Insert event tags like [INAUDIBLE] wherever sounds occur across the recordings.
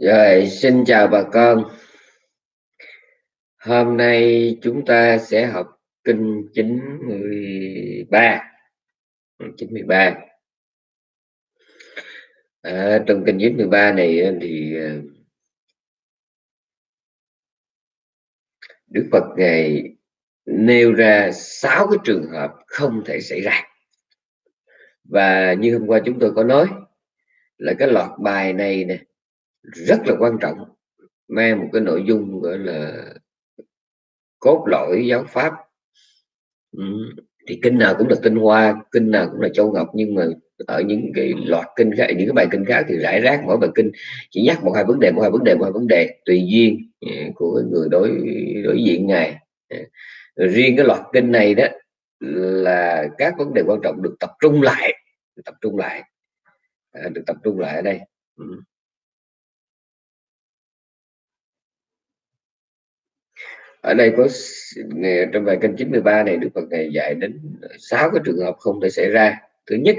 Rồi, xin chào bà con. Hôm nay chúng ta sẽ học kinh 93. 93. À, trong kinh 93 này thì ờ, Đức Phật ngài nêu ra sáu cái trường hợp không thể xảy ra. Và như hôm qua chúng tôi có nói là cái loạt bài này nè rất là quan trọng, mang một cái nội dung, gọi là, cốt lõi giáo pháp ừ. thì kinh nào cũng là tinh hoa, kinh nào cũng là châu ngọc, nhưng mà ở những cái loạt kinh khác, những cái bài kinh khác thì rải rác mỗi bài kinh, chỉ nhắc một hai vấn đề, một hai vấn đề, một hai vấn đề, tùy duyên ừ, của người đối đối diện ngài ừ, riêng cái loạt kinh này đó là các vấn đề quan trọng được tập trung lại được tập trung lại à, được tập trung lại ở đây ừ. Ở đây có trong bài kinh 93 này Đức Phật này dạy đến sáu cái trường hợp không thể xảy ra. Thứ nhất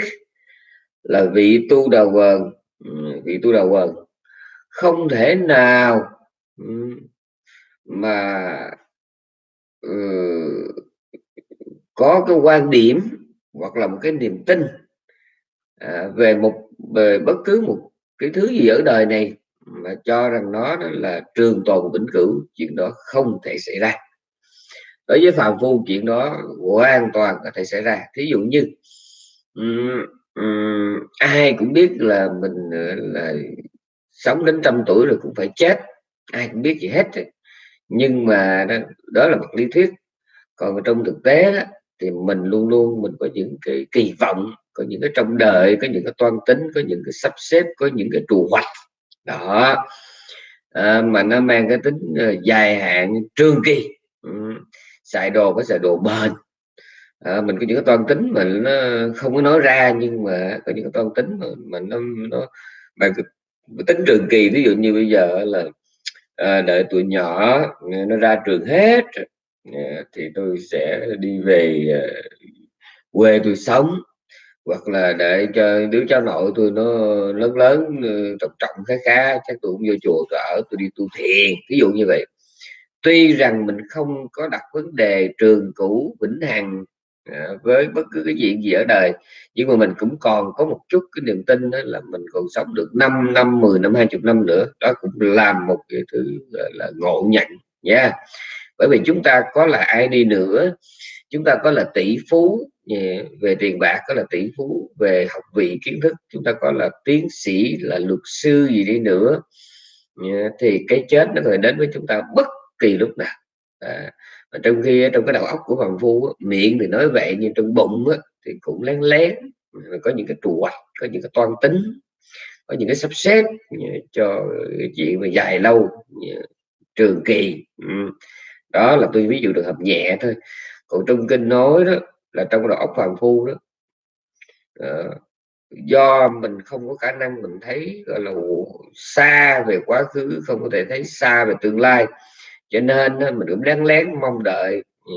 là vị tu đầu quần vị tu đầu quần không thể nào mà uh, có cái quan điểm hoặc là một cái niềm tin à, về một về bất cứ một cái thứ gì ở đời này mà cho rằng nó đó là trường tồn vĩnh cửu chuyện đó không thể xảy ra. Đối với phàm phu chuyện đó hoàn toàn có thể xảy ra. Thí dụ như um, um, ai cũng biết là mình ờ, là sống đến trăm tuổi rồi cũng phải chết. Ai cũng biết gì hết nhưng mà đó, đó là một lý thuyết. Còn trong thực tế đó, thì mình luôn luôn mình có những cái kỳ vọng có những cái trong đời có những cái toan tính có những cái sắp xếp có những cái trù hoạch đó. À, mà nó mang cái tính ờ, dài hạn trường kỳ. Ừ. xài đồ có xài đồ bền. À, mình có những cái toan tính mà nó không có nói ra nhưng mà có những cái toan tính mà, mà nó nó mà tính trường kỳ. Ví dụ như bây giờ là à, đợi tuổi nhỏ nó ra trường hết à, thì tôi sẽ đi về à, quê tôi sống hoặc là để cho đứa cháu nội tôi nó lớn lớn ừ, trọng trọng, khá khá, chắc tôi cũng vô chùa, tôi ở, tôi đi tu thiền ví dụ như vậy tuy rằng mình không có đặt vấn đề trường cũ, vĩnh hằng à, với bất cứ cái chuyện gì ở đời, nhưng mà mình cũng còn có một chút cái niềm tin đó là mình còn sống được 5 năm 10 năm 20 năm nữa đó cũng làm một cái thứ là ngộ nhận nha yeah. bởi vì chúng ta có là ai đi nữa chúng ta có là tỷ phú về tiền bạc có là tỷ phú về học vị kiến thức chúng ta có là tiến sĩ là luật sư gì đi nữa. Thì cái chết nó phải đến với chúng ta bất kỳ lúc nào. À, và trong khi trong cái đầu óc của hoàng phu miệng thì nói vậy nhưng trong bụng á, thì cũng lén lén có những cái trù hoạch có những cái toan tính có những cái sắp xếp cho chuyện mà dài lâu trường kỳ. Ừ, đó là tôi ví dụ được hợp nhẹ thôi còn trong kinh nói đó là trong đầu óc phàm phu đó. À, do mình không có khả năng mình thấy gọi là xa về quá khứ không có thể thấy xa về tương lai. Cho nên mình cũng lén lén mong đợi ừ,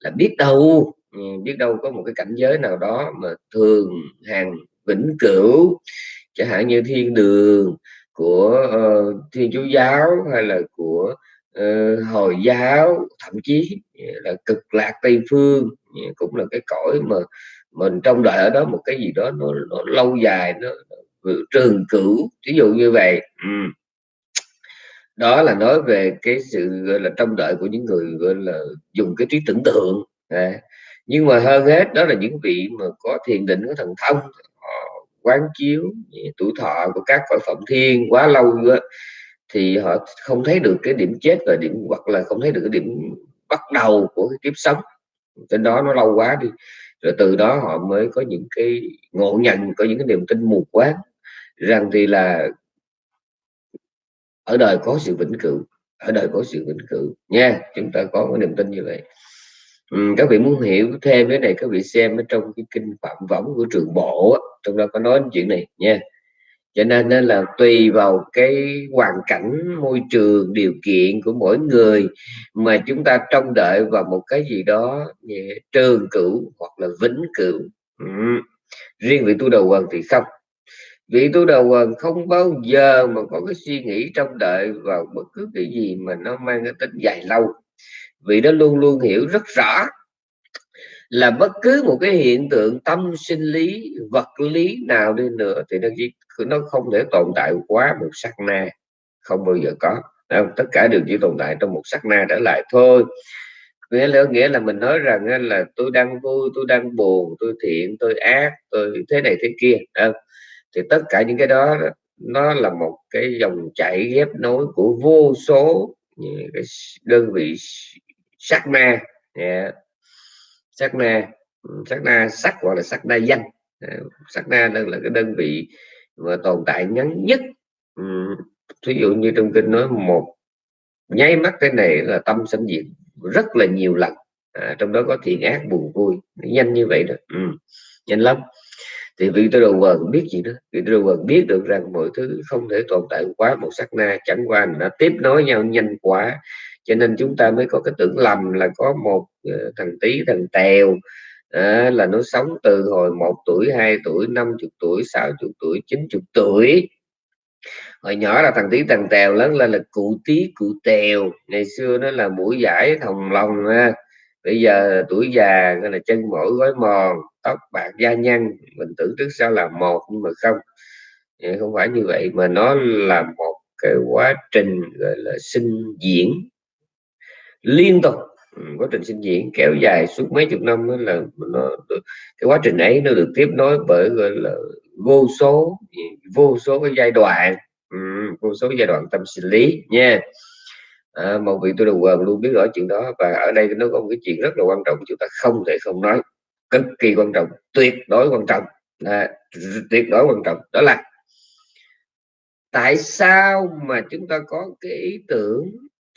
là biết đâu ừ, biết đâu có một cái cảnh giới nào đó mà thường hàng vĩnh cửu. Chẳng hạn như thiên đường của uh, thiên chúa giáo hay là của uh, hồi giáo thậm chí là cực lạc tây phương cũng là cái cõi mà mình trong đời ở đó một cái gì đó nó, nó lâu dài nó, nó trường cửu ví dụ như vậy ừ. đó là nói về cái sự gọi là trong đợi của những người gọi là dùng cái trí tưởng tượng à. nhưng mà hơn hết đó là những vị mà có thiền định có thần thông quán chiếu tuổi thọ của các cõi phẩm thiên quá lâu đó, thì họ không thấy được cái điểm chết và điểm hoặc là không thấy được cái điểm bắt đầu của cái kiếp sống. Trên đó nó lâu quá đi rồi từ đó họ mới có những cái ngộ nhận có những cái niềm tin mù quáng rằng thì là ở đời có sự vĩnh cửu ở đời có sự vĩnh cửu. Nha chúng ta có cái niềm tin như vậy. Ừ, các vị muốn hiểu thêm cái này các vị xem ở trong cái kinh phạm võng của trường bộ trong đó có nói chuyện này nha cho nên nên là tùy vào cái hoàn cảnh, môi trường, điều kiện của mỗi người. Mà chúng ta trông đợi vào một cái gì đó trường cửu hoặc là vĩnh cửu. Ừ. riêng vị tu đầu quần thì không. Vị tu đầu quần không bao giờ mà có cái suy nghĩ trông đợi vào bất cứ cái gì mà nó mang cái tính dài lâu. Vì nó luôn luôn hiểu rất rõ là bất cứ một cái hiện tượng tâm sinh lý, vật lý nào đi nữa thì nó chỉ nó không thể tồn tại quá một sắc na không bao giờ có không? tất cả đều chỉ tồn tại trong một sắc na trở lại thôi nghĩa là nghĩa là mình nói rằng là tôi đang vui, tôi đang buồn, tôi thiện, tôi ác, tôi thế này thế kia không? thì tất cả những cái đó, nó là một cái dòng chảy ghép nối của vô số những cái đơn vị sắc na yeah sắc na ừ, sắc na sắc gọi là sắc na danh. Ờ, sắc na đây là cái đơn vị mà tồn tại ngắn nhất. Ừ, Ví dụ như trong kinh nói một nháy mắt cái này là tâm sinh diệt rất là nhiều lần. À, trong đó có thiện ác buồn vui. Nhanh như vậy đó. Ừ, nhanh lắm. Thì vị tôi đầu quần biết gì đó. Vị tôi đầu quần biết được rằng mọi thứ không thể tồn tại quá. Một sát na chẳng qua nó tiếp nối nhau nhanh quá cho nên chúng ta mới có cái tưởng lầm là có một ờ, thằng tí thằng tèo à, là nó sống từ hồi một tuổi hai tuổi năm chục tuổi sáu chục tuổi chín chục tuổi. Hồi nhỏ là thằng tí thằng tèo lớn lên là cụ tí cụ tèo. Ngày xưa nó là mũi giải thòng lòng ha. Bây giờ tuổi già là chân mỏi gói mòn tóc bạc da nhăn. Mình tưởng trước sau là một nhưng mà không. Không phải như vậy mà nó là một cái quá trình gọi là sinh diễn liên tục. Ừ, quá trình sinh diễn kéo dài suốt mấy chục năm là nó cái quá trình ấy nó được tiếp nối bởi gọi là vô số vô số cái giai đoạn. Ừ, vô số giai đoạn tâm sinh lý nha. À, một vị tôi đầu quần luôn biết rõ chuyện đó và ở đây nó có một cái chuyện rất là quan trọng chúng ta không thể không nói. Cực kỳ quan trọng tuyệt đối quan trọng. À, tuyệt đối quan trọng. Đó là tại sao mà chúng ta có cái ý tưởng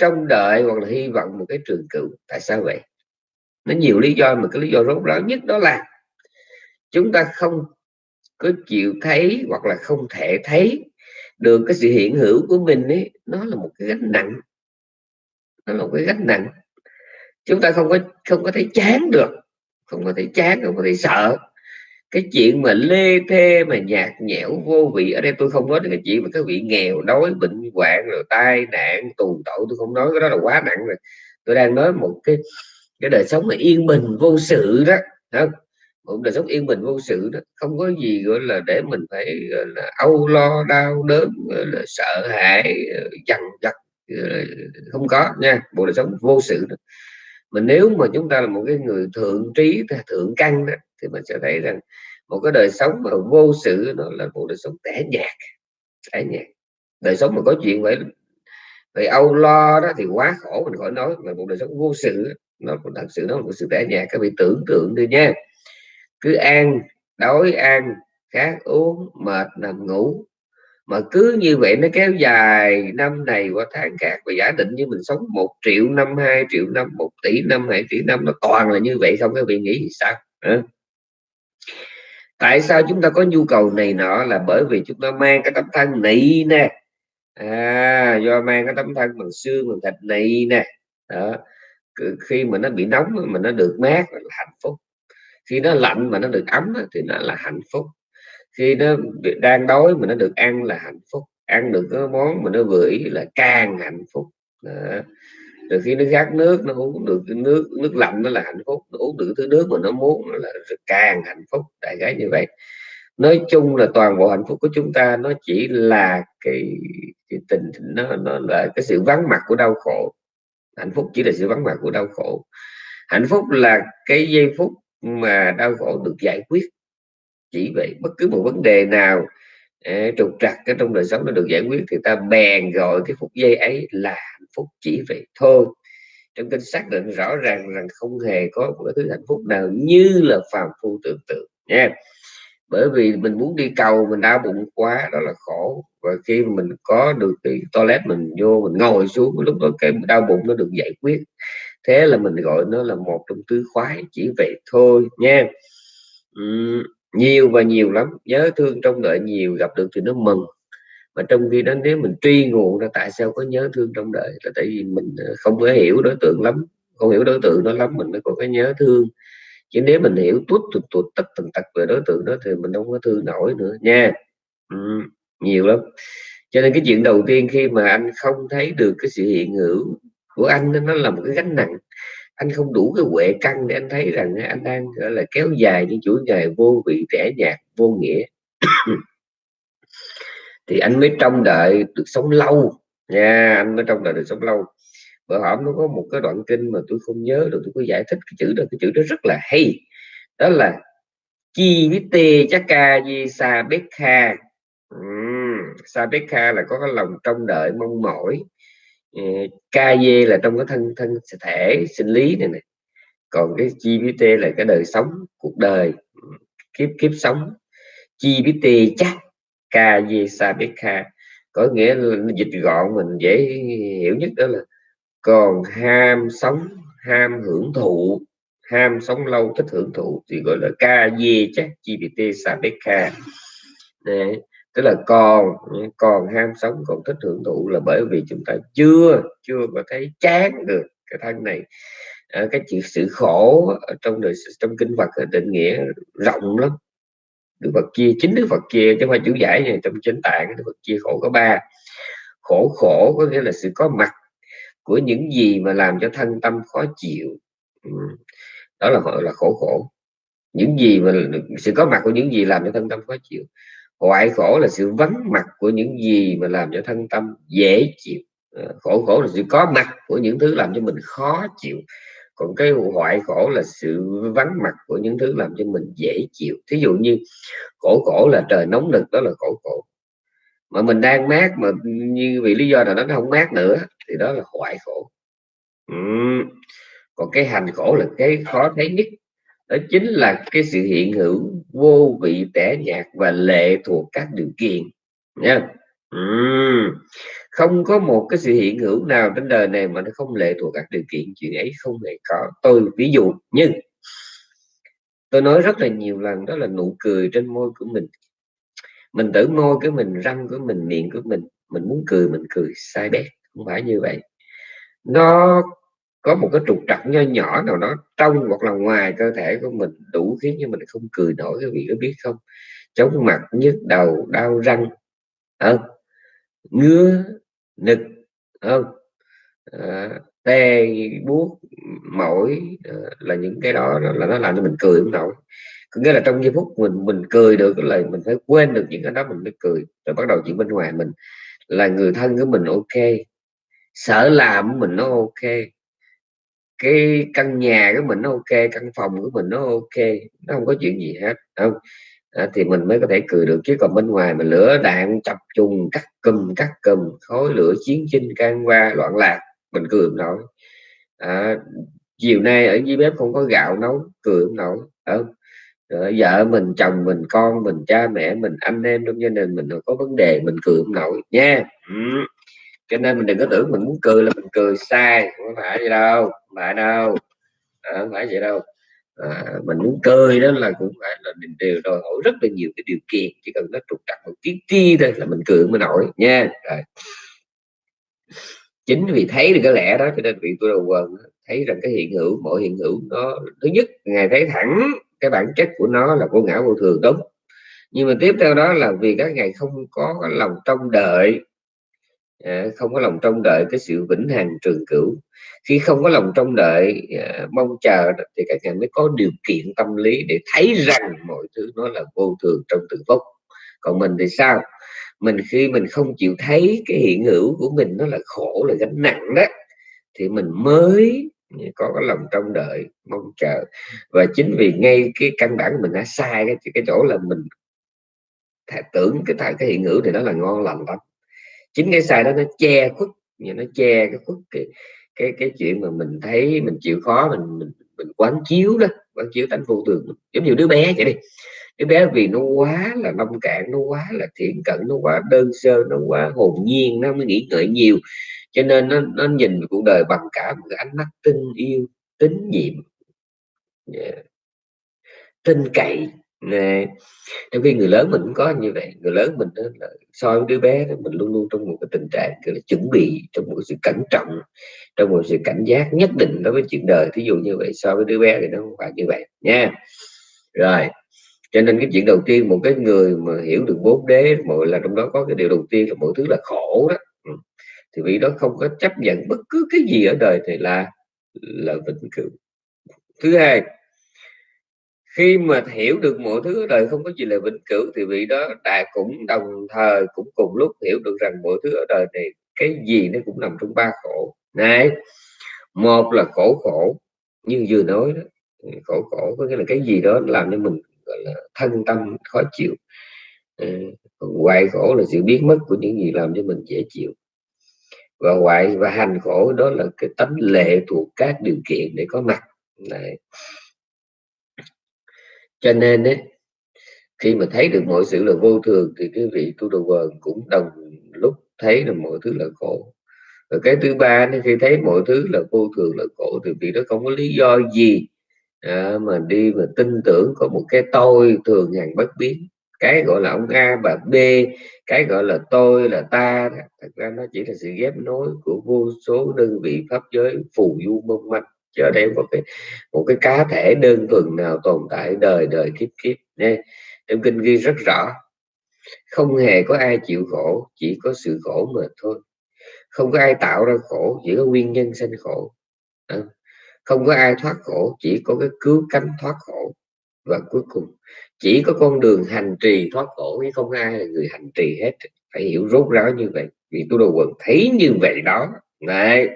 trong đợi hoặc là hy vọng một cái trường cửu tại sao vậy? Nó nhiều lý do, mà cái lý do rốt ráo nhất đó là chúng ta không có chịu thấy hoặc là không thể thấy được cái sự hiện hữu của mình ấy, nó là một cái gánh nặng. Nó là một cái gánh nặng. Chúng ta không có không có thấy chán được, không có thấy chán, không có thấy sợ cái chuyện mà lê thê mà nhạt nhẽo vô vị ở đây tôi không nói đến cái chuyện mà cái vị nghèo đói bệnh hoạn rồi tai nạn tù tội tôi không nói cái đó là quá nặng rồi tôi đang nói một cái cái đời sống mà yên bình vô sự đó không? một đời sống yên bình vô sự đó không có gì gọi là để mình phải gọi là âu lo đau đớn gọi là sợ hãi dằn vặt không có nha bộ đời sống vô sự đó. mà nếu mà chúng ta là một cái người thượng trí thượng căn đó, thì mình sẽ thấy rằng một cái đời sống mà vô sự nó là một đời sống tẻ nhạt tẻ nhạt. Đời sống mà có chuyện vậy vậy âu lo đó thì quá khổ, mình khỏi nói. Mà một đời sống vô sự, nó thật sự, nó là một sự tẻ nhạt. Các vị tưởng tượng đi nha. Cứ ăn, đói ăn, khát uống, mệt nằm ngủ. Mà cứ như vậy nó kéo dài năm này qua tháng khác. Và giả định như mình sống một triệu năm, hai triệu năm, một tỷ năm, hai tỷ năm, nó toàn là như vậy không? Các vị nghĩ sao? Tại sao chúng ta có nhu cầu này nọ? Là bởi vì chúng ta mang cái tấm thân này nè. À, do mang cái tấm thân bằng xương bằng thịt này nè. Đó. khi mà nó bị nóng mà nó được mát là hạnh phúc. Khi nó lạnh mà nó được ấm thì nó là hạnh phúc. Khi nó đang đói mà nó được ăn là hạnh phúc. Ăn được cái món mà nó vừa ý là càng hạnh phúc. Đó rồi khi nó khát nước nó uống được cái nước nước lạnh nó là hạnh phúc nó uống được thứ nước mà nó muốn nó là càng hạnh phúc đại khái như vậy. Nói chung là toàn bộ hạnh phúc của chúng ta nó chỉ là cái, cái tình nó nó là cái sự vắng mặt của đau khổ. Hạnh phúc chỉ là sự vắng mặt của đau khổ. Hạnh phúc là cái giây phút mà đau khổ được giải quyết. Chỉ vậy bất cứ một vấn đề nào trục trặc cái trong đời sống nó được giải quyết thì ta bèn gọi cái phút giây ấy là phúc chỉ vậy thôi. Trong kinh xác định rõ ràng rằng không hề có một cái thứ hạnh phúc nào như là phàm phu tưởng tượng nha. Bởi vì mình muốn đi cầu mình đau bụng quá đó là khổ. Và khi mình có được cái toilet mình vô mình ngồi xuống lúc đó cái đau bụng nó được giải quyết. Thế là mình gọi nó là một trong tứ khoái chỉ vậy thôi nha. Uhm, nhiều và nhiều lắm. Nhớ thương trong đợi nhiều gặp được thì nó mừng mà trong khi đó nếu mình truy nguồn ra tại sao có nhớ thương trong đời là tại vì mình ờ, không có hiểu đối tượng lắm không hiểu đối tượng nó lắm mình mới có cái nhớ thương. Chứ nếu mình hiểu tuốt tuột tuột tất tần tật về đối tượng đó thì mình không có thương nổi nữa nha. Ừ, nhiều lắm. Cho nên cái chuyện đầu tiên khi mà anh không thấy được cái sự hiện hữu của anh nó là một cái gánh nặng. Anh không đủ cái huệ căn để anh thấy rằng anh đang gọi là kéo dài những chuỗi ngày vô vị trẻ nhạt vô nghĩa thì anh mới trông đợi được sống lâu. Nha, anh mới trông đợi được sống lâu. Bữa hổm nó có một cái đoạn kinh mà tôi không nhớ được, tôi có giải thích cái chữ đó, cái chữ đó rất là hay. Đó là, chi với tê chắc ca di sa bếp kha. Sa bếp kha là có cái lòng trông đợi, mong mỏi. Ờ, ca dê là trong cái thân thân thể sinh lý này này còn cái chi với tê là cái đời sống, cuộc đời, kiếp kiếp sống. Chi với tê chắc ca dê sa kha. Có nghĩa là dịch gọn mình dễ hiểu nhất đó là còn ham sống ham hưởng thụ ham sống lâu thích hưởng thụ thì gọi là ca dê chắc gpt sabeka Đấy. tức là còn còn ham sống còn thích hưởng thụ là bởi vì chúng ta chưa chưa có thấy chán được cái thân này. À, cái chuyện sự khổ trong đời trong kinh Phật định nghĩa rộng lắm. Đức Phật chia chính Đức Phật chia chứ không phải chữ giải này trong chính tạng, Đức Phật chia khổ có ba. Khổ khổ có nghĩa là sự có mặt của những gì mà làm cho thân tâm khó chịu. Ừ. Đó là gọi là khổ khổ. Những gì mà sự có mặt của những gì làm cho thân tâm khó chịu. Hoại khổ là sự vắng mặt của những gì mà làm cho thân tâm dễ chịu. Ờ, khổ khổ là sự có mặt của những thứ làm cho mình khó chịu còn cái hoại khổ là sự vắng mặt của những thứ làm cho mình dễ chịu. Thí dụ như khổ khổ là trời nóng nực, đó là khổ khổ. Mà mình đang mát mà như vì lý do nào đó nó không mát nữa, thì đó là hoại khổ. Ừ. còn cái hành khổ là cái khó thấy nhất. Đó chính là cái sự hiện hữu vô vị tẻ nhạt và lệ thuộc các điều kiện, nha không có một cái sự hiện hữu nào trên đời này mà nó không lệ thuộc các điều kiện chuyện ấy không hề có. Tôi ví dụ, nhưng tôi nói rất là nhiều lần, đó là nụ cười trên môi của mình. Mình tự môi cái mình, răng của mình, miệng của mình mình muốn cười, mình cười, sai bét, không phải như vậy. Nó có một cái trục trặc nho nhỏ nào đó trong hoặc là ngoài cơ thể của mình đủ khiến cho mình không cười nổi, các vị có biết không? Chóng mặt, nhức đầu, đau răng không ngứa nực không à, ờ, tê buốt mỏi à, là những cái đó là nó làm cho mình cười không nổi. Có nghĩa là trong giây phút mình mình cười được là mình phải quên được những cái đó mình mới cười rồi bắt đầu chuyện bên ngoài mình. Là người thân của mình ok sở làm của mình nó ok cái căn nhà của mình nó ok căn phòng của mình nó ok nó không có chuyện gì hết không à, thì mình mới có thể cười được chứ còn bên ngoài mà lửa đạn chập trùng cắt cùm cắt cùm khói lửa chiến tranh can qua loạn lạc mình cười không nổi. À, chiều nay ở dưới bếp không có gạo nấu cười không nổi. Không vợ mình chồng mình con mình cha mẹ mình anh em trong gia đình mình có vấn đề mình cười không nổi nha. Ừ. cho nên mình đừng có tưởng mình muốn cười là mình cười sai không phải vậy đâu không phải đâu à, không phải vậy đâu à, mình muốn cười đó là cũng phải là mình đều đòi hỏi rất là nhiều cái điều kiện chỉ cần nó trục trặc một tí ti thôi là mình cười mới nổi nha. Rồi. Chính vì thấy được cái lẽ đó cho nên vị tôi đầu quần thấy rằng cái hiện hữu mỗi hiện hữu nó thứ nhất ngài thấy thẳng cái bản chất của nó là vô ngã vô thường đúng. Nhưng mà tiếp theo đó là vì các ngài không có lòng trông đợi à, không có lòng trông đợi cái sự vĩnh hằng trường cửu. Khi không có lòng trông đợi à, mong chờ thì các ngài mới có điều kiện tâm lý để thấy rằng mọi thứ nó là vô thường trong từng phút. Còn mình thì sao? Mình khi mình không chịu thấy cái hiện hữu của mình nó là khổ là gánh nặng đó thì mình mới có cái lòng trông đợi mong chờ. Và chính vì ngay cái căn bản mình đã sai cái cái chỗ là mình tưởng cái tại cái hiện hữu thì nó là ngon lành lắm chính cái sai đó nó che khuất nó che cái khuất cái cái cái chuyện mà mình thấy mình chịu khó mình mình, mình quán chiếu đó quán chiếu tánh vô thường. Giống như đứa bé vậy đi. Đứa bé vì nó quá là nông cạn nó quá là thiện cận nó quá đơn sơ nó quá hồn nhiên nó mới nghĩ ngợi nhiều. Cho nên nó, nó nhìn cuộc đời bằng cả một cái ánh mắt tinh yêu tín nhiệm. Yeah. tin cậy nè trong khi người lớn mình cũng có như vậy. Người lớn mình đó là so với đứa bé đó, mình luôn luôn trong một cái tình trạng gọi là chuẩn bị trong một sự cẩn trọng trong một sự cảnh giác nhất định đối với chuyện đời. Thí dụ như vậy so với đứa bé thì nó không phải như vậy nha. Rồi cho nên cái chuyện đầu tiên một cái người mà hiểu được bốn đế mọi là trong đó có cái điều đầu tiên là mọi thứ là khổ đó. Ừ, thì vì đó không có chấp nhận bất cứ cái gì ở đời thì là là vĩnh cửu. Thứ hai khi mà hiểu được mọi thứ ở đời không có gì là vĩnh cửu thì vị đó đại cũng đồng thời cũng cùng lúc hiểu được rằng mọi thứ ở đời này cái gì nó cũng nằm trong ba khổ. Này một là khổ khổ như vừa nói đó khổ khổ có nghĩa là cái gì đó làm cho mình gọi là thân tâm khó chịu. Ừ, hoại khổ là sự biến mất của những gì làm cho mình dễ chịu. Và hoại và hành khổ đó là cái tánh lệ thuộc các điều kiện để có mặt. Này cho nên ấy, khi mà thấy được mọi sự là vô thường thì cái vị tu đồ vần cũng đồng lúc thấy là mọi thứ là khổ. Và cái thứ ba khi thấy mọi thứ là vô thường là khổ thì vị đó không có lý do gì à, mà đi mà tin tưởng có một cái tôi thường hàng bất biến. Cái gọi là ông A và B cái gọi là tôi là ta thật ra nó chỉ là sự ghép nối của vô số đơn vị pháp giới phù du mong manh cho đây một cái một cái cá thể đơn thuần nào tồn tại đời đời kiếp kiếp. Nha trong kinh ghi rất rõ không hề có ai chịu khổ chỉ có sự khổ mà thôi. Không có ai tạo ra khổ chỉ có nguyên nhân sinh khổ. À, không có ai thoát khổ chỉ có cái cứu cánh thoát khổ. Và cuối cùng chỉ có con đường hành trì thoát khổ chứ không ai là người hành trì hết. Phải hiểu rốt ráo như vậy vì tôi đồ quần thấy như vậy đó. Này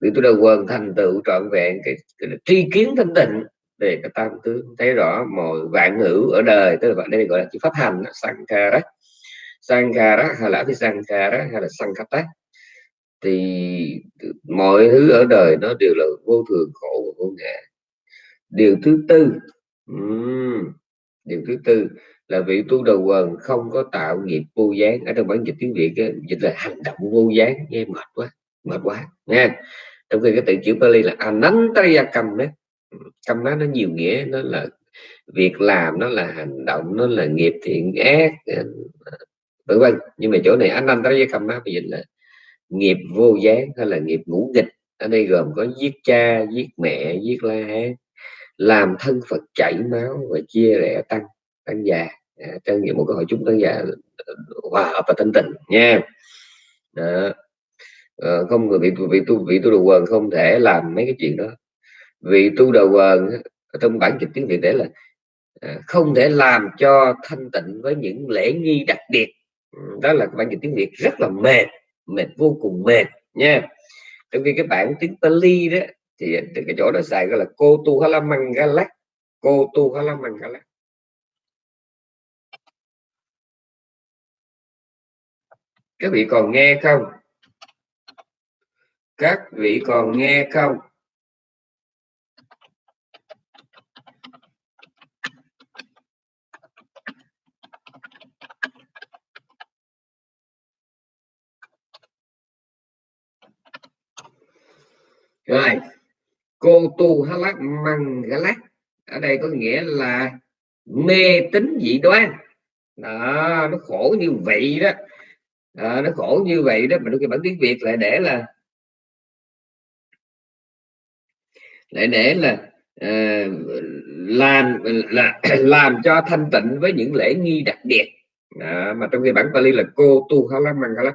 vì tôi đầu quần thành tựu trọn vẹn cái, cái, cái tri kiến thanh tịnh về cái tam tướng thấy rõ mọi vạn ngữ ở đời. Tức là đây gọi là chữ pháp hành sankhara sankhara hay là cái sankhara hay là sankhata thì mọi thứ ở đời nó đều là vô thường khổ và vô ngã. Điều thứ tư um, điều thứ tư là vị tu đầu quần không có tạo nghiệp vô gián. Ở trong bản dịch tiếng việt ấy, dịch là hành động vô gián nghe mệt quá mệt quá. Nha trong khi cái từ chữ Pali là anantaya cầm đấy. Cầm đó nó nhiều nghĩa nó là việc làm nó là hành động nó là nghiệp thiện ác vân vân. Nhưng mà chỗ này anh anh tới cầm nó dịch là nghiệp vô gián hay là nghiệp ngũ nghịch. Ở đây gồm có giết cha giết mẹ giết la hán làm thân phật chảy máu và chia rẽ tăng tăng già. À, trong một cái hội chúng tăng già ờ, hòa hợp và thanh tịnh. Nha đó. Ờ, không, người vị vị tu vị tu đầu quần không thể làm mấy cái chuyện đó. Vị tu đầu quần, trong bản dịch tiếng việt để là ờ, không thể làm cho thanh tịnh với những lễ nghi đặc biệt. Ừ, đó là bản dịch tiếng việt rất là mệt mệt vô cùng mệt nha. Trong khi cái bản tiếng Pali đó, thì từ cái chỗ đó xài gọi là cô tu halamangalak cô tu halamangalak các vị còn nghe không? Các vị còn nghe không? Rồi cô tu halak măng galak ở đây có nghĩa là mê tín dị đoan. Đó nó khổ như vậy đó. Đó, nó khổ như vậy đó mà đôi khi bản tiếng việt lại để là lại để là uh, làm là [CLEARS THROAT] làm cho thanh tịnh với những lễ nghi đặc biệt. À, mà trong khi bản Pali là cô tu halak măng lắm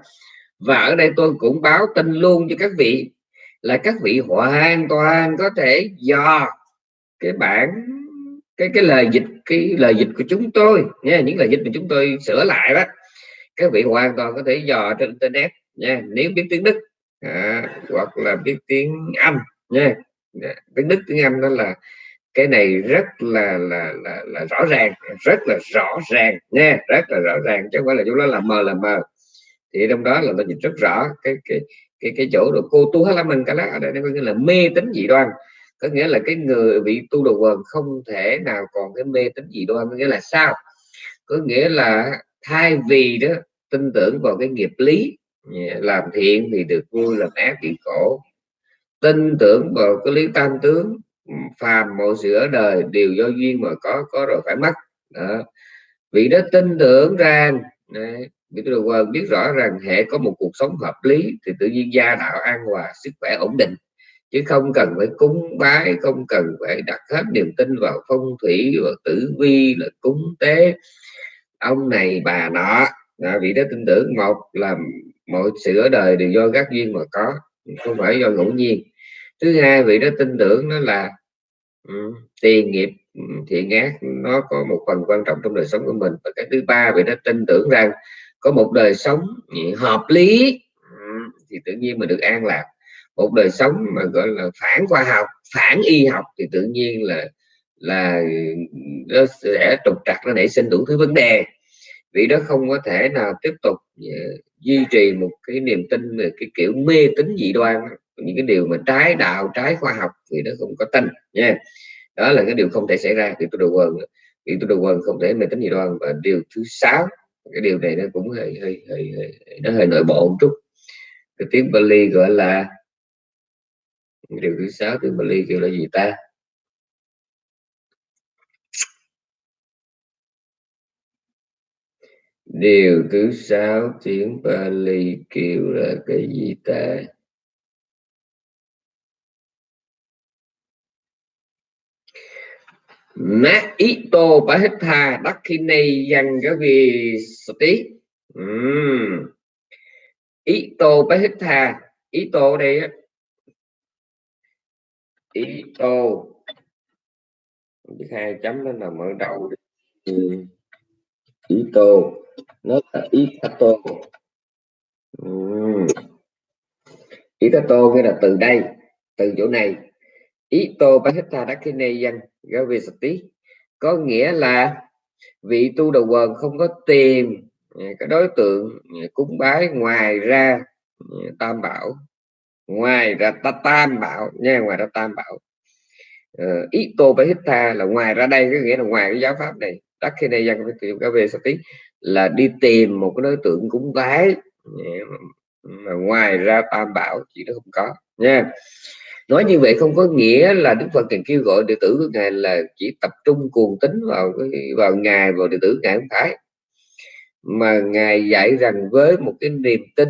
và ở đây tôi cũng báo tin luôn cho các vị là các vị hoàn toàn có thể dò cái bản cái cái lời dịch cái lời dịch của chúng tôi nha những lời dịch mà chúng tôi sửa lại đó. Các vị hoàn toàn có thể dò trên internet nha nếu biết tiếng đức à, hoặc là biết tiếng anh nha. Dạ, cái đức tiếng anh đó là cái này rất là là là, là rõ ràng rất là rõ ràng nha rất là rõ ràng chứ không phải là chúng nó là mờ là mờ. Thì trong đó là ta nhìn rất rõ cái cái cái cái chỗ được cô tu hết mình cái đó ở đây nó có nghĩa là mê tính dị đoan. Có nghĩa là cái người bị tu đồ quần không thể nào còn cái mê tính dị đoan có nghĩa là sao? Có nghĩa là thay vì đó tin tưởng vào cái nghiệp lý làm thiện thì được vui làm ác bị khổ tin tưởng vào cái lý tam tướng, phàm mọi sự ở đời, đều do duyên mà có có rồi phải mất. Đó. vị đó tin tưởng rằng biết được biết rõ rằng hệ có một cuộc sống hợp lý thì tự nhiên gia đạo an hòa, sức khỏe ổn định. Chứ không cần phải cúng bái, không cần phải đặt hết niềm tin vào phong thủy và tử vi, là cúng tế. Ông này, bà nọ là vị đó tin tưởng. Một là mọi sự ở đời đều do các duyên mà có, không phải do ngẫu nhiên thứ hai vị đó tin tưởng nó là um, tiền nghiệp ừ, thiện ác nó có một phần quan trọng trong đời sống của mình. Và cái thứ ba vị đó tin tưởng rằng có một đời sống hợp lý ừ, thì tự nhiên mình được an lạc. Một đời sống mà gọi là phản khoa học phản y học thì tự nhiên là là nó sẽ trục trặc nó nảy sinh đủ thứ vấn đề. Vì đó không có thể nào tiếp tục uh, duy trì một cái niềm tin về cái kiểu mê tín dị đoan những cái điều mà trái đạo trái khoa học thì nó không có tin nha. Đó là cái điều không thể xảy ra thì tôi đồ quần thì tôi đồ quần không thể mê tín dị đoan và điều thứ sáu cái điều này nó cũng hơi hơi, hơi, hơi nó hơi nội bộ một chút. Cái tiếng Bali gọi là điều thứ sáu tiếng Bali kêu là gì ta? Điều thứ sáu tiếng Bali kêu là cái gì ta? Nát ý tô bá hết tha, đắc khi này dành cái vì tí uhm. ý tô bá tha, ý đây á ý hai chấm nó là mở đầu ừ. ý nó là ý tô uhm. ý tô nghĩa là từ đây, từ chỗ này ý tô bá hết tha đắc khi này dành tí. Có nghĩa là vị tu đầu quần không có tìm à, cái đối tượng à, cúng bái ngoài ra à, tam bảo. Ngoài ra ta tam bảo, nha, ngoài ra tam bảo. Ờ, ý tô phải hít tha là ngoài ra đây, có nghĩa là ngoài cái giáo pháp này, đắc khi này dân phải tìm cái về tí, là đi tìm một cái đối tượng cúng bái mà ngoài ra tam bảo chỉ nó không có, nha nói như vậy không có nghĩa là đức phật cần kêu gọi đệ tử của ngài là chỉ tập trung cuồng tính vào vào ngài vào đệ tử ngài không phải. Mà ngài dạy rằng với một cái niềm tin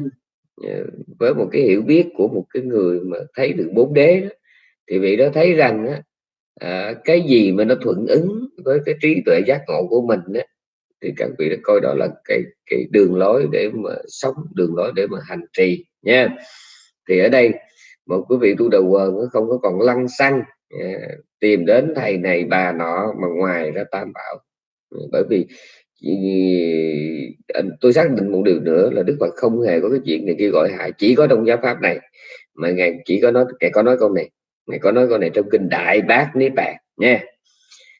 ờ, với một cái hiểu biết của một cái người mà thấy được bốn đế đó, thì vị đó thấy rằng á, à, cái gì mà nó thuận ứng với cái trí tuệ giác ngộ của mình á, thì các vị đã coi đó là cái cái đường lối để mà sống đường lối để mà hành trì nha. Thì ở đây một quý vị tu đầu quần nó không có còn lăng xăng. À, tìm đến thầy này bà nọ mà ngoài ra tam bảo. Ừ, bởi vì ừ, tôi xác định một điều nữa là đức phật không hề có cái chuyện này kêu gọi hại. Chỉ có trong giáo pháp này mà ngài chỉ có nói, ngài có nói câu này. Ngài có nói câu này trong kinh đại bác niết bàn, nha.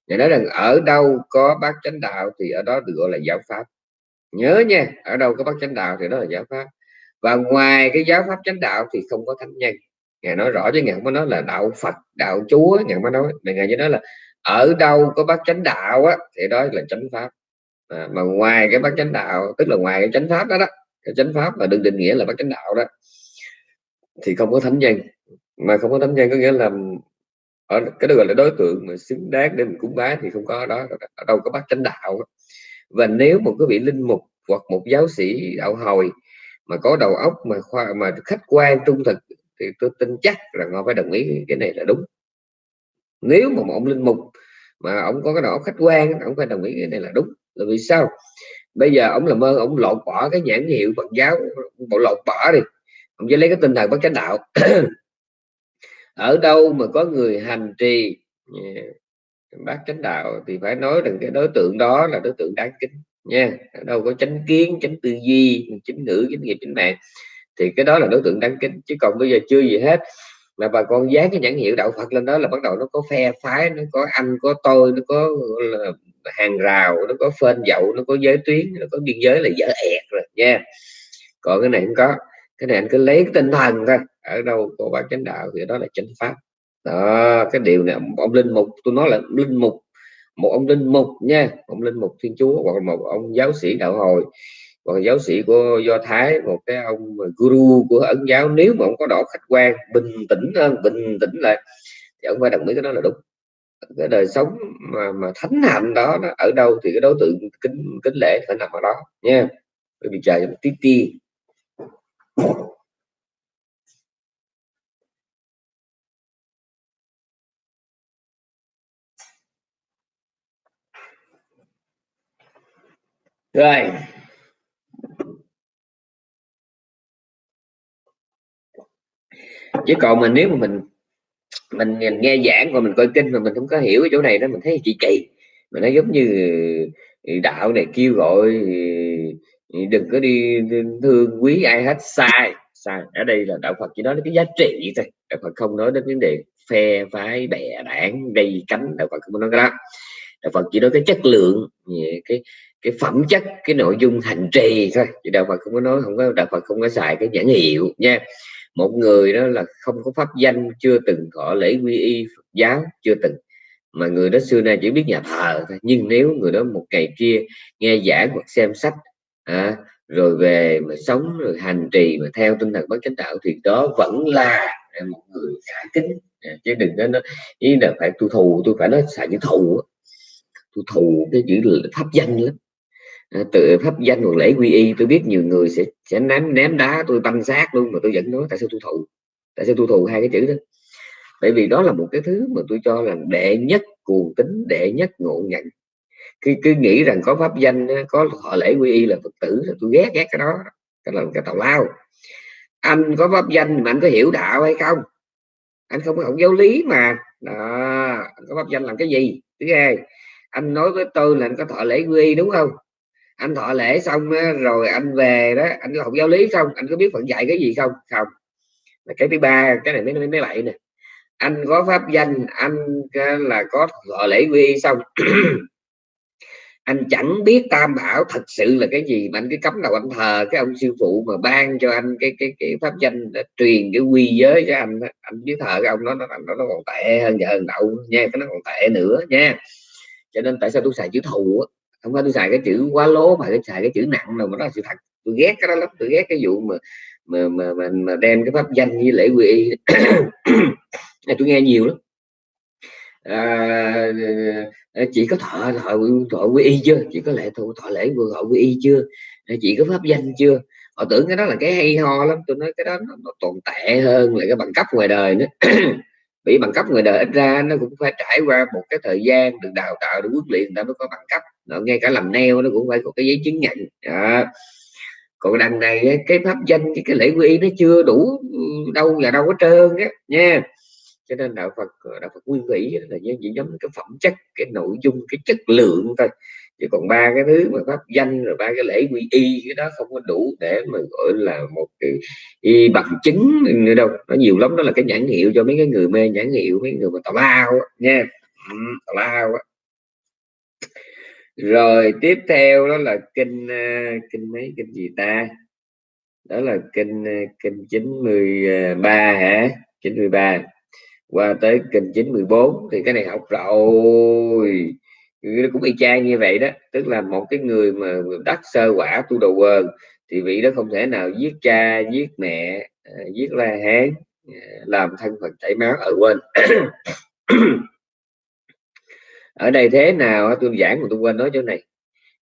Ngài nói rằng, ở đâu có bác chánh đạo thì ở đó được gọi là giáo pháp. Nhớ nha, ở đâu có bác chánh đạo thì đó là giáo pháp. Và ngoài cái giáo pháp chánh đạo thì không có thánh nhân ngài nói rõ chứ ngài không có nói là đạo phật đạo chúa ngài mới nói. Mà ngài chỉ nói là ở đâu có bác chánh đạo á thì đó là chánh pháp. À, mà ngoài cái bác chánh đạo tức là ngoài cái chánh pháp đó đó cái chánh pháp mà đừng định nghĩa là bác chánh đạo đó thì không có thánh nhân. Mà không có thánh nhân có nghĩa là ở cái đó gọi là đối tượng mà xứng đáng để mình cúng bái thì không có đó ở đâu có bác chánh đạo và nếu một cái vị linh mục hoặc một giáo sĩ đạo hồi mà có đầu óc mà khoa mà khách quan trung thực thì tôi tin chắc rằng ông phải đồng ý cái này là đúng. Nếu mà một ông linh mục mà ông có cái đó khách quan, ông phải đồng ý cái này là đúng. Là vì sao? Bây giờ ông làm ơn, ông lột bỏ cái nhãn hiệu Phật giáo, bộ lột bỏ đi. Ông chỉ lấy cái tinh thần bất chánh đạo. [CLEARS THROAT] Ở đâu mà có người hành trì à, bác chánh đạo thì phải nói rằng cái đối tượng đó là đối tượng đáng kính nha. Ở đâu có chánh kiến, chánh tư duy, chánh ngữ, chánh nghiệp, chánh mạng thì cái đó là đối tượng đáng kính chứ còn bây giờ chưa gì hết. Mà bà con dán cái nhãn hiệu đạo Phật lên đó là bắt đầu nó có phe phái, nó có anh, có tôi, nó có hàng rào, nó có phên dậu, nó có giới tuyến, nó có biên giới là dở ẹt rồi, nha. Còn cái này không có. Cái này anh cứ lấy cái tinh thần thôi, ở đâu có bác chánh đạo thì đó là chánh pháp. Đó, cái điều này, ông linh mục, tôi nói là linh mục, một ông linh mục nha ông linh mục thiên chúa hoặc một ông giáo sĩ đạo hồi còn giáo sĩ của do thái, một cái ông guru của ấn giáo, nếu mà ông có độ khách quan, bình tĩnh hơn, bình tĩnh là thì ông phải đồng ý cái đó là đúng. Cái đời sống mà mà thánh hạnh đó, nó ở đâu thì cái đối tượng kính kính lễ phải nằm ở đó, nha. Bởi vì trời tí ti. Rồi. Chứ còn mà nếu mà mình mình nghe giảng và mình coi kinh mà mình không có hiểu cái chỗ này đó, mình thấy chị kỳ. Mà nó giống như ừ, đạo này kêu gọi ừ, ừ, đừng có đi thương quý ai hết. Sai sai. Ở đây là đạo Phật chỉ nói đến cái giá trị thôi. Đạo Phật không nói đến vấn đề phe phái, bè, đảng, gây cánh. Đạo Phật không nói cái đó. Đạo Phật chỉ nói cái chất lượng cái cái phẩm chất, cái nội dung hành trì thôi. Chứ đạo Phật không có nói, không có, đạo Phật không có xài cái nhãn hiệu nha một người đó là không có pháp danh chưa từng có lễ quy y Phật giáo chưa từng. Mà người đó xưa nay chỉ biết nhà thờ thôi. Nhưng nếu người đó một ngày kia nghe giảng hoặc xem sách à, rồi về mà sống rồi hành trì mà theo tinh thần bất chánh đạo thì đó vẫn là một người khả kính. À, chứ đừng có nó ý là phải tu thù tôi phải nói xài chữ thù tôi thù cái chữ pháp danh lắm. Ờ, tự pháp danh hoặc lễ quy y, tôi biết nhiều người sẽ sẽ ném ném đá tôi banh xác luôn mà tôi vẫn nói tại sao tôi thụ, tại sao tôi thụ hai cái chữ đó. Bởi vì đó là một cái thứ mà tôi cho là đệ nhất cuồng tính đệ nhất ngộ nhận. Cứ cứ nghĩ rằng có pháp danh có họ lễ quy y là phật tử là tôi ghét ghét cái đó, cái là cái tào lao. Anh có pháp danh mà anh có hiểu đạo hay không? Anh không có học giáo lý mà. Đó, anh có pháp danh làm cái gì? Thứ hai, anh nói với tôi là anh có thọ lễ quy y đúng không? Anh thọ lễ xong rồi anh về đó anh học giáo lý xong anh có biết phận dạy cái gì không? Không. Cái thứ ba cái này mới mới mấy bậy nè. Anh có pháp danh anh là có thọ lễ quy xong. [CLEARS THROAT] Anh chẳng biết tam bảo thật sự là cái gì mà anh cứ cấm đầu anh thờ cái ông sư phụ mà ban cho anh cái cái cái pháp danh đã truyền cái quy giới cho anh anh biết thờ cái ông đó nó nó, nó còn tệ hơn giờ hơn đậu nha cái nó còn tệ nữa nha. Cho nên tại sao tôi xài chữ thù không phải tôi xài cái chữ quá lố mà tôi xài cái chữ nặng nào mà đó là sự thật. Tôi ghét cái đó lắm tôi ghét cái vụ mà mà mà mà, mà đem cái pháp danh như lễ quy [COUGHS] tôi nghe nhiều lắm. À, à chị có thọ thọ thọ quy y chưa? Chị có lễ thọ, thọ lễ vừa thọ quy y chưa? À, chị có pháp danh chưa? Họ tưởng cái đó là cái hay ho lắm tôi nói cái đó nó, nó tồn tệ hơn là cái bằng cấp ngoài đời nữa bị bằng cấp người đời ít ra nó cũng phải trải qua một cái thời gian được đào tạo được huấn luyện người ta mới có bằng cấp. Nó ngay cả làm neo nó cũng phải có cái giấy chứng nhận. À. còn đằng này cái pháp danh cái, cái lễ quy y nó chưa đủ đâu là đâu có trơn á nha. Cho nên đạo Phật đạo Phật nguyên vĩ là những nhóm cái phẩm chất cái nội dung cái chất lượng thôi chứ còn ba cái thứ mà pháp danh rồi ba cái lễ quy y, cái đó không có đủ để mà gọi là một cái y bằng chứng nữa đâu. Nó nhiều lắm, đó là cái nhãn hiệu cho mấy cái người mê nhãn hiệu, mấy người mà tào lao nha ừ, tào lao rồi, tiếp theo đó là kinh ờ, kinh mấy, kinh gì ta? Đó là kinh ờ, kinh 93 hả? 93 qua tới kinh 94 thì cái này học rồi. Ừ, cũng y chang như vậy đó. Tức là một cái người mà đắc sơ quả tu đầu quần, thì vị đó không thể nào giết cha, giết mẹ à, giết la hán à, làm thân phật chảy máu ở quên. [COUGHS] Ở đây thế nào tôi giảng mà tôi quên nói chỗ này.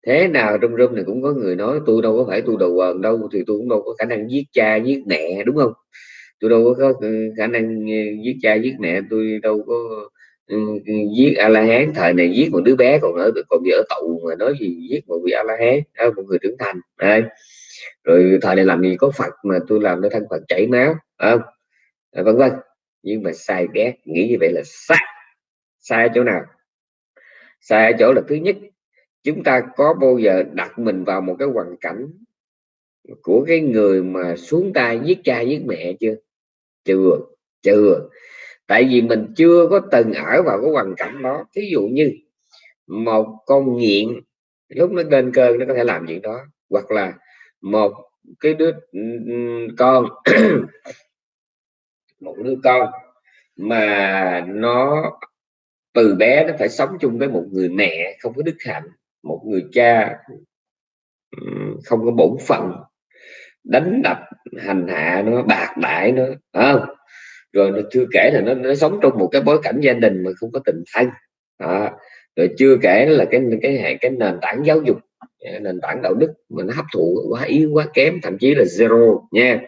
Thế nào trong rung này cũng có người nói, tôi đâu có phải tu đầu quần đâu, thì tôi cũng đâu có khả năng giết cha, giết mẹ đúng không? Tôi đâu có ừ, khả năng ừ, giết cha, giết mẹ, tôi đâu có Ừ, ừ, giết a la hán thời này giết một đứa bé còn ở, còn bị ở tù mà nói gì giết một vị a la hán một người trưởng thành đây rồi thời này làm gì có phật mà tôi làm nó thân phật chảy máu không? Vân vân. Nhưng mà sai ghét nghĩ như vậy là sai. Sai ở chỗ nào? Sai ở chỗ là thứ nhất, chúng ta có bao giờ đặt mình vào một cái hoàn cảnh của cái người mà xuống tay giết cha giết mẹ chưa? Chưa chưa tại vì mình chưa có từng ở vào cái hoàn cảnh đó. Thí dụ như một con nghiện, lúc nó lên cơn nó có thể làm chuyện đó, hoặc là một cái đứa con, [COUGHS] một đứa con mà nó, từ bé nó phải sống chung với một người mẹ không có đức hạnh, một người cha không có bổn phận, đánh đập, hành hạ nó, bạc đại nó không? Rồi nó chưa kể là nó, nó sống trong một cái bối cảnh gia đình mà không có tình thân. À, rồi chưa kể là cái cái hệ cái nền tảng giáo dục nền tảng đạo đức mà nó hấp thụ quá yếu quá kém thậm chí là zero nha.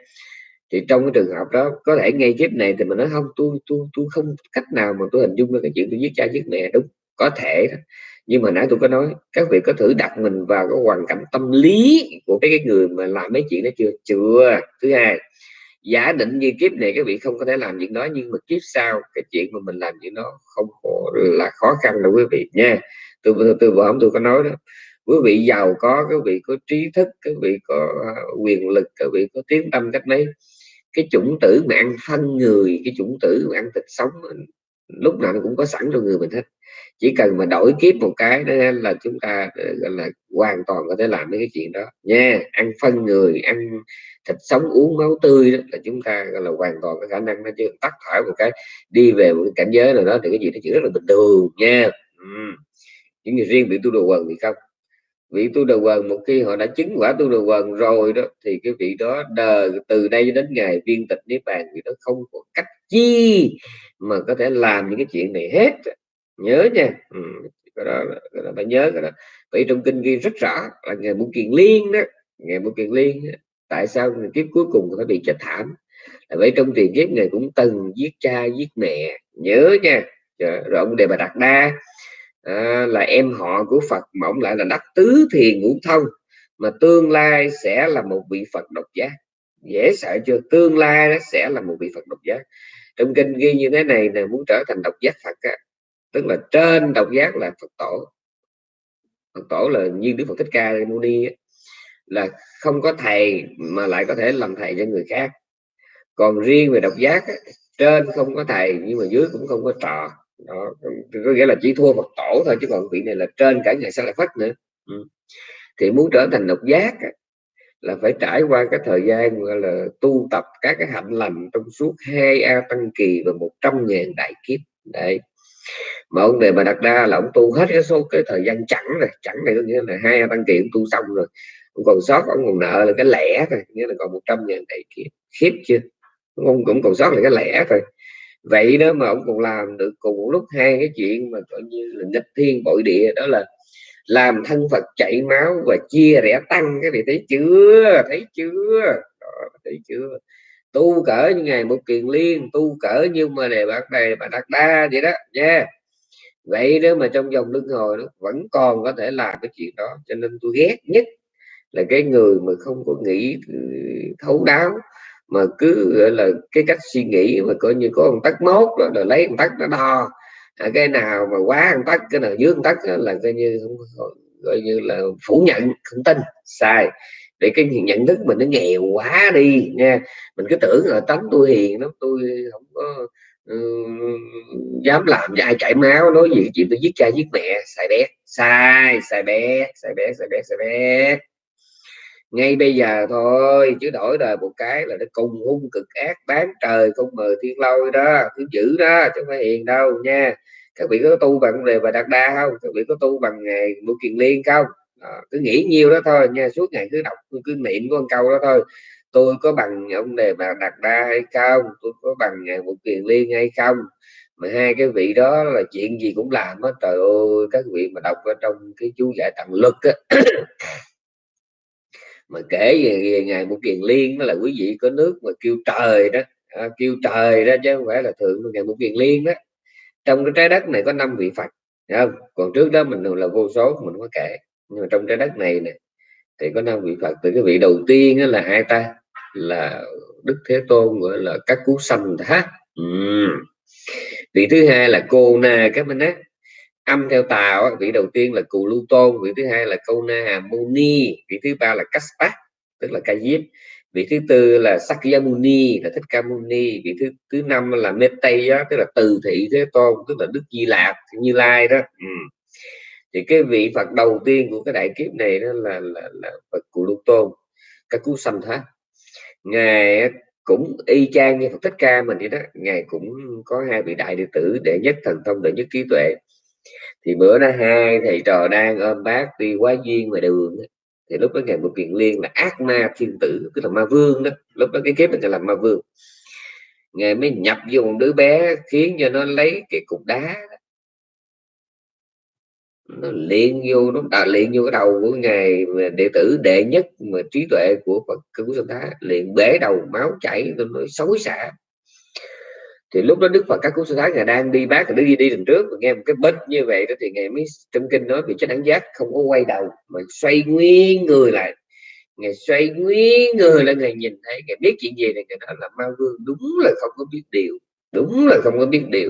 Thì trong cái trường hợp đó có thể ngay kiếp này thì mình nói không tôi tôi tôi không cách nào mà tôi hình dung được cái chuyện tôi giết cha giết mẹ đúng có thể nhưng mà nãy tôi có nói các vị có thử đặt mình vào cái hoàn cảnh tâm lý của cái, cái người mà làm mấy chuyện đó chưa? Chưa. Thứ hai giả định như kiếp này các vị không có thể làm chuyện đó nhưng mà kiếp sau cái chuyện mà mình làm chuyện đó không có là khó khăn đâu quý vị nha. Tôi tôi, tôi vừa tôi có nói đó quý vị giàu có quý vị có trí thức quý vị có à, quyền lực quý vị có tiếng tâm cách mấy. Cái chủng tử mà ăn phân người cái chủng tử mà ăn thịt sống lúc nào nó cũng có sẵn trong người mình hết. Chỉ cần mà đổi kiếp một cái đó là chúng ta ờ, gọi là, hoàn toàn có thể làm mấy cái chuyện đó. Nha, ăn phân người, ăn thịt sống, uống máu tươi đó, là chúng ta, gọi là, hoàn toàn có khả năng nó chứ. Tắt thở một cái, đi về một cái cảnh giới nào đó thì cái gì nó chỉ rất là bình thường nha. Ừ. những người riêng bị tu đồ quần thì không. Vị tu đồ quần, một khi họ đã chứng quả tu đồ quần rồi đó, thì cái vị đó đời từ đây đến ngày viên tịch niết bàn thì nó không có cách chi mà có thể làm những cái chuyện này hết. Nhớ nha. Ừ, cái đó, cái đó phải nhớ cái đó. Vậy trong kinh ghi rất rõ là ngày muốn kiền liên đó ngày muốn kiền liên đó, tại sao kiếp cuối cùng phải bị chết thảm? Là vậy trong tiền kiếp này cũng từng giết cha giết mẹ. Nhớ nha. Rồi ông đề bà đặt đa à, là em họ của Phật mà ông lại là đắc tứ thiền ngũ thông mà tương lai sẽ là một vị Phật độc giác. Dễ sợ chưa? Tương lai nó sẽ là một vị Phật độc giác trong kinh ghi như thế này là muốn trở thành độc giác Phật á, tức là trên độc giác là Phật tổ. Phật tổ là như Đức Phật Thích Ca Mâu Ni là không có thầy mà lại có thể làm thầy cho người khác. Còn riêng về độc giác á, trên không có thầy nhưng mà dưới cũng không có trò. Đó có nghĩa là chỉ thua Phật tổ thôi chứ còn vị này là trên cả ngày sa lại phát nữa. Ừ. thì muốn trở thành độc giác là phải trải qua cái thời gian gọi là tu tập các cái hạnh lành trong suốt hai a tăng kỳ và một trăm ngàn đại kiếp. Đấy. Mà ông đề mà đặt ra là ông tu hết cái số cái thời gian chẳng rồi, chẳng này có nghĩa là hai a tăng kỳ ông tu xong rồi. Ông còn sót ông còn nợ là cái lẻ thôi, nghĩa là còn một trăm ngàn đại kiếp. Khiếp chưa? Ông cũng còn sót là cái lẻ thôi. Vậy đó mà ông còn làm được cùng một lúc hai cái chuyện mà coi như là nghịch thiên bội địa, đó là làm thân Phật chảy máu và chia rẽ tăng cái này thấy chưa? Thấy chưa? Đó, thấy chưa? Tu cỡ như ngày một kiền liên tu cỡ như mà đề bạn này bạn đặt đa vậy đó nha. Vậy đó mà trong dòng luân hồi nó vẫn còn có thể làm cái chuyện đó cho nên tôi ghét nhất là cái người mà không có nghĩ ừ, thấu đáo mà cứ gọi là cái cách suy nghĩ mà coi như có một tắc mốt đó, rồi lấy một tắc nó đo. À, cái nào mà quá ăn tắc cái nào dưới ăn tắc là coi như coi như là phủ nhận không tin. Sai. Để cái nhận thức mình nó nghèo quá đi nha. Mình cứ tưởng là tánh tôi hiền lắm tôi không có uh, dám làm cho ai chảy máu nói gì chuyện tôi giết cha giết mẹ sai bé. Sai sai bé sai bé sai bé sai bé ngay bây giờ thôi chứ đổi đời một cái là nó cùng hung cực ác bán trời không mời thiên lôi đó thứ dữ đó chứ không phải hiền đâu nha. Các vị có tu bằng đề và đạt đa không? Các vị có tu bằng ngày mua kiền liên không? Đó, cứ nghĩ nhiêu đó thôi nha suốt ngày cứ đọc cứ niệm con câu đó thôi. Tôi có bằng ông đề bà đạt đa hay không? Tôi có bằng ngày một kiền liên hay không? Mà hai cái vị đó là chuyện gì cũng làm hết. Trời ơi các vị mà đọc ở trong cái chú giải tặng lực á mà kể về, về ngày một kiền liên đó là quý vị có nước mà kêu trời đó. À, kêu trời đó chứ không phải là thượng ngày một kiền liên đó. Trong cái trái đất này có năm vị phật không? Còn trước đó mình là vô số mình có kể. Nhưng mà trong trái đất này nè thì có năm vị phật. Từ cái vị đầu tiên là ai ta? Là đức thế tôn gọi là các cú sanh thá ừ. vị thứ hai là cô na các minh ác âm theo tàu vị đầu tiên là cù lưu tôn vị thứ hai là câu na hà muni vị thứ ba là kaspat tức là ca diếp vị thứ tư là sakyamuni là thích ca muni vị thứ thứ năm là mettey tức là từ thị thế tôn tức là đức di lạc như lai đó. Ừ. thì cái vị phật đầu tiên của cái đại kiếp này đó là là, là phật cù lưu tôn các cú sanh thá ngài cũng y chang như phật thích ca mình vậy đó ngài cũng có hai vị đại đệ tử đệ nhất thần thông đệ nhất trí tuệ thì bữa đó hai thầy trò đang ôm bác đi quá duyên ngoài đường thì lúc đó ngày một kiện liên là ác ma thiên tử, tức là ma vương đó. Lúc đó cái kiếp mình là ma vương. Ngày mới nhập vô một đứa bé khiến cho nó lấy cái cục đá nó liền vô, nó đã liền vô cái đầu của ngài đệ tử đệ nhất mà trí tuệ của Phật cứu sinh thái liền bể đầu, máu chảy, nó xối xả thì lúc đó đức phật các cú sư thái ngài đang đi bác đức đi đi đằng trước và nghe một cái bích như vậy đó thì ngài mới trong kinh nói bị chánh đẳng giác không có quay đầu mà xoay nguyên người lại. Ngài xoay nguyên người lên ngài nhìn thấy ngài biết chuyện gì này ngài nói là ma vương đúng là không có biết điều đúng là không có biết điều.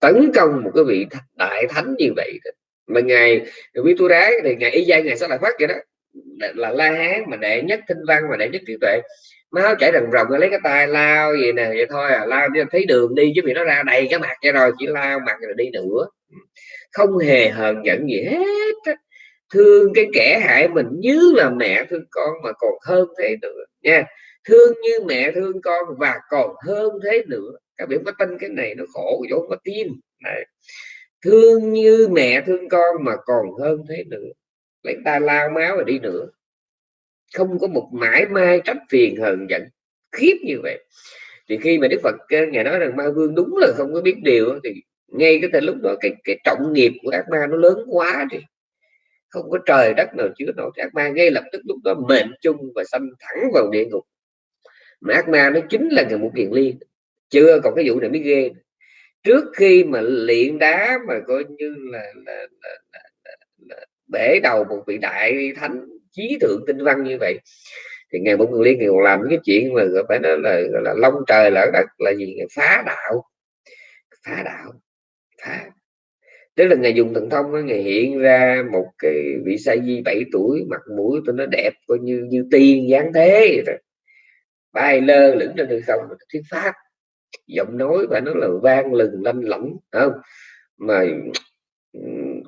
Tấn công một cái vị đại thánh như vậy mà ngài quý tu đá thì ngài y giai ngài sẽ lại phát vậy đó. Là, là la hán mà đệ nhất thinh văn mà đệ nhất trí tuệ máu chảy rần rồng lấy cái tay lao gì nè, vậy thôi à lao đi thấy đường đi chứ bị nó ra đầy cái mặt cho rồi, chỉ lao mặt rồi đi nữa không hề hờn giận gì hết thương cái kẻ hại mình như là mẹ thương con mà còn hơn thế nữa, nha. Thương như mẹ thương con và còn hơn thế nữa. Các bạn có tin cái này nó khổ chỗ có tin. Này. thương như mẹ thương con mà còn hơn thế nữa. Lấy ta lao máu rồi đi nữa không có một mãi mai trách phiền hờn giận khiếp như vậy. Thì khi mà đức phật ờ, ngài nói rằng ma vương đúng là không có biết điều thì ngay cái thời lúc đó cái cái trọng nghiệp của ác ma nó lớn quá thì không có trời đất nào chứa nổi ác ma ngay lập tức lúc đó mệnh chung và xâm thẳng vào địa ngục. Mà ác ma nó chính là người một kiền liên chưa còn cái vụ này mới ghê trước khi mà luyện đá mà coi như là, là, là, là, là, là bể đầu một vị đại thánh trí thượng tinh văn như vậy. Thì ngày một liên thì còn làm cái chuyện mà phải nói là, gọi là long trời lở đất là gì? Phá đạo. Phá đạo. Phá. Tức là ngày dùng thần thông ngày hiện ra một cái vị sa di 7 tuổi, mặt mũi tôi nó đẹp coi như như tiên dáng thế rồi bay lơ lửng trên đường không thuyết pháp. Giọng nói và nó là vang lừng lanh lỏng không? Mà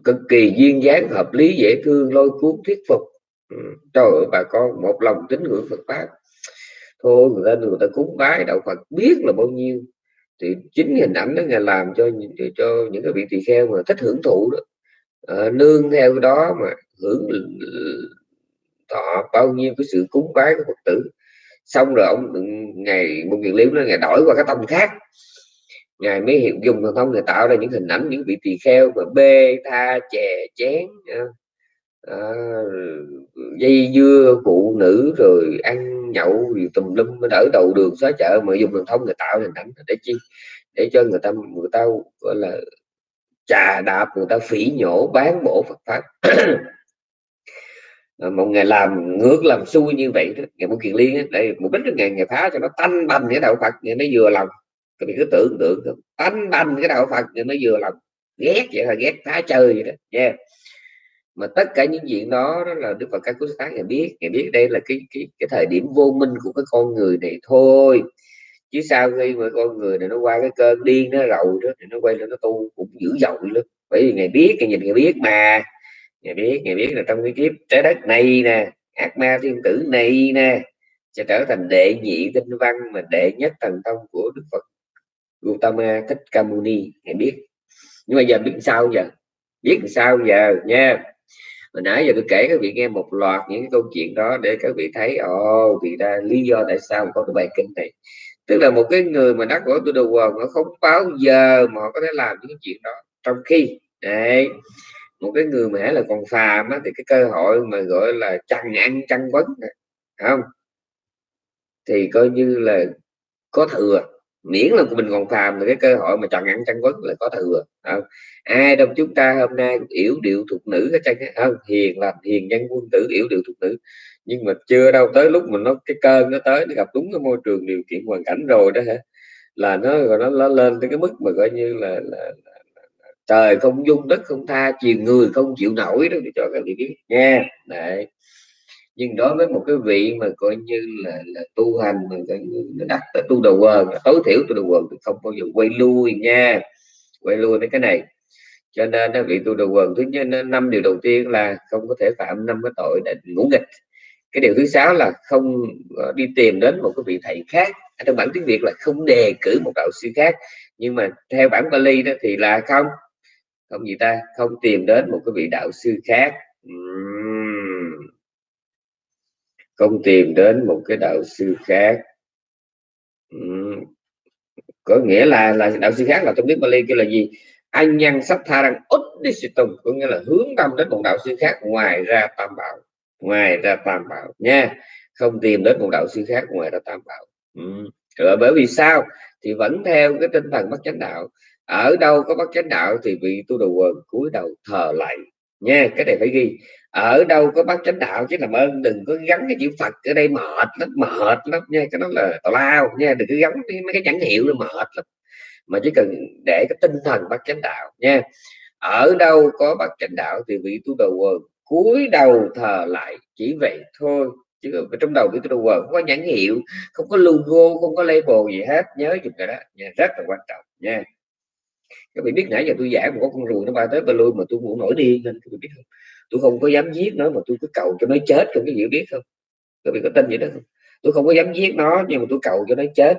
cực kỳ duyên dáng, hợp lý, dễ thương, lôi cuốn, thuyết phục trời ơi bà con một lòng tín ngưỡng Phật pháp. Thôi người ta người ta cúng bái đạo Phật biết là bao nhiêu. Thì chính hình ảnh đó ngài làm cho cho những cái vị tỳ kheo mà thích hưởng thụ đó. À, nương theo đó mà hưởng thọ bao nhiêu cái sự cúng bái của Phật tử. Xong rồi ông ừ, ngày một việc liễu nó ngày đổi qua cái tông khác. Ngài mới hiểu dùng thần thông người tạo ra những hình ảnh những vị tỳ kheo mà bê tha chè chén à, dây dưa phụ nữ rồi ăn nhậu rồi tùm lum đỡ đầu đường xóa chợ. Mà dùng đường thông người tạo hình ảnh để chi? Để cho người ta người ta gọi là trà đạp người ta phỉ nhổ bán bổ Phật pháp. [COUGHS] Một ngày làm ngược làm xui như vậy đó ngày một kiền liên đây mục đích là ngày ngày phá cho nó tanh banh cái đạo Phật ngày nó vừa lòng. Các bạn cứ tưởng tượng tanh banh cái đạo Phật ngày nó vừa lòng. Ghét vậy là ghét phá chơi vậy đó nha yeah mà tất cả những chuyện đó, đó là đức phật các cố sáng ngài biết. Ngài biết đây là cái cái cái thời điểm vô minh của cái con người này thôi. Chứ sau khi mà con người này nó qua cái cơn điên nó rầu đó thì nó quay lên nó tu cũng dữ dội lắm. Bởi vì ngài biết ngài nhìn ngài biết mà. Ngài biết ngài biết là trong cái kiếp trái đất này nè ác ma thiên tử này nè sẽ trở thành đệ nhị tinh văn mà đệ nhất thần thông của đức phật Gautama thích Kamuni ngài biết. Nhưng mà giờ biết sao giờ? Biết sao giờ nha? Hồi nãy giờ tôi kể các vị nghe một loạt những cái câu chuyện đó để các vị thấy ồ vì ra lý do tại sao có cái bài kinh này. Tức là một cái người mà đắc của tôi đầu quần nó không bao giờ mà họ có thể làm những cái chuyện đó. Trong khi đấy một cái người mà là còn phàm á, thì cái cơ hội mà gọi là chăn ăn chăn vấn không? Thì coi như là có thừa miễn là của mình còn phàm thì cái cơ hội mà chọn ăn chăn vấn là có thừa. Không? ai trong chúng ta hôm nay yếu điệu thuộc nữ cái chân không hiền là hiền nhân quân tử yếu điệu thuộc nữ. Nhưng mà chưa đâu tới lúc mình nó cái cơn nó tới nó gặp đúng cái môi trường điều kiện hoàn cảnh rồi đó hả? Là nó rồi nó, nó lên tới cái mức mà coi như là, là, là, là trời không dung đất không tha chiều người không chịu nổi đó để cho các vị biết. Nha đấy nhưng đối với một cái vị mà coi như là, là tu hành mà coi như đặt tu đầu quần tối thiểu tu đầu quần thì không bao giờ quay lui nha. Quay lui với cái này. Cho nên nó vị tu đầu quần thứ nhất năm điều đầu tiên là không có thể phạm năm cái tội để ngủ nghịch. Cái điều thứ sáu là không ờ, đi tìm đến một cái vị thầy khác. Trong bản tiếng việt là không đề cử một đạo sư khác. Nhưng mà theo bản Bali đó thì là không. Không gì ta không tìm đến một cái vị đạo sư khác không tìm đến một cái đạo sư khác. Có nghĩa là là đạo sư khác là trong tiếng Bali kêu là gì. Anh nhân sắp tha sự tùng, có nghĩa là hướng tâm đến một đạo sư khác ngoài ra tam bảo, ngoài ra tam bảo nha. Không tìm đến một đạo sư khác ngoài ra tam bảo. Ừ. rồi bởi vì sao? Thì vẫn theo cái tinh thần bất chánh đạo. Ở đâu có bất chánh đạo thì vị tu đầu quần cúi đầu thờ lạy nha, cái này phải ghi. Ở đâu có bác chánh đạo chứ làm ơn, đừng có gắn cái chữ phật ở đây mệt lắm mệt lắm nha, cái đó là tào lao nha, đừng có gắn mấy cái nhãn hiệu nó mệt lắm. Mà chỉ cần để cái tinh thần bác chánh đạo nha. Ở đâu có bác chánh đạo thì vị tu đầu quần cúi đầu thờ lại chỉ vậy thôi. Chứ trong đầu vị tu đầu quần không có nhãn hiệu, không có logo, không có label gì hết, nhớ chụp cái đó nha, rất là quan trọng nha các vị biết nãy giờ tôi giải một con ruồi nó bay tới ba lui mà tôi cũng nổi điên nên các vị biết không? Tôi không có dám giết nó mà tôi cứ cầu cho nó chết không? Cái gì biết không? Các vị có tin vậy đó không? Tôi không có dám giết nó nhưng mà tôi cầu cho nó chết.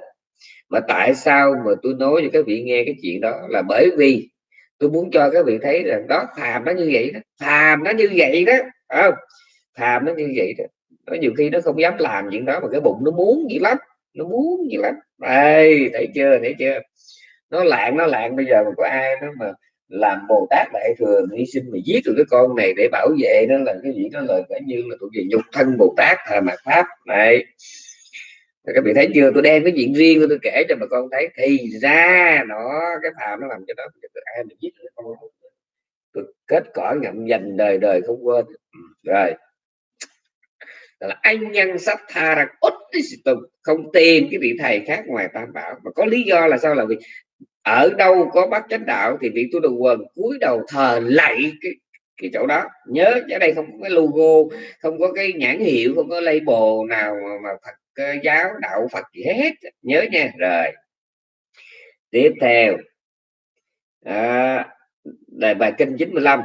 Mà tại sao mà tôi nói cho các vị nghe cái chuyện đó? Là bởi vì tôi muốn cho các vị thấy rằng đó, phàm nó như vậy đó. Phàm nó như vậy đó không? Phàm nó như vậy đó. Nó nhiều khi nó không dám làm chuyện đó mà cái bụng nó muốn gì lắm, nó muốn gì lắm. Đây thấy chưa thấy chưa? Nó lạng nó lạng. Bây giờ mà có ai nó mà làm bồ tát đại thừa hy sinh mà giết được cái con này để bảo vệ, nó là cái gì? Đó là cả như là thuộc về nhục thân bồ tát thà mạt pháp. Này các vị thấy chưa? Tôi đem cái chuyện riêng tôi kể cho bà con thấy. Thì ra nó, cái phàm nó làm cho đó ai mà giết được con tôi kết cỏ ngậm dành đời đời không quên. Ừ, rồi. Là anh nhân sắp tha rằng không tìm cái vị thầy khác ngoài tam bảo. Mà có lý do là sao? Là vì ở đâu có bát chánh đạo thì vị tu đầu quần cúi đầu thờ lạy cái cái chỗ đó. Nhớ ở đây không có cái logo không có cái nhãn hiệu không có label nào mà, mà Phật ờ, giáo đạo Phật gì hết. Nhớ nha. Rồi. Tiếp theo. À, đề bài kinh 95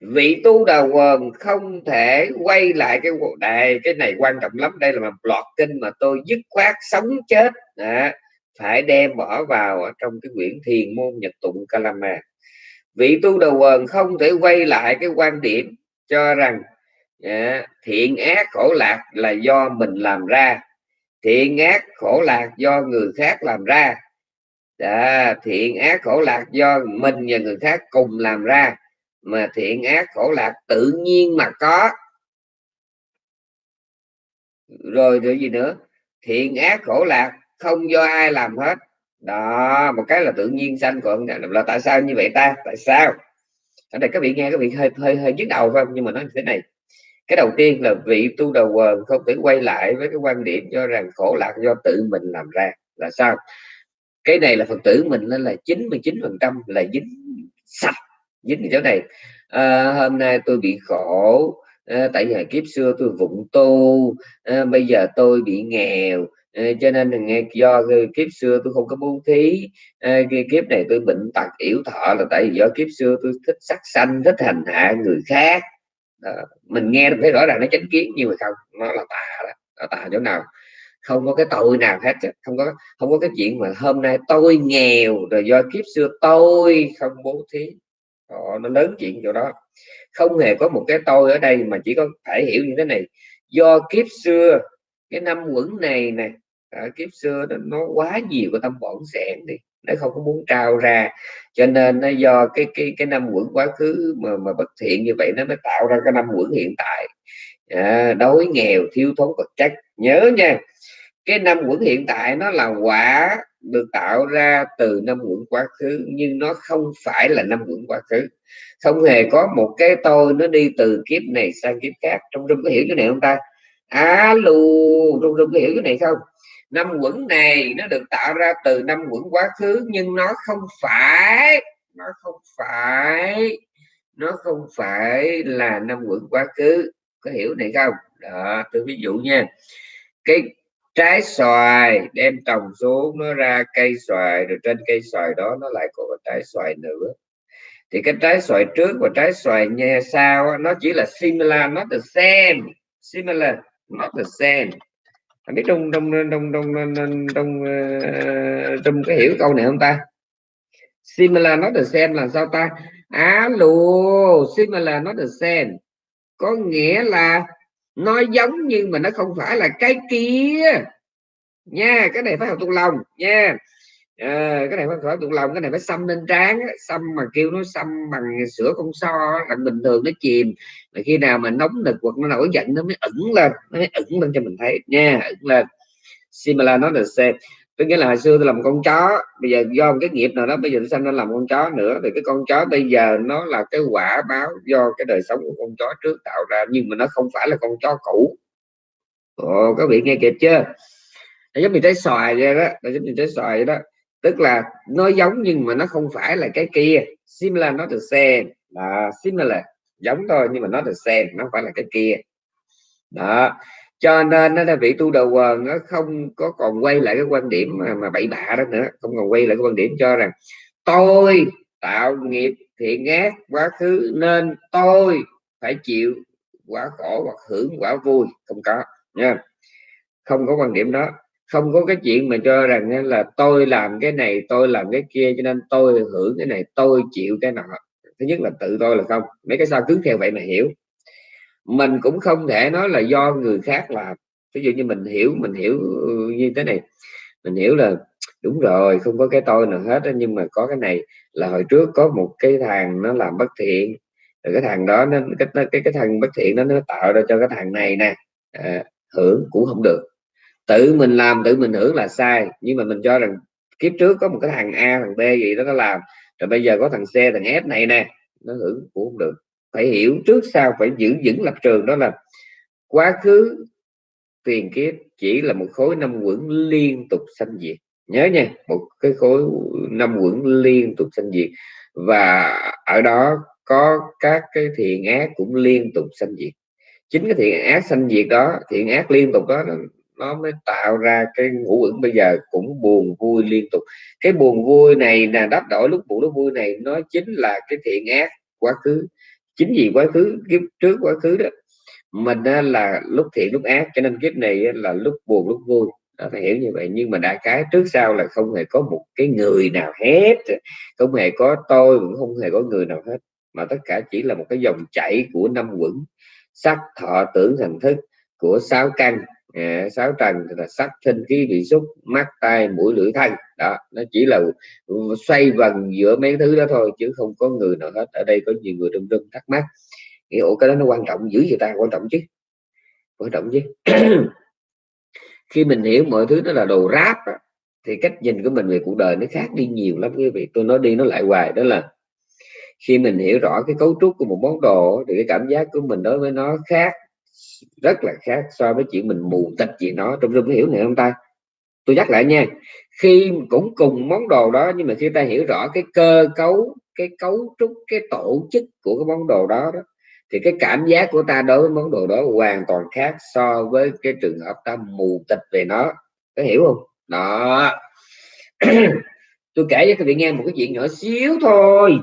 vị tu đầu quần không thể quay lại cái đại cái này quan trọng lắm. Đây là một loạt kinh mà tôi dứt khoát sống chết. À, phải đem bỏ vào ở trong cái quyển thiền môn nhật tụng kalama. Vị tu đầu quần không thể quay lại cái quan điểm cho rằng à, thiện ác khổ lạc là do mình làm ra thiện ác khổ lạc do người khác làm ra. À, thiện ác khổ lạc do mình và người khác cùng làm ra mà thiện ác khổ lạc tự nhiên mà có. Rồi rồi gì nữa? Thiện ác khổ lạc không do ai làm hết. Đó một cái là tự nhiên sanh còn là tại sao như vậy ta? Tại sao? Ở đây các vị nghe các vị hơi hơi hơi nhức đầu không? Nhưng mà nói như thế này. Cái đầu tiên là vị tu đầu quần không thể quay lại với cái quan điểm cho rằng khổ lạc do tự mình làm ra. Là sao? Cái này là phật tử mình nên là 99 phần trăm là dính sạch dính cái chỗ này. À, hôm nay tôi bị khổ à, tại vì kiếp xưa tôi vụng tu à, bây giờ tôi bị nghèo cho nên là nghe do kiếp xưa tôi không có bố thí. Kiếp này tôi bệnh tật yếu thọ là tại vì do kiếp xưa tôi thích sắc xanh thích hành hạ người khác. Đó. mình nghe thấy rõ ràng nó chánh kiến nhưng mà không nó là tà đó tà chỗ nào. Không có cái tội nào hết không có không có cái chuyện mà hôm nay tôi nghèo rồi do kiếp xưa tôi không bố thí. Đó, nó lớn chuyện chỗ đó. Không hề có một cái tôi ở đây mà chỉ có thể hiểu như thế này. Do kiếp xưa cái năm quẩn này nè à, kiếp xưa nó, nó quá nhiều cái tâm bổn sẻn đi nó không có muốn trao ra. Cho nên nó do cái cái cái năm quẩn quá khứ mà mà bất thiện như vậy nó mới tạo ra cái năm quẩn hiện tại. À, đói nghèo thiếu thốn vật chất. Nhớ nha cái năm quẩn hiện tại nó là quả được tạo ra từ năm quẩn quá khứ nhưng nó không phải là năm quẩn quá khứ. Không hề có một cái tôi nó đi từ kiếp này sang kiếp khác. Trong trong có hiểu cái này không ta? Alo trong trong có hiểu cái này không? Năm quẩn này nó được tạo ra từ năm quẩn quá khứ, nhưng nó không phải, nó không phải, nó không phải là năm quẩn quá khứ. Có hiểu này không? Đó, tôi ví dụ nha. Cái trái xoài, đem trồng xuống, nó ra cây xoài, rồi trên cây xoài đó nó lại có trái xoài nữa. Thì cái trái xoài trước và trái xoài nha sau nó chỉ là similar, not the same, similar, not the same anh biết trong trong trong trong trong trong, cái hiểu câu này không ta? Similar not the same là sao ta? Alo similar not the same. Có nghĩa là nó giống nhưng mà nó không phải là cái kia. Nha cái này phải học thuộc lòng. Nha à, cái này phải phải tu lòng cái này phải xăm lên trán xăm mà kêu nó xăm bằng sữa con so là bình thường nó chìm. Mà khi nào mà nóng nực hoặc nó nổi giận nó mới ẩn lên nó mới ẩn lên cho mình thấy. Nha ẩn lên. Similar nó là c tôi nghĩa là hồi xưa tôi làm con chó bây giờ do một cái nghiệp nào đó bây giờ tôi sanh ra làm con chó nữa? Thì cái con chó bây giờ nó là cái quả báo do cái đời sống của con chó trước tạo ra nhưng mà nó không phải là con chó cũ. Ồ, các vị nghe kịp chưa? Nó giống như trái xoài vậy đó nó giống như trái xoài vậy đó tức là nó giống nhưng mà nó không phải là cái kia. Similar nó the same là similar giống thôi nhưng mà nó the same nó không phải là cái kia. Đó cho nên nó là vị tu đầu quần nó không có còn quay lại cái quan điểm mà, mà bậy bạ đó nữa không còn quay lại cái quan điểm cho rằng tôi tạo nghiệp thiện ác quá khứ nên tôi phải chịu quả khổ hoặc hưởng quả vui. Không có nha. Không có quan điểm đó không có cái chuyện mà cho rằng là tôi làm cái này tôi làm cái kia cho nên tôi hưởng cái này tôi chịu cái nọ. Thứ nhất là tự tôi là không. Mấy cái sao cứ theo vậy mà hiểu. Mình cũng không thể nói là do người khác làm. Ví dụ như mình hiểu mình hiểu ừ, như thế này. Mình hiểu là đúng rồi không có cái tôi nào hết nhưng mà có cái này là hồi trước có một cái thằng nó làm bất thiện. Rồi cái thằng đó nó cái cái cái thằng bất thiện đó nó tạo ra cho cái thằng này nè. À, hưởng cũng không được tự mình làm, tự mình hưởng là sai. Nhưng mà mình cho rằng kiếp trước có một cái thằng A, thằng B gì đó, nó làm. Rồi bây giờ có thằng C, thằng F này nè, nó hưởng cũng không được. Phải hiểu trước sau, phải giữ vững lập trường. Đó là quá khứ tiền kiếp chỉ là một khối năm quẩn liên tục sanh diệt. Nhớ nha, một cái khối năm quẩn liên tục sanh diệt. Và ở đó có các cái thiện ác cũng liên tục sanh diệt. Chính cái thiện ác sanh diệt đó, thiện ác liên tục đó nó mới tạo ra cái ngũ uẩn. Bây giờ cũng buồn vui liên tục. Cái buồn vui này là đáp đổi lúc buồn lúc vui này nó chính là cái thiện ác quá khứ. Chính vì quá khứ kiếp trước quá khứ đó mình là lúc thiện lúc ác cho nên kiếp này là lúc buồn lúc vui. Đó, phải hiểu như vậy. Nhưng mà đại cái trước sau là không hề có một cái người nào hết. Không hề có tôi cũng không hề có người nào hết. Mà tất cả chỉ là một cái dòng chảy của năm quẩn sắc thọ tưởng thành thức của sáu căn à, sáu trần là sắc thinh khí vị xúc mắt tai mũi lưỡi thân. Đó nó chỉ là xoay vần giữa mấy thứ đó thôi chứ không có người nào hết. Ở đây có nhiều người trong rừng thắc mắc. Nghĩ ủa cái đó nó quan trọng dữ vậy ta? Quan trọng chứ? Quan trọng chứ? [CLEARS THROAT] Khi mình hiểu mọi thứ nó là đồ ráp thì cách nhìn của mình về cuộc đời nó khác đi nhiều lắm quý vị. Tôi nói đi nó lại hoài đó là khi mình hiểu rõ cái cấu trúc của một món đồ thì cái cảm giác của mình đối với nó khác rất là khác so với chuyện mình mù tịch gì nó trong rung hiểu này không ta? Tôi nhắc lại nha khi cũng cùng món đồ đó nhưng mà khi ta hiểu rõ cái cơ cấu cái cấu trúc cái tổ chức của cái món đồ đó, đó thì cái cảm giác của ta đối với món đồ đó hoàn toàn khác so với cái trường hợp ta mù tịch về nó. Có hiểu không? Đó. [CLEARS THROAT] Tôi kể cho các vị nghe một cái chuyện nhỏ xíu thôi.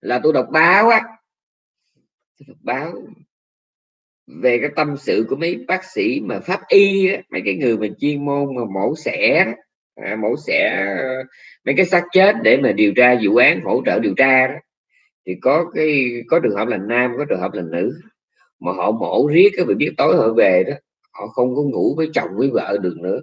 Là tôi đọc báo á. Đọc báo về cái tâm sự của mấy bác sĩ mà pháp y đó, mấy cái người mà chuyên môn mà mổ xẻ à, mổ xẻ ờ, mấy cái xác chết để mà điều tra vụ án hỗ trợ điều tra đó thì có cái có trường hợp là nam có trường hợp là nữ mà họ mổ riết cái vị biết tối họ về đó họ không có ngủ với chồng với vợ được nữa.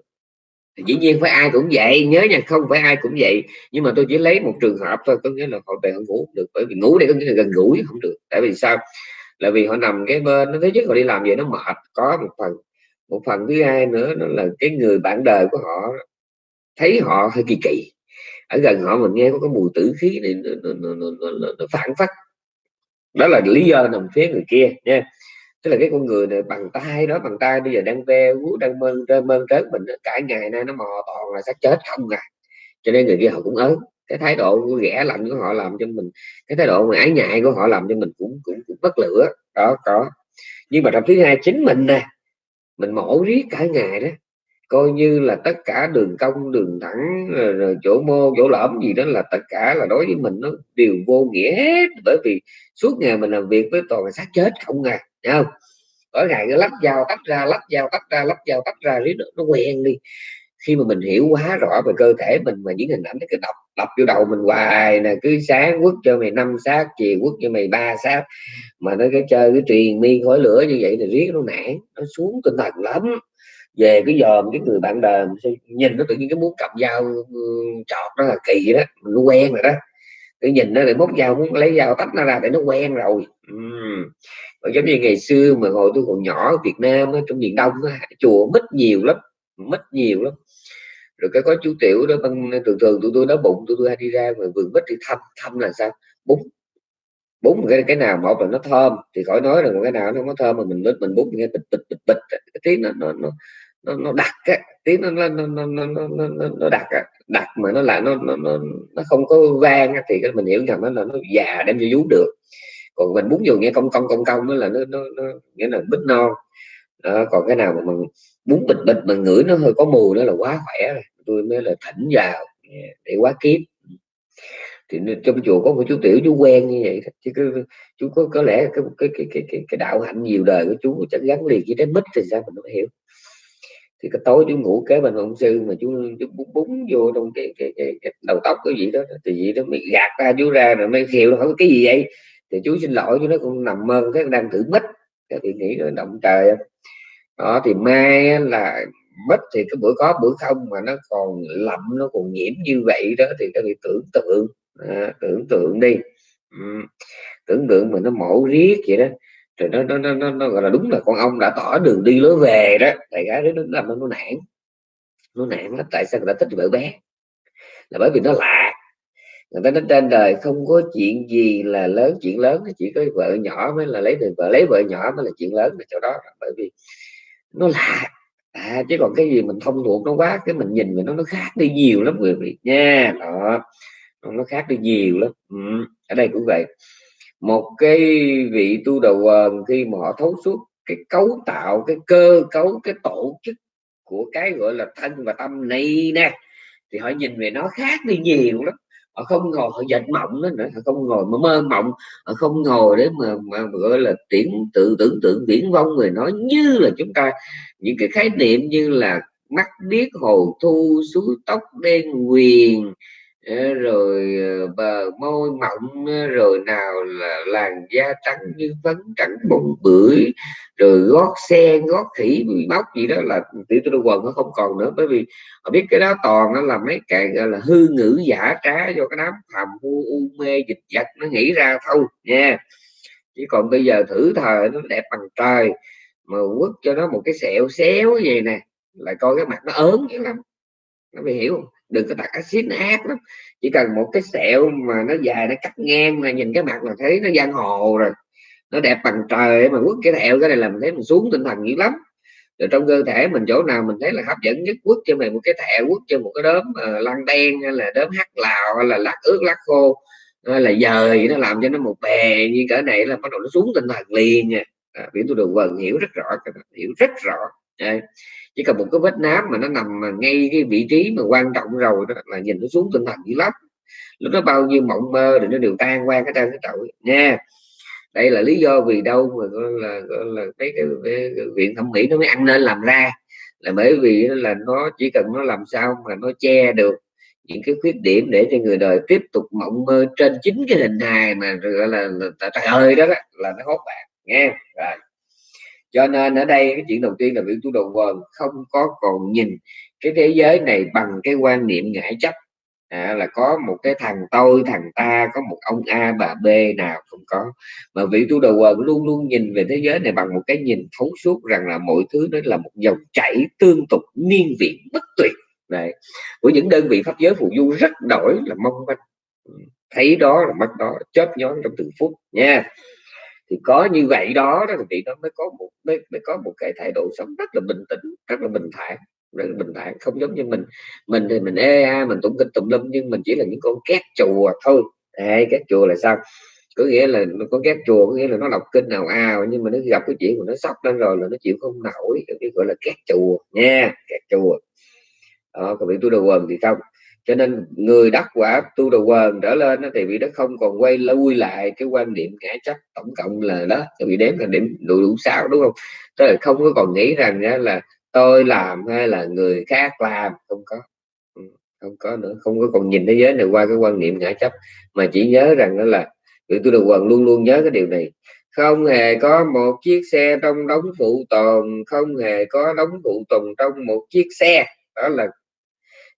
Thì dĩ nhiên phải ai cũng vậy nhớ nha không phải ai cũng vậy nhưng mà tôi chỉ lấy một trường hợp thôi có nghĩa là họ về họ ngủ được bởi vì ngủ đây có nghĩa là gần gũi không được. Tại vì sao? Là vì họ nằm cái bên nó thứ nhất họ đi làm vậy nó mệt có một phần một phần thứ hai nữa nó là cái người bạn đời của họ thấy họ hơi kỳ kỳ ở gần họ mình nghe có cái mùi tử khí này nó, nó, nó, nó, nó, nó phản phất. Đó là lý do nằm phía người kia nha. Tức là cái con người này bằng tay đó bằng tay bây giờ đang ve vú đang mơn trơn mơn trớn mình cả ngày nay nó mò toàn là xác chết không à. Cho nên người kia họ cũng ớn cái thái độ ghẻ lạnh của họ làm cho mình cái thái độ ái ngại của họ làm cho mình cũng cũng, cũng bất lửa. Đó có. Nhưng mà trong thứ hai chính mình nè mình mổ riết cả ngày đó. Coi như là tất cả đường cong đường thẳng rồi, rồi chỗ mô chỗ lõm gì đó là tất cả là đối với mình nó đều vô nghĩa hết. Bởi vì suốt ngày mình làm việc với toàn là xác chết không à không? Mỗi ngày nó lắp dao tách ra lắp dao tách ra lắp dao tách ra riết nó, nó quen đi khi mà mình hiểu quá rõ về cơ thể mình mà những hình ảnh cái đọc đọc vô đầu mình hoài nè, cứ sáng quất cho mày năm sát chiều quất cho mày ba sát mà nó cái chơi cái truyền mi khói lửa như vậy thì riết nó nản, nó xuống tinh thần lắm. Về cái dòm cái người bạn đời nhìn nó tự nhiên cái muốn cầm dao chọt nó là kỳ đó nó quen rồi đó. Cái nhìn nó để móc dao, muốn lấy dao tách nó ra để nó quen rồi. Uhm. giống như ngày xưa mà hồi tôi còn nhỏ ở Việt Nam trong miền Đông chùa mít nhiều lắm, mít nhiều lắm rồi cái có chú tiểu đó bằng thường thường tụi tôi đói bụng tụi tôi hay đi ra ngoài vườn bích đi thăm thăm là sao bún bún cái cái nào một là nó thơm thì khỏi nói rằng cái nào nó có thơm mà mình lết mình bún nghe bịch bịch bịch bịch cái tiếng nó nó nó nó, nó đặc á tiếng nó nó nó nó nó, nó, nó đặc á đặc mà nó lại nó nó nó, nó không có vang thì cái mình hiểu rằng nó là nó già đem cho vú được còn mình bún vô nghe công công công công nó là nó nó, nó nghĩa là bít non đó, còn cái nào mà mình muốn bịch bịch mà ngửi nó hơi có mùi đó là quá khỏe rồi. Tôi mới là thỉnh vào để quá kiếp. Thì trong chùa có một chú tiểu chú quen như vậy chứ cứ chú có có lẽ cái cái cái cái cái, cái đạo hạnh nhiều đời của chú chẳng gắn liền với trái mít thì sao mình không hiểu. Thì cái tối chú ngủ kế bên ông sư mà chú, chú búng, búng vô trong cái, cái, cái, cái đầu tóc cái gì đó thì gì đó mới gạt ra chú ra rồi mới khiêu nó hỏi cái gì vậy. Thì chú xin lỗi chú nó cũng nằm mơ cái đang thử mít. Thì nghĩ nó động trời đó thì mai là mất thì cái bữa có bữa không mà nó còn lậm nó còn nhiễm như vậy đó thì các vị tưởng tượng. À, tưởng tượng đi. Ừ. tưởng tượng mà nó mổ riết vậy đó rồi nó nó, nó nó nó gọi là đúng là con ông đã tỏ đường đi lối về đó tại gái đó nó làm nó, nó nản. Nó nản lắm tại sao người ta thích vợ bé? Là bởi vì nó lạ. Người ta nói trên đời không có chuyện gì là lớn chuyện lớn chỉ có vợ nhỏ mới là lấy được vợ lấy vợ nhỏ mới là chuyện lớn là chỗ đó. Bởi vì nó lạ à, chứ còn cái gì mình thông thuộc nó quá cái mình nhìn mình nó nó khác đi nhiều lắm người vị. Nha đó. Nó khác đi nhiều lắm. Ừ. ở đây cũng vậy. Một cái vị tu đầu quần khi mà họ thấu suốt cái cấu tạo cái cơ cấu cái tổ chức của cái gọi là thân và tâm này nè thì họ nhìn về nó khác đi nhiều lắm họ không ngồi họ dệt mộng đó nữa họ không ngồi mà mơ mộng. Họ không ngồi để mà, mà gọi là tiễn tự tưởng tượng viễn vông người nói như là chúng ta. Những cái khái niệm như là mắt biết hồ thu suối tóc đen quyền rồi bờ môi mọng ờ, rồi nào là làn da trắng như phấn trắng bụng bưởi rồi gót sen gót khỉ bị móc gì đó là tiểu tôi quần nó không còn nữa. Bởi vì họ biết cái đó toàn nó là mấy cái gọi là hư ngữ giả trá do cái đám thầm u, u mê dịch vật nó nghĩ ra thôi nha. Chỉ còn bây giờ thử thời nó đẹp bằng trời mà quất cho nó một cái sẹo xéo vậy nè lại coi cái mặt nó ớn dữ lắm. Nó bị hiểu không? Đừng có đặt axit nó ác lắm. Chỉ cần một cái sẹo mà nó dài nó cắt ngang là nhìn cái mặt là thấy nó giang hồ rồi. Nó đẹp bằng trời mà quất cái thẹo cái này làm thấy mình xuống tinh thần dữ lắm. Rồi trong cơ thể mình chỗ nào mình thấy là hấp dẫn nhất quất cho mình một cái thẹo quất cho một cái đốm ờ, uh, lăn đen hay là đốm hắc lào hay là lát ướt lát khô hay là dời nó làm cho nó một bè như cỡ này là bắt đầu nó xuống tinh thần liền nha. À, biển tôi đường vần hiểu rất rõ hiểu rất rõ. Đây chỉ cần một cái vết nám mà nó nằm mà ngay cái vị trí mà quan trọng rồi đó là nhìn nó xuống tinh thần dữ lắm. Lúc nó bao nhiêu mộng mơ thì nó đều tan qua cái trang cái tội. Nha đây là lý do vì đâu mà là là cái, cái, cái, cái viện thẩm mỹ nó mới ăn nên làm ra. Là bởi vì là nó chỉ cần nó làm sao mà nó che được những cái khuyết điểm để cho người đời tiếp tục mộng mơ trên chính cái hình hài mà gọi là, là, là trời ơi đó, đó là nó hốt bạn. Nghe rồi cho nên ở đây cái chuyện đầu tiên là vị tu đầu quần không có còn nhìn cái thế giới này bằng cái quan niệm ngã chấp. À, là có một cái thằng tôi thằng ta có một ông A bà B nào không có. Mà vị tu đầu quần luôn luôn nhìn về thế giới này bằng một cái nhìn thấu suốt rằng là mọi thứ đó là một dòng chảy tương tục niên viện bất tuyệt. Này của những đơn vị pháp giới phù du rất đổi là mong manh. Ừ, thấy đó là mắt đó chớp nhón trong từng phút nha thì có như vậy đó đó thì nó mới có một mới, mới có một cái thái độ sống rất là bình tĩnh rất là bình thản rất là bình thản không giống như mình. Mình thì mình ê a mình tụng kinh tụng lâm nhưng mình chỉ là những con két chùa thôi. Đấy, két chùa là sao? Có nghĩa là con có két chùa có nghĩa là nó đọc kinh nào ào nhưng mà nó gặp cái chuyện mà nó sốc lên rồi là nó chịu không nổi cái gọi là két chùa nha két chùa. Đó còn bị tôi đồ quần thì không cho nên người đắc quả tu đầu quần trở lên thì vị đó không còn quay lui lại cái quan điểm ngã chấp tổng cộng là đó thì bị đếm là điểm đủ đủ sao đúng không? Tức là không có còn nghĩ rằng là tôi làm hay là người khác làm, không có. Ừ, không có nữa, không có còn nhìn thế giới này qua cái quan niệm ngã chấp, mà chỉ nhớ rằng đó là vị tu đầu quần luôn luôn nhớ cái điều này. Không hề có một chiếc xe trong đống phụ tồn, không hề có đống phụ tồn trong một chiếc xe, đó là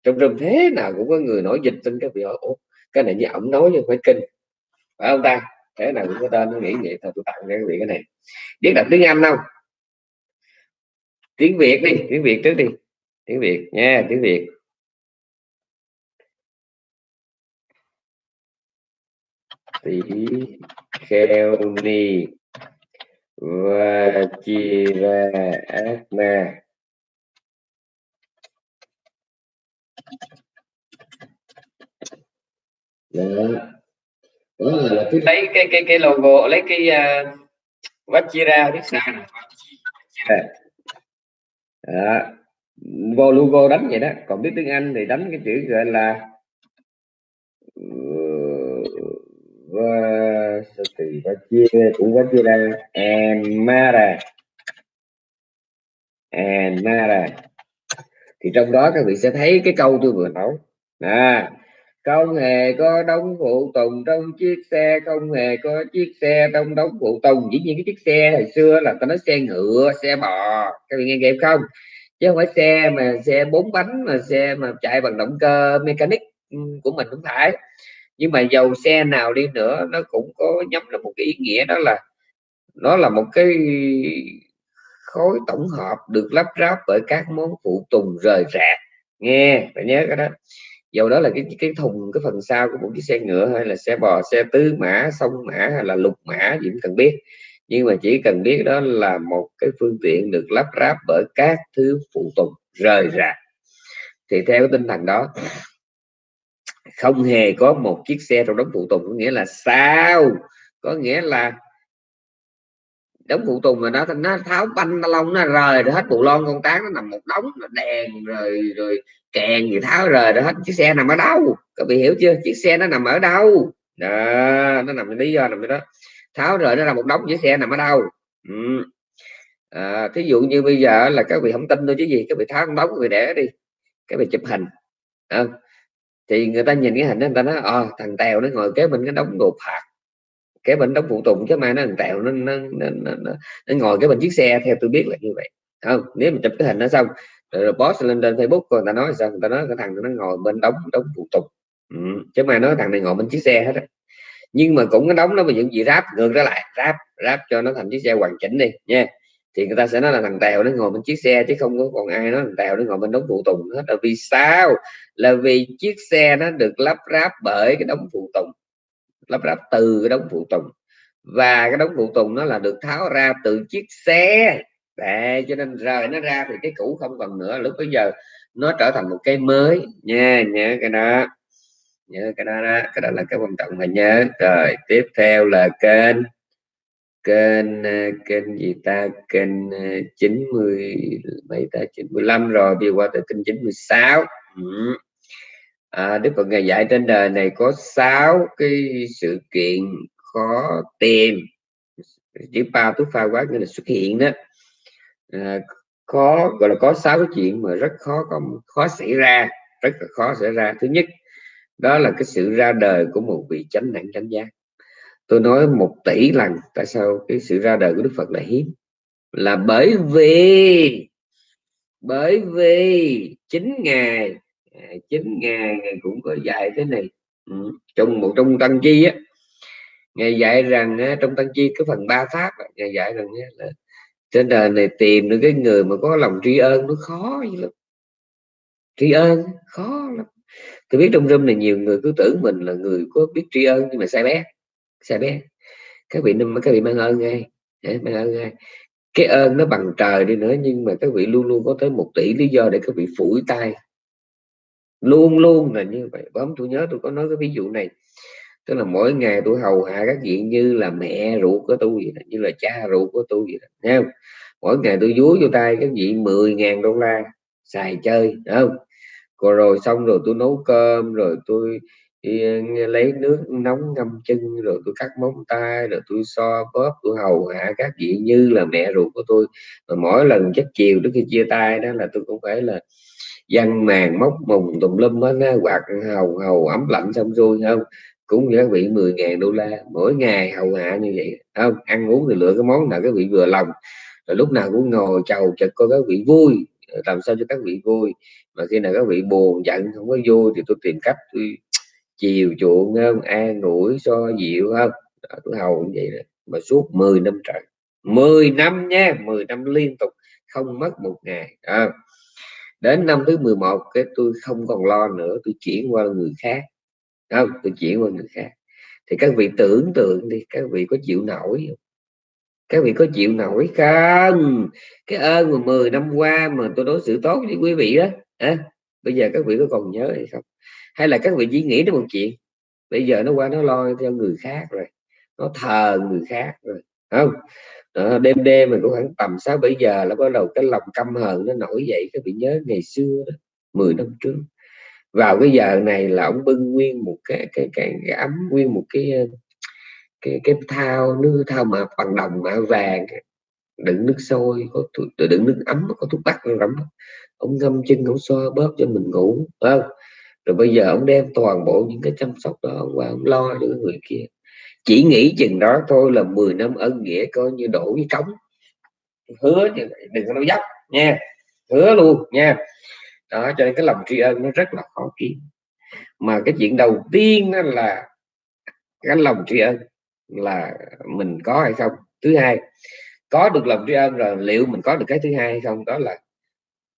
trong rừng thế nào cũng có người nói dịch tin cái bị hỏi Ủa, cái này như ổng nói nhưng phải kinh. Phải không ta? Thế nào cũng có tên nó nghĩ vậy thôi tôi tặng cho các vị cái này. Biết đọc tiếng anh không? Tiếng việt đi tiếng việt trước đi. Tiếng việt nha tiếng việt. Tỷ kheo ni và chi ra ác na đó đó là cứ lấy cái cái cái logo lấy cái uh, Vachira biết sao nè. Đó. vô logo đánh vậy đó. Còn biết tiếng Anh thì đánh cái chữ gọi là và từ Vachira cũng Vachira Amara Amara thì trong đó các vị sẽ thấy cái câu tôi vừa nói. À không hề có đóng phụ tùng trong chiếc xe, không hề có chiếc xe trong đóng phụ tùng. Dĩ nhiên cái chiếc xe hồi xưa là ta nói xe ngựa, xe bò. Các vị nghe kịp không? Chứ không phải xe mà xe bốn bánh, mà xe mà chạy bằng động cơ mechanic ừ, của mình cũng phải. Nhưng mà dầu xe nào đi nữa, nó cũng có nhắm là một cái ý nghĩa đó là, nó là một cái khối tổng hợp được lắp ráp bởi các món phụ tùng rời rạc. Nghe, phải nhớ cái đó. Dầu đó là cái cái thùng, cái phần sau của một chiếc xe ngựa hay là xe bò, xe tứ mã, sông mã hay là lục mã gì cũng cần biết. Nhưng mà chỉ cần biết đó là một cái phương tiện được lắp ráp bởi các thứ phụ tùng rời rạc. Thì theo cái tinh thần đó, không hề có một chiếc xe trong đống phụ tùng, có nghĩa là sao? Có nghĩa là đống phụ tùng mà nó nó tháo banh lông nó rời rồi hết bộ lon con tán nó nằm một đống nó đèn rồi rồi kèn gì tháo rời rồi hết. Chiếc xe nằm ở đâu? Các vị hiểu chưa? Chiếc xe nó nằm ở đâu? Đó nó nằm lý do nằm đó. Tháo rời nó là một đống chiếc xe nằm ở đâu? Ừ. à, thí dụ như bây giờ là các vị không tin tôi chứ gì các vị tháo một đống người để đi các vị chụp hình. À, thì người ta nhìn cái hình đó người ta nói à, thằng tèo nó ngồi kế bên cái đống đồ phạt cái bên đóng phụ tùng chứ mai nó thằng tẹo nó nó, nó, nó, nó, nó ngồi cái bên chiếc xe theo tôi biết là như vậy. Không? Nếu mà chụp cái hình nó xong rồi post lên trên facebook người ta nói sao người ta nói cái thằng nó ngồi bên đóng đóng phụ tùng. Ừ. chứ mai nói thằng này ngồi bên chiếc xe hết á. Nhưng mà cũng cái đóng nó mà những gì ráp ngược ra lại ráp ráp cho nó thành chiếc xe hoàn chỉnh đi nha. Thì người ta sẽ nói là thằng tèo nó ngồi bên chiếc xe chứ không có còn ai nói thằng tèo nó ngồi bên đống phụ tùng hết. Là vì sao? Là vì chiếc xe nó được lắp ráp bởi cái đống phụ tùng lắp ráp từ cái đống phụ tùng. Và cái đống phụ tùng nó là được tháo ra từ chiếc xe. Để cho nên rời nó ra thì cái cũ không còn nữa. Lúc bây giờ nó trở thành một cái mới. Nha nhớ cái đó. Nhớ cái đó, đó. Cái đó là cái quan trọng mà nhớ. Rồi tiếp theo là kênh. Kênh ờ, kênh gì ta? Kênh ờ, 90 mấy ta? 95 rồi đi qua tới kênh 96 ừ à, Đức Phật ngày dạy trên đời này có sáu cái sự kiện khó tìm. Chữ pa túc pha quá nghĩa là xuất hiện đó. À, khó gọi là có sáu cái chuyện mà rất khó có khó xảy ra rất là khó xảy ra. Thứ nhất đó là cái sự ra đời của một vị chánh đẳng chánh giác. Tôi nói một tỷ lần tại sao cái sự ra đời của đức phật là hiếm? Là bởi vì bởi vì chính ngài chín chính cũng có dạy thế này. Ừ. trong một, trong tăng chi á, ngài dạy rằng trong tăng chi cái phần ba pháp ngài dạy rằng là trên đời này tìm được cái người mà có lòng tri ân nó khó lắm. Tri ân khó lắm. Tôi biết trong râm này nhiều người cứ tưởng mình là người có biết tri ân nhưng mà sai bé sai bé. Các vị năm các vị mang ơn ngay. Mang ơn ngay. Cái ơn nó bằng trời đi nữa nhưng mà các vị luôn luôn có tới một tỷ lý do để các vị phủi tay luôn luôn là như vậy. Bấm tôi nhớ tôi có nói cái ví dụ này. Tức là mỗi ngày tôi hầu hạ các vị như là mẹ ruột của tôi vậy đó, như là cha ruột của tôi vậy đó nghe không? mỗi ngày tôi dúi vô tay các vị 10.000 đô la xài chơi không? Còn rồi xong rồi tôi nấu cơm rồi tôi đi lấy nước nóng ngâm chân rồi tôi cắt móng tay rồi tôi so bóp tôi hầu hạ các vị như là mẹ ruột của tôi. Mà mỗi lần chắc chiều trước khi chia tay đó là tôi cũng phải là dân màng móc mùng tùm lum á quạt hầu hầu ấm lạnh xong rồi không? Cũng giá các vị 10.000 đô la mỗi ngày hầu hạ như vậy không? Ăn uống thì lựa cái món nào các vị vừa lòng rồi lúc nào cũng ngồi chầu chật coi các vị vui làm sao cho các vị vui. Mà khi nào các vị buồn giận không có vui thì tôi tìm cách tôi chiều chuộng không? An ủi so dịu không? Đó, tôi hầu như vậy đó. mà suốt 10 năm trời 10 năm nha 10 năm liên tục không mất một ngày à đến năm thứ 11 cái tôi không còn lo nữa tôi chuyển qua người khác. Không tôi chuyển qua người khác. Thì các vị tưởng tượng đi các vị có chịu nổi không? Các vị có chịu nổi không? Cái ơn mà 10 năm qua mà tôi đối xử tốt với quý vị đó à, bây giờ các vị có còn nhớ hay không? Hay là các vị chỉ nghĩ đến một chuyện bây giờ nó qua nó lo theo người khác rồi nó thờ người khác rồi không? Đó, đêm đêm mình cũng khoảng tầm sáu bảy giờ là bắt đầu cái lòng căm hờn nó nổi dậy các vị nhớ ngày xưa đó 10 năm trước. Vào cái giờ này là ông bưng nguyên một cái cái cái, cái ấm nguyên một cái ờ, cái cái thao nước thao mà bằng đồng mạ vàng đựng nước sôi có đựng nước ấm có thuốc bắc rắm. Ông ngâm chân ông xoa bóp cho mình ngủ không? Rồi bây giờ ông đem toàn bộ những cái chăm sóc đó ông qua ông lo cho người kia chỉ nghĩ chừng đó thôi là 10 năm ân nghĩa coi như đổ với cống hứa đừng có nói dốc, nha. Hứa luôn, nha. Đó, cho nên cái lòng tri ân nó rất là khó kiếm. Mà cái chuyện đầu tiên đó là cái lòng tri ân là mình có hay không? Thứ hai, có được lòng tri ân rồi liệu mình có được cái thứ hai hay không? Đó là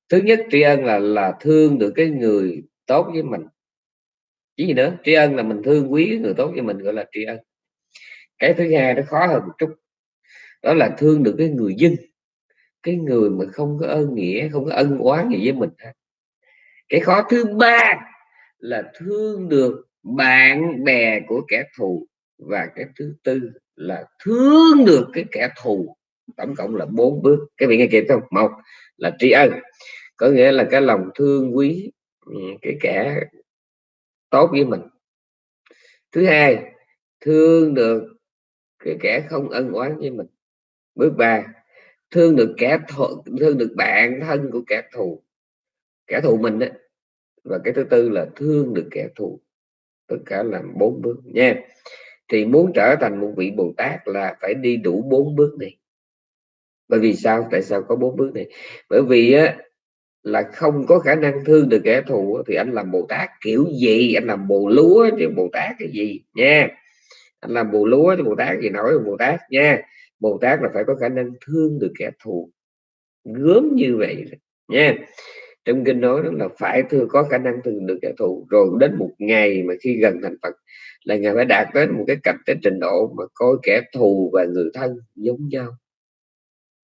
thứ nhất, tri ân là là thương được cái người tốt với mình. Chứ gì nữa, tri ân là mình thương quý người tốt với mình, gọi là tri ân cái thứ hai nó khó hơn một chút, đó là thương được cái người dân, cái người mà không có ơn nghĩa, không có ân oán gì với mình cái khó thứ ba là thương được bạn bè của kẻ thù, và cái thứ tư là thương được cái kẻ thù. Tổng cộng là bốn bước. Cái vị nghe kịp không? Một là tri ân, có nghĩa là cái lòng thương quý ừ, cái kẻ tốt với mình. Thứ hai, thương được kẻ không ân oán với mình. Bước ba thương được kẻ thù, thương được bạn thân của kẻ thù. Kẻ thù mình đó. và cái thứ tư là thương được kẻ thù. Tất cả là bốn bước nha. Thì muốn trở thành một vị bồ tát là phải đi đủ bốn bước này. Bởi vì sao? Tại sao có bốn bước này? Bởi vì á, là không có khả năng thương được kẻ thù thì anh làm bồ tát kiểu gì? Anh làm bồ lúa thì bồ tát cái gì nha anh làm bồ lúa thì bồ tát gì nói bồ tát nha. Bồ tát là phải có khả năng thương được kẻ thù, gớm như vậy nha. Trong kinh nói đó là phải thương, có khả năng thương được kẻ thù. Rồi đến một ngày mà khi gần thành phật là ngài phải đạt đến một cái cảnh, cái trình độ mà coi kẻ thù và người thân giống nhau,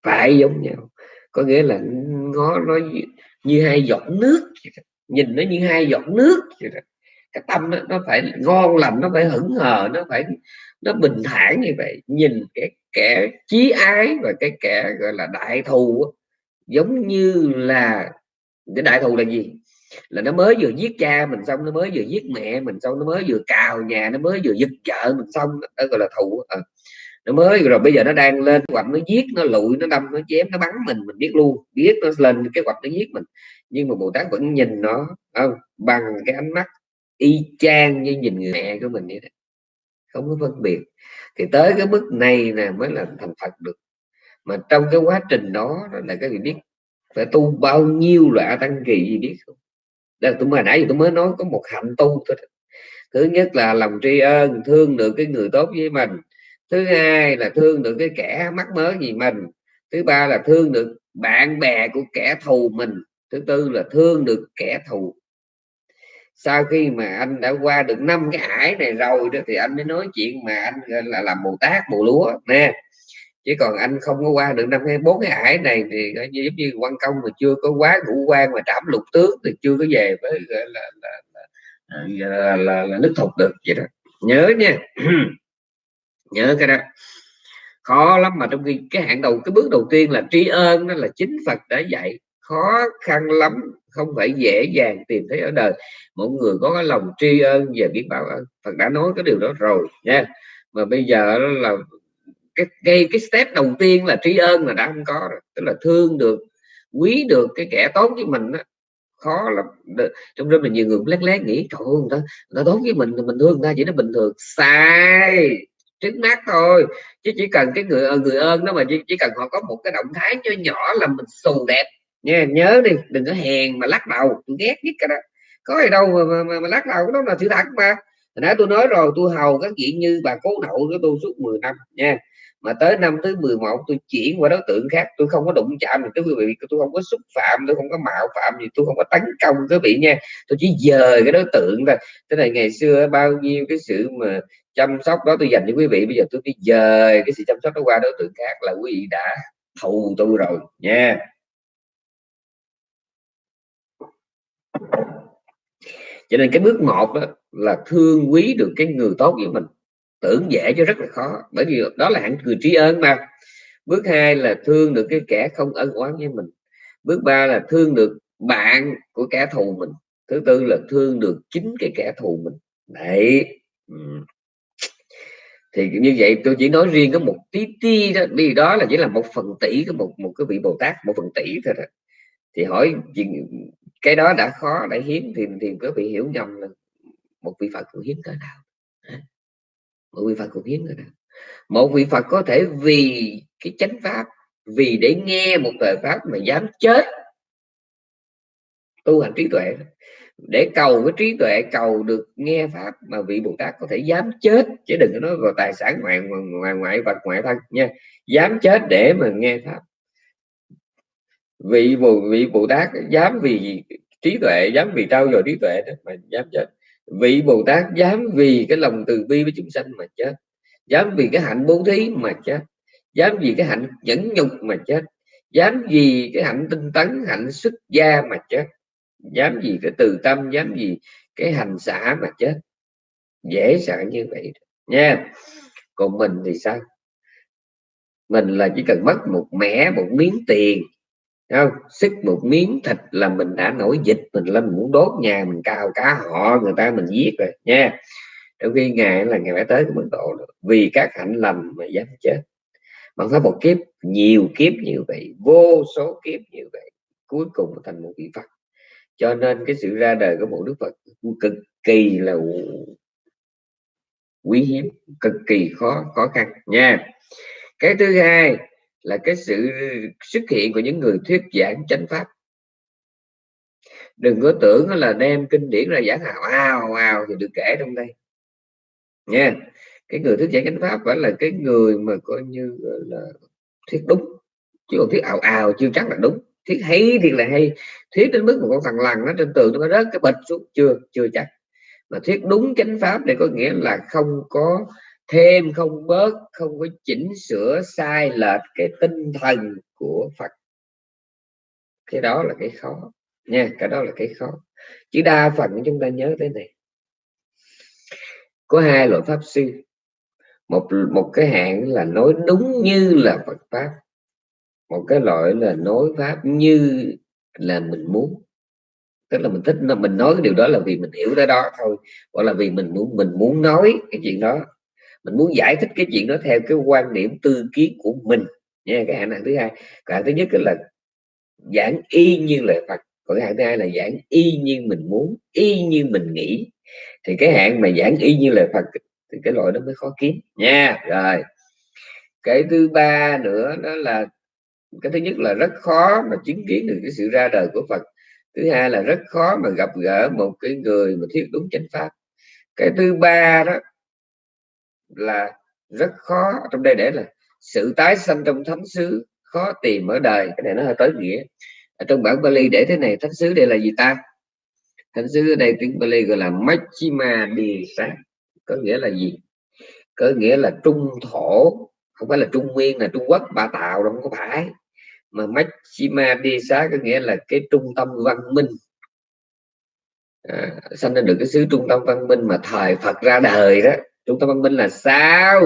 phải giống nhau. Có nghĩa là ngó nó như hai giọt nước nhìn nó như hai giọt nước vậy đó cái tâm nó, nó phải ngon lành nó phải hững hờ nó phải nó bình thản như vậy. Nhìn cái kẻ chí ái và cái kẻ gọi là đại thù giống như là cái đại thù là gì? Là nó mới vừa giết cha mình xong nó mới vừa giết mẹ mình xong nó mới vừa cào nhà nó mới vừa giật vợ mình xong đó gọi là thù à. nó mới rồi bây giờ nó đang lên hoạch nó giết nó lụi nó đâm nó chém nó bắn mình mình biết luôn biết nó lên cái hoạch nó giết mình. Nhưng mà bồ tát vẫn nhìn nó không? Bằng cái ánh mắt y chang như nhìn người mẹ của mình vậy đó. Không có phân biệt. Thì tới cái mức này là mới là thành phật được. Mà trong cái quá trình đó là cái gì biết phải tu bao nhiêu loại tăng kỳ gì biết không? Đây tôi mà nãy tôi mới nói có một hạnh tu thôi thứ nhất là lòng tri ân, thương được cái người tốt với mình. Thứ hai là thương được cái kẻ mắc mớ gì mình. Thứ ba là thương được bạn bè của kẻ thù mình. Thứ tư là thương được kẻ thù sau khi mà anh đã qua được năm cái ải này rồi đó thì anh mới nói chuyện mà anh là làm bồ tát bồ lúa nè. Chứ còn anh không có qua được năm cái bốn cái ải này thì giống như quan công mà chưa có quá ngũ quan mà trảm lục tướng thì chưa có về với là là là, à, là, là, là, là nước thục được vậy đó. Nhớ nha. [CLEARS THROAT] Nhớ cái đó. Khó lắm mà trong khi cái hạng đầu cái bước đầu tiên là tri ơn đó là chính Phật đã dạy khó khăn lắm không phải dễ dàng tìm thấy ở đời. Mỗi người có cái lòng tri ân và biết bảo ơn Phật đã nói cái điều đó rồi nha. Mà bây giờ là cái cái cái step đầu tiên là tri ân là đã không có rồi. Tức là thương được quý được cái kẻ tốt với mình đó, khó lắm. Trong đó mình nhiều người lét lét nghĩ trời ơi người ta, người ta tốt với mình mình thương người ta chỉ nó bình thường. Sai! Trước mắt thôi. Chứ chỉ cần cái người ờ, người ơn đó mà chỉ, chỉ cần họ có một cái động thái cho nhỏ là mình xù đẹp nha nhớ đi đừng có hèn mà lắc đầu. Tôi ghét nhất cái đó. Có gì đâu mà, mà, mà, mà lắc đầu đó là sự thật mà. Nãy tôi nói rồi tôi hầu các chuyện như bà cố nậu của tôi suốt 10 năm nha. Mà tới năm thứ 11 tôi chuyển qua đối tượng khác. Tôi không có đụng chạm được quý vị tôi không có xúc phạm tôi không có mạo phạm gì tôi không có tấn công quý vị nha. Tôi chỉ dời cái đối tượng thôi. Thế này ngày xưa bao nhiêu cái sự mà chăm sóc đó tôi dành cho quý vị bây giờ tôi đi dời cái sự chăm sóc đó qua đối tượng khác là quý vị đã thù tôi rồi nha. Cho nên cái bước một đó là thương quý được cái người tốt với mình. Tưởng dễ chứ rất là khó, bởi vì đó là hạng người trí ơn mà. Bước hai là thương được cái kẻ không ân oán với mình. Bước ba là thương được bạn của kẻ thù mình. Thứ tư là thương được chính cái kẻ thù mình. Đấy. Thì như vậy tôi chỉ nói riêng có một tí tí đó, vì đó là chỉ là một phần tỷ của một một cái vị bồ tát, một phần tỷ thôi đó. thì hỏi cái đó đã khó, đã hiếm, thì thì có bị hiểu nhầm là một vị phật cũng hiếm cỡ nào một vị phật cũng hiếm cỡ nào một vị phật có thể vì cái chánh pháp, vì để nghe một lời pháp mà dám chết, tu hành trí tuệ để cầu cái trí tuệ, cầu được nghe pháp mà vị bồ tát có thể dám chết, chứ đừng có nói vào tài sản ngoại ngoại ngoại vật ngoại thân nha. Dám chết để mà nghe pháp vị bồ vị bồ tát dám vì trí tuệ, dám vì trao dồi trí tuệ đó mà dám chết. Vị bồ tát dám vì cái lòng từ bi với chúng sanh mà chết. Dám vì cái hạnh bố thí mà chết. Dám vì cái hạnh nhẫn nhục mà chết. Dám vì cái hạnh tinh tấn, hạnh xuất gia mà chết. Dám vì cái từ tâm, dám vì cái hành xả mà chết. Dễ sợ như vậy nha. Còn mình thì sao? Mình là chỉ cần mất một mẻ, một miếng tiền không? Sức một miếng thịt là mình đã nổi dịch, mình lên mình muốn đốt nhà, mình cào cá họ, người ta mình giết rồi, nha. Trong khi ngài là ngày phải tới của mình độ vì các hạnh lành mà dám chết. Bằng pháp một kiếp, nhiều kiếp như vậy vô số kiếp như vậy cuối cùng thành một vị phật. Cho nên cái sự ra đời của một đức phật cực kỳ là quý hiếm, cực kỳ khó khó khăn, nha. Cái thứ hai là cái sự xuất hiện của những người thuyết giảng chánh pháp. Đừng có tưởng là đem kinh điển ra giảng hào ào ào thì được kể trong đây. Nha, cái người thuyết giảng chánh pháp phải là cái người mà coi như là, thuyết đúng, chứ còn thuyết ào ào chưa chắc là đúng. Thuyết hay thì là hay, thuyết đến mức một con thằng lằn nó trên tường nó rớt cái bịch xuống, chưa chưa chắc. Mà thuyết đúng chánh pháp này có nghĩa là không có thêm không bớt, không có chỉnh sửa sai lệch cái tinh thần của Phật. Cái đó là cái khó, nha, cái đó là cái khó. Chứ đa phần chúng ta nhớ tới này. Có hai loại pháp sư. Một một cái hạng là nói đúng như là Phật pháp. Một cái loại là nói pháp như là mình muốn. Tức là mình thích, mình nói cái điều đó là vì mình hiểu tới đó thôi. Hoặc là vì mình muốn mình muốn nói cái chuyện đó mình muốn giải thích cái chuyện đó theo cái quan điểm tư kiến của mình. Nha, cái hạn thứ hai. Cái hạn thứ nhất là giảng y như lời Phật. Còn cái hạn thứ hai là giảng y như mình muốn, y như mình nghĩ. Thì cái hạn mà giảng y như lời Phật thì cái loại đó mới khó kiếm. Nha, rồi. Cái thứ ba nữa đó là, cái thứ nhất là rất khó mà chứng kiến được cái sự ra đời của Phật. Thứ hai là rất khó mà gặp gỡ một cái người mà thuyết đúng chánh pháp. Cái thứ ba đó là rất khó. Trong đây để là sự tái sanh trong thánh xứ khó tìm ở đời. Cái này nó hơi tới nghĩa. Ở trong bản Bali để thế này thánh xứ đây là gì ta? Thánh xứ ở đây tiếng Bali gọi là Machima Desa có nghĩa là gì? Có nghĩa là trung thổ. Không phải là trung nguyên là trung quốc ba tạo đâu không có phải. Mà Machima Desa có nghĩa là cái trung tâm văn minh. À, sanh ra được cái xứ trung tâm văn minh mà thời Phật ra đời đó chúng ta văn minh là sao?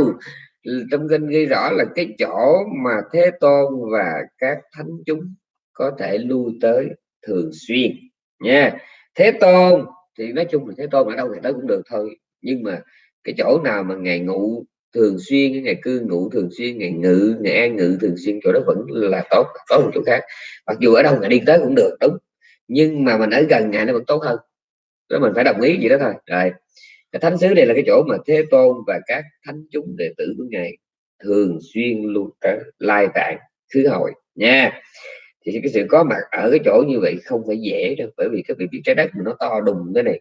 Trong kinh ghi rõ là cái chỗ mà thế tôn và các thánh chúng có thể lui tới thường xuyên, nha. Thế tôn, thì nói chung là thế tôn ở đâu thì tới cũng được thôi. Nhưng mà cái chỗ nào mà ngày ngủ thường xuyên ngày cư ngụ thường xuyên, ngày ngự, ngày an ngự thường xuyên, chỗ đó vẫn là tốt có một chỗ khác. Mặc dù ở đâu ngày đi tới cũng được, đúng. Nhưng mà mình ở gần ngày nó vẫn tốt hơn. Đó, mình phải đồng ý gì đó thôi. Rồi cái thánh xứ đây là cái chỗ mà thế tôn và các thánh chúng đệ tử của ngài thường xuyên luôn tới lai tạng, khứ hội nha. Thì cái sự có mặt ở cái chỗ như vậy không phải dễ đâu, bởi vì cái vị biết trái đất nó to đùng thế này,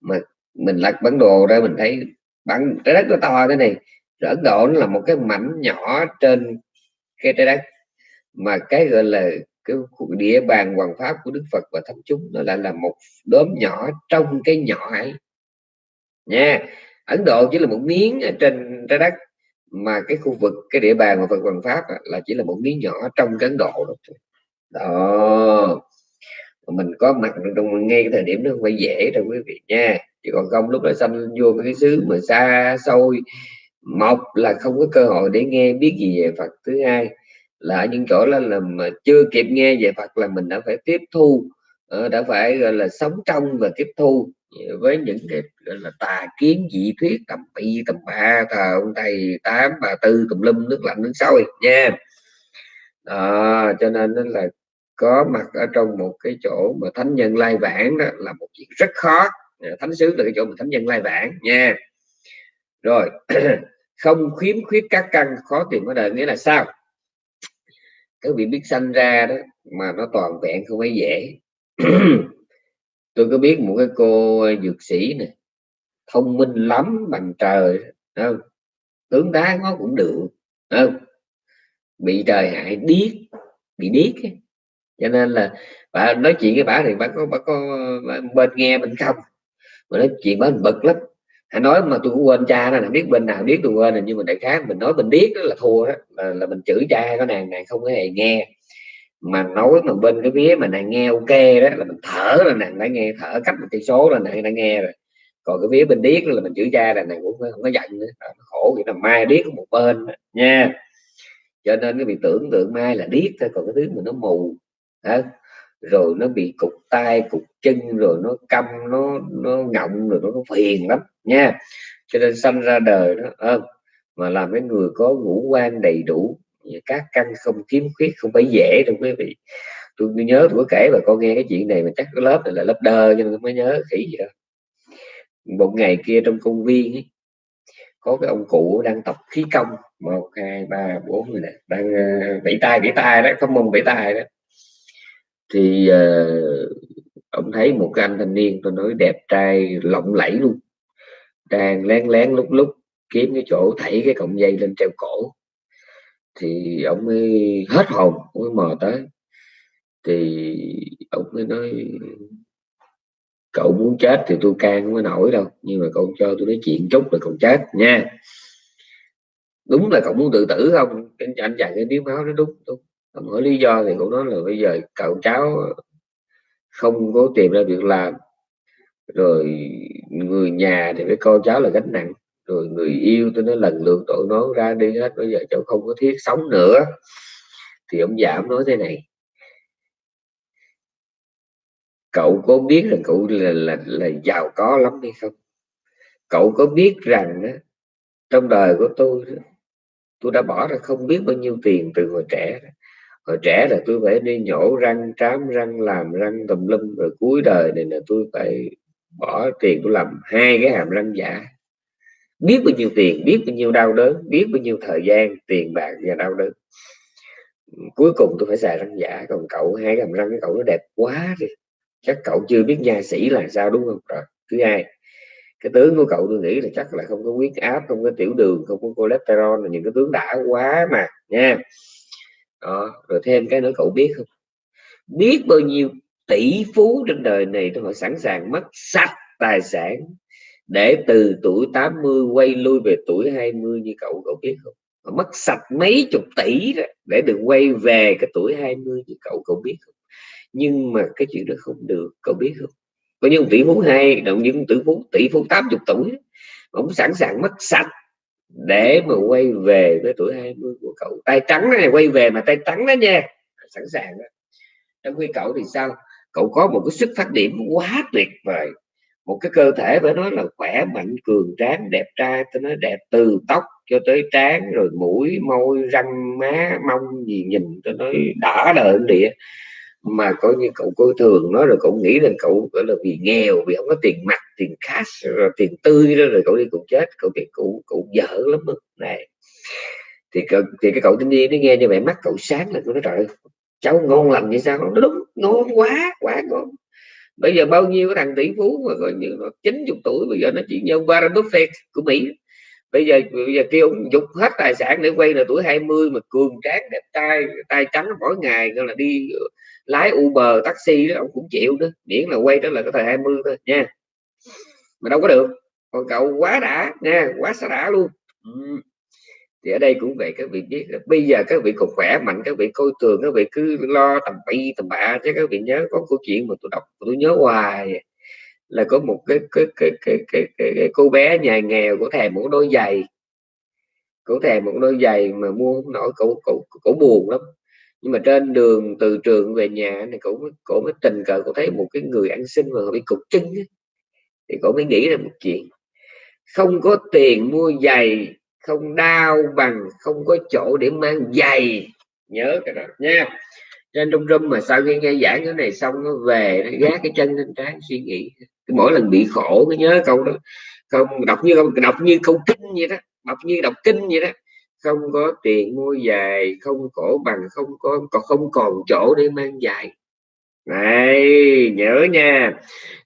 mà mình lật bản đồ ra mình thấy bản trái đất nó to thế này, rồi Ấn Độ nó là một cái mảnh nhỏ trên cái trái đất, mà cái gọi là cái địa bàn hoàng pháp của Đức Phật và thánh chúng nó lại là một đốm nhỏ trong cái nhỏ ấy nha Ấn Độ chỉ là một miếng ở trên trái đất mà cái khu vực cái địa bàn của Phật hoàng pháp là chỉ là một miếng nhỏ trong cái Ấn Độ đó, đó. mình có mặt trong ngay cái thời điểm đó không phải dễ đâu quý vị nha. Chứ còn không lúc đó xâm vô cái xứ mà xa xôi một là không có cơ hội để nghe biết gì về Phật. Thứ hai là ở những chỗ là, là mà chưa kịp nghe về Phật là mình đã phải tiếp thu ờ, đã phải gọi là sống trong và tiếp thu với những cái gọi là tà kiến dị thuyết tầm bậy tầm ba thờ ông thầy tám bà tư tùm lum nước lạnh nước sôi nha. À, cho nên là có mặt ở trong một cái chỗ mà thánh nhân lai vãng đó là một chuyện rất khó. Thánh sứ là cái chỗ mà thánh nhân lai vãng nha. Rồi [CLEARS THROAT] không khiếm khuyết các căn khó tìm ở đời nghĩa là sao? Các vị biết sanh ra đó mà nó toàn vẹn không phải dễ. [CLEARS THROAT] tôi có biết một cái cô ờ, dược sĩ này thông minh lắm bằng trời không? Tướng đá nó cũng được không? Bị trời hại điếc bị điếc ấy. cho nên là bà nói chuyện với bà thì bà có bà có bên nghe bên không? Mà nói chuyện bà bực lắm. Hãy nói mà tôi cũng quên cha đó là biết bên nào biết tôi quên rồi nhưng mà đại khái mình nói mình biết đó là thua đó là, là mình chửi cha có nàng này không có hề nghe mà nói mà bên cái vía mà nàng nghe ok đó là mình thở là nàng đã nghe thở cách một cây số là nàng đã nghe rồi. Còn cái vía bên điếc là mình chữ cha là nàng cũng không có giận nữa. Nó khổ vậy là mai điếc một bên nha. Cho nên cái bị tưởng tượng mai là điếc thôi còn cái thứ mà nó mù đó. rồi nó bị cục tay cục chân rồi nó câm nó nó ngọng rồi nó, nó phiền lắm nha. Cho nên sanh ra đời đó ơn mà làm cái người có ngũ quan đầy đủ các căn không kiếm khuyết không phải dễ đâu quý vị. Tôi nhớ tôi kể và con nghe cái chuyện này mà chắc cái lớp này là lớp đơ cho nên tôi mới nhớ khỉ gì đó. Một ngày kia trong công viên ấy, có cái ông cụ đang tập khí công một hai ba bốn người này đang uh, vẫy tay vẫy tay đó không mông vẫy tay đó. Thì uh, ông thấy một cái anh thanh niên tôi nói đẹp trai lộng lẫy luôn đang lén lén lúc lúc kiếm cái chỗ thảy cái cọng dây lên treo cổ thì ông mới hết hồn ông mới mò tới. Thì ông mới nói cậu muốn chết thì tôi can không có nổi đâu nhưng mà cậu cho tôi nói chuyện chút rồi cậu chết nha. Đúng là cậu muốn tự tử không? Anh, anh chàng cái tiếng máu nó đúng đúng. Ông hỏi lý do thì cậu nói là bây giờ cậu cháu không có tìm ra việc làm rồi người nhà thì với con cháu là gánh nặng rồi người yêu tôi nói lần lượt tội nó ra đi hết. Bây giờ cháu không có thiết sống nữa. Thì ông giảm nói thế này. Cậu có biết là cậu là, là, là giàu có lắm hay không? Cậu có biết rằng đó, trong đời của tôi tôi đã bỏ ra không biết bao nhiêu tiền từ hồi trẻ hồi trẻ là tôi phải đi nhổ răng trám răng làm răng tùm lum rồi cuối đời này là tôi phải bỏ tiền tôi làm hai cái hàm răng giả biết bao nhiêu tiền, biết bao nhiêu đau đớn, biết bao nhiêu thời gian, tiền bạc và đau đớn. Cuối cùng tôi phải xài răng giả, còn cậu hai hàm răng cái cậu nó đẹp quá đi. Chắc cậu chưa biết nha sĩ là sao, đúng không? Rồi, thứ hai, cái tướng của cậu tôi nghĩ là chắc là không có huyết áp, không có tiểu đường, không có cholesterol là những cái tướng đã quá mà, nha. Đó, rồi thêm cái nữa cậu biết không? Biết bao nhiêu tỷ phú trên đời này họ sẵn sàng mất sạch tài sản để từ tuổi 80 quay lui về tuổi 20 như cậu cậu biết không? Mất sạch mấy chục tỷ đó để được quay về cái tuổi 20 như cậu cậu biết không? Nhưng mà cái chuyện đó không được, cậu biết không? Có những tỷ phú hay động những tỷ phú tỷ phú 80 tuổi ông sẵn sàng mất sạch để mà quay về với tuổi 20 của cậu. Tay trắng này, quay về mà tay trắng đó nha, sẵn sàng đó. Trong khi cậu thì sao? Cậu có một cái sức phát điểm quá tuyệt vời một cái cơ thể phải nói là khỏe mạnh cường tráng đẹp trai tôi nói đẹp từ tóc cho tới trán rồi mũi môi răng má mông gì nhìn tôi nói đã đời địa. Mà coi như cậu coi thường nó rồi cậu nghĩ rằng cậu gọi là vì nghèo vì không có tiền mặt tiền cash rồi tiền tươi đó rồi cậu đi cậu chết cậu bị cậu cậu dở lắm đó. này thì cậu, thì cái cậu thanh niên nó nghe như vậy mắt cậu sáng là nó nói trời cháu ngon lành như sao? Nó đúng ngon quá quá ngon bây giờ bao nhiêu cái thằng tỷ phú mà coi như nó chín chục tuổi, bây giờ nó chỉ như Warren Buffett của Mỹ. Bây giờ bây giờ kêu ông dục hết tài sản để quay là tuổi 20 mà cường tráng, đẹp trai, tay trắng mỗi ngày, gọi là đi lái Uber, taxi đó, ông cũng chịu đó. Miễn là quay đó là cái thời 20 thôi, nha. Mà đâu có được. Còn cậu quá đã, nha, quá xa đã luôn. Ừ thì ở đây cũng vậy các vị biết bây giờ các vị còn khỏe mạnh các vị coi thường các vị cứ lo tầm bậy tầm bạ chứ các vị nhớ có câu chuyện mà tôi đọc tôi nhớ hoài. Là có một cái cái cái cái cái, cái, cái cô bé nhà nghèo của thèm một đôi giày. Cổ thèm một đôi giày mà mua không nổi cổ cổ cổ buồn lắm. Nhưng mà trên đường từ trường về nhà này cổ cổ mới tình cờ cổ thấy một cái người ăn xin mà bị cục chân thì cổ mới nghĩ ra một chuyện. Không có tiền mua giày không đau bằng, không có chỗ để mang giày. Nhớ cái đó nha. Trên trong rung mà sau khi nghe giảng cái này xong, nó về, nó gác cái chân lên trán, suy nghĩ. Mỗi lần bị khổ cái nhớ câu đó. Không, đọc như không, đọc như không kinh vậy đó. Đọc như đọc kinh vậy đó. Không có tiền mua giày, không cổ bằng, không có, còn không còn chỗ để mang giày. Này, nhớ nha.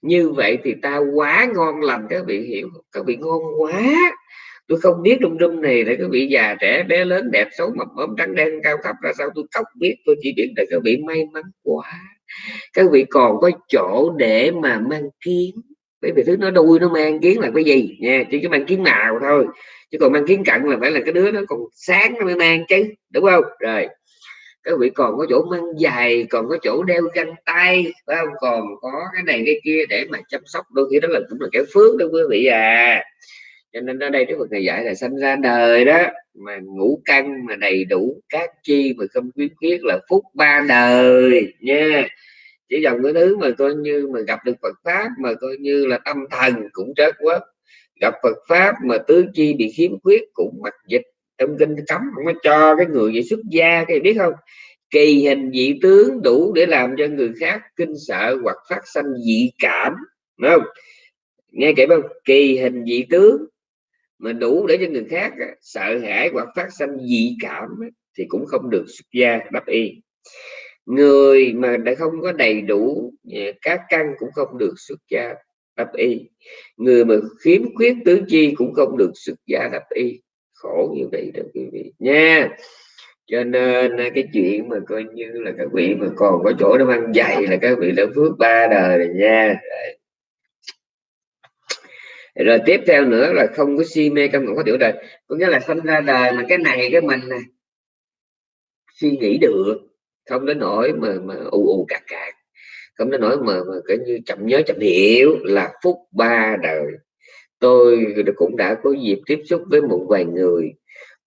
Như vậy thì ta quá ngon lành, các vị hiểu các vị ngon quá tôi không biết trong rung này là các vị già trẻ, bé lớn, đẹp xấu, mập ốm trắng đen, cao thấp ra sao tôi không biết, tôi chỉ biết là các vị may mắn quá. Các vị còn có chỗ để mà mang kiến. Bởi vì thứ nó đuôi nó mang kiến là cái gì? Nha, chỉ có mang kiến nào thôi. Chứ còn mang kiến cận là phải là cái đứa nó còn sáng nó mới mang chứ, đúng không? Rồi các vị còn có chỗ mang giày, còn có chỗ đeo găng tay, phải không? Còn có cái này cái kia để mà chăm sóc, đôi khi đó là cũng là cái phước đó quý vị à cho nên ở đây cái Phật này dạy là sanh ra đời đó, mà ngũ căn mà đầy đủ các chi mà không khuyến khuyết là phúc ba đời, nha. Chỉ dòng cái thứ mà coi như mà gặp được Phật pháp mà coi như là tâm thần cũng chết quá gặp Phật pháp mà tứ chi bị khiếm khuyết cũng mặc dịch. Trong kinh cấm không có cho cái người vậy xuất gia, cái biết không? Kỳ hình dị tướng đủ để làm cho người khác kinh sợ hoặc phát sanh dị cảm đúng không? Nghe kể không kỳ hình dị tướng mà đủ để cho người khác sợ hãi hoặc phát sinh dị cảm thì cũng không được xuất gia đắp y. Người mà đã không có đầy đủ à, các căn cũng không được xuất gia đắp y. Người mà khiếm khuyết tứ chi cũng không được xuất gia đắp y. Khổ như vậy đó, quý vị. Nha. Cho nên à, cái chuyện mà coi như là các vị mà còn có chỗ để mang giày là các vị đã phước ba đời rồi nha rồi tiếp theo nữa là không có si mê trong có tiểu đời có nghĩa là sinh ra đời mà cái này cái mình này suy nghĩ được không đến nỗi mà mà ù ù cạc cạc. Không đến nỗi mà, mà cái như chậm nhớ chậm hiểu là phút ba đời. Tôi cũng đã có dịp tiếp xúc với một vài người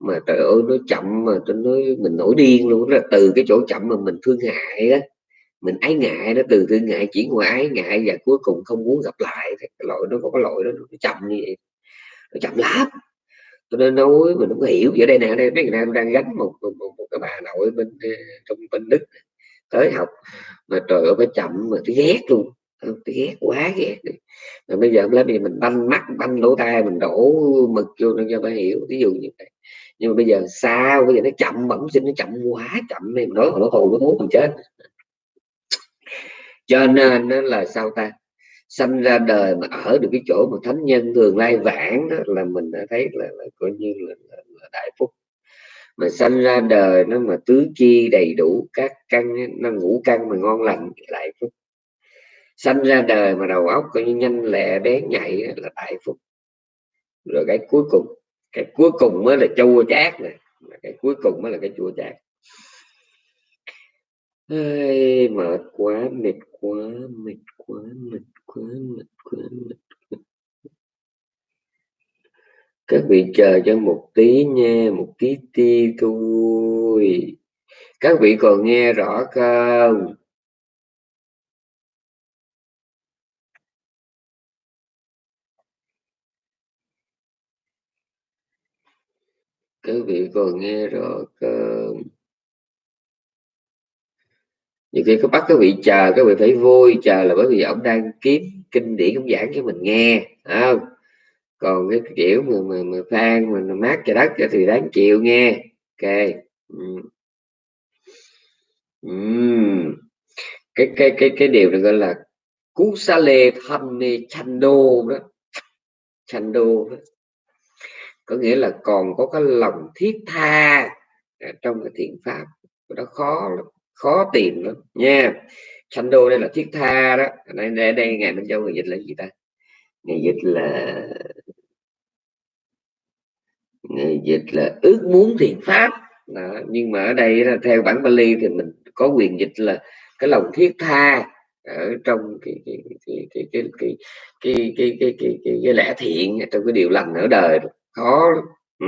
mà trời ơi nó chậm mà tôi nói mình nổi điên luôn. Là từ cái chỗ chậm mà mình thương hại á mình ái ngại nó từ từ ngại chuyển qua ái ngại và cuối cùng không muốn gặp lại. Cái loại nó có cái loại đó nó chậm như vậy. Nó chậm lắm. Cho nên nói mình không hiểu. Giờ đây nè đây mấy người nam đang gánh một, một, một, một cái bà nội bên ờ, trong bên đức tới học. Mà trời ơi phải chậm mà tôi ghét luôn. Ờ, tôi ghét quá ghét mà bây giờ lấy mình banh mắt banh lỗ tai mình đổ mực vô cho bà hiểu ví dụ như vậy. Nhưng mà bây giờ sao? Bây giờ nó chậm bẩm sinh nó chậm quá chậm. Này nói nó hồn nó thú mình chết cho nên nó là sao ta? Sanh ra đời mà ở được cái chỗ mà thánh nhân thường lai vãng đó là mình đã thấy là, là coi như là, là, là đại phúc. Mà sanh ra đời nó mà tứ chi đầy đủ các căn nó ngủ căn mà ngon lành đại phúc. Sanh ra đời mà đầu óc coi như nhanh lẹ bén nhạy là đại phúc. Rồi cái cuối cùng cái cuối cùng mới là chua chát này cái cuối cùng mới là cái chua chát ai, mệt quá mệt quá mệt quá mệt quá mệt quá mệt quá. các vị chờ cho một tí nha, một tí ti thôi. Các vị còn nghe rõ không? Các vị còn nghe rõ không? Nhiều khi có bắt các vị chờ các vị phải vui chờ là bởi vì ông đang kiếm kinh điển ông giảng cho mình nghe không? Còn cái kiểu mà mà, mà phan mà mát cho đất thì đáng chịu nghe. Ok. Ừ. Ừ. cái cái cái cái điều này gọi là cú sa lê thanh đô đó. Chando đó. Có nghĩa là còn có cái lòng thiết tha à, trong cái thiện pháp. Nó khó lắm khó tìm lắm nha đô đây là thiết tha đó đây đây, đây ngày Minh Châu người dịch là gì ta ngày dịch là ngày dịch là ước muốn thiện pháp đó. nhưng mà ở đây là theo bản Bali thì mình có quyền dịch là cái lòng thiết tha ở trong cái cái cái cái cái cái cái cái cái, cái, cái, cái lẽ thiện trong cái điều lành ở đời khó ừ.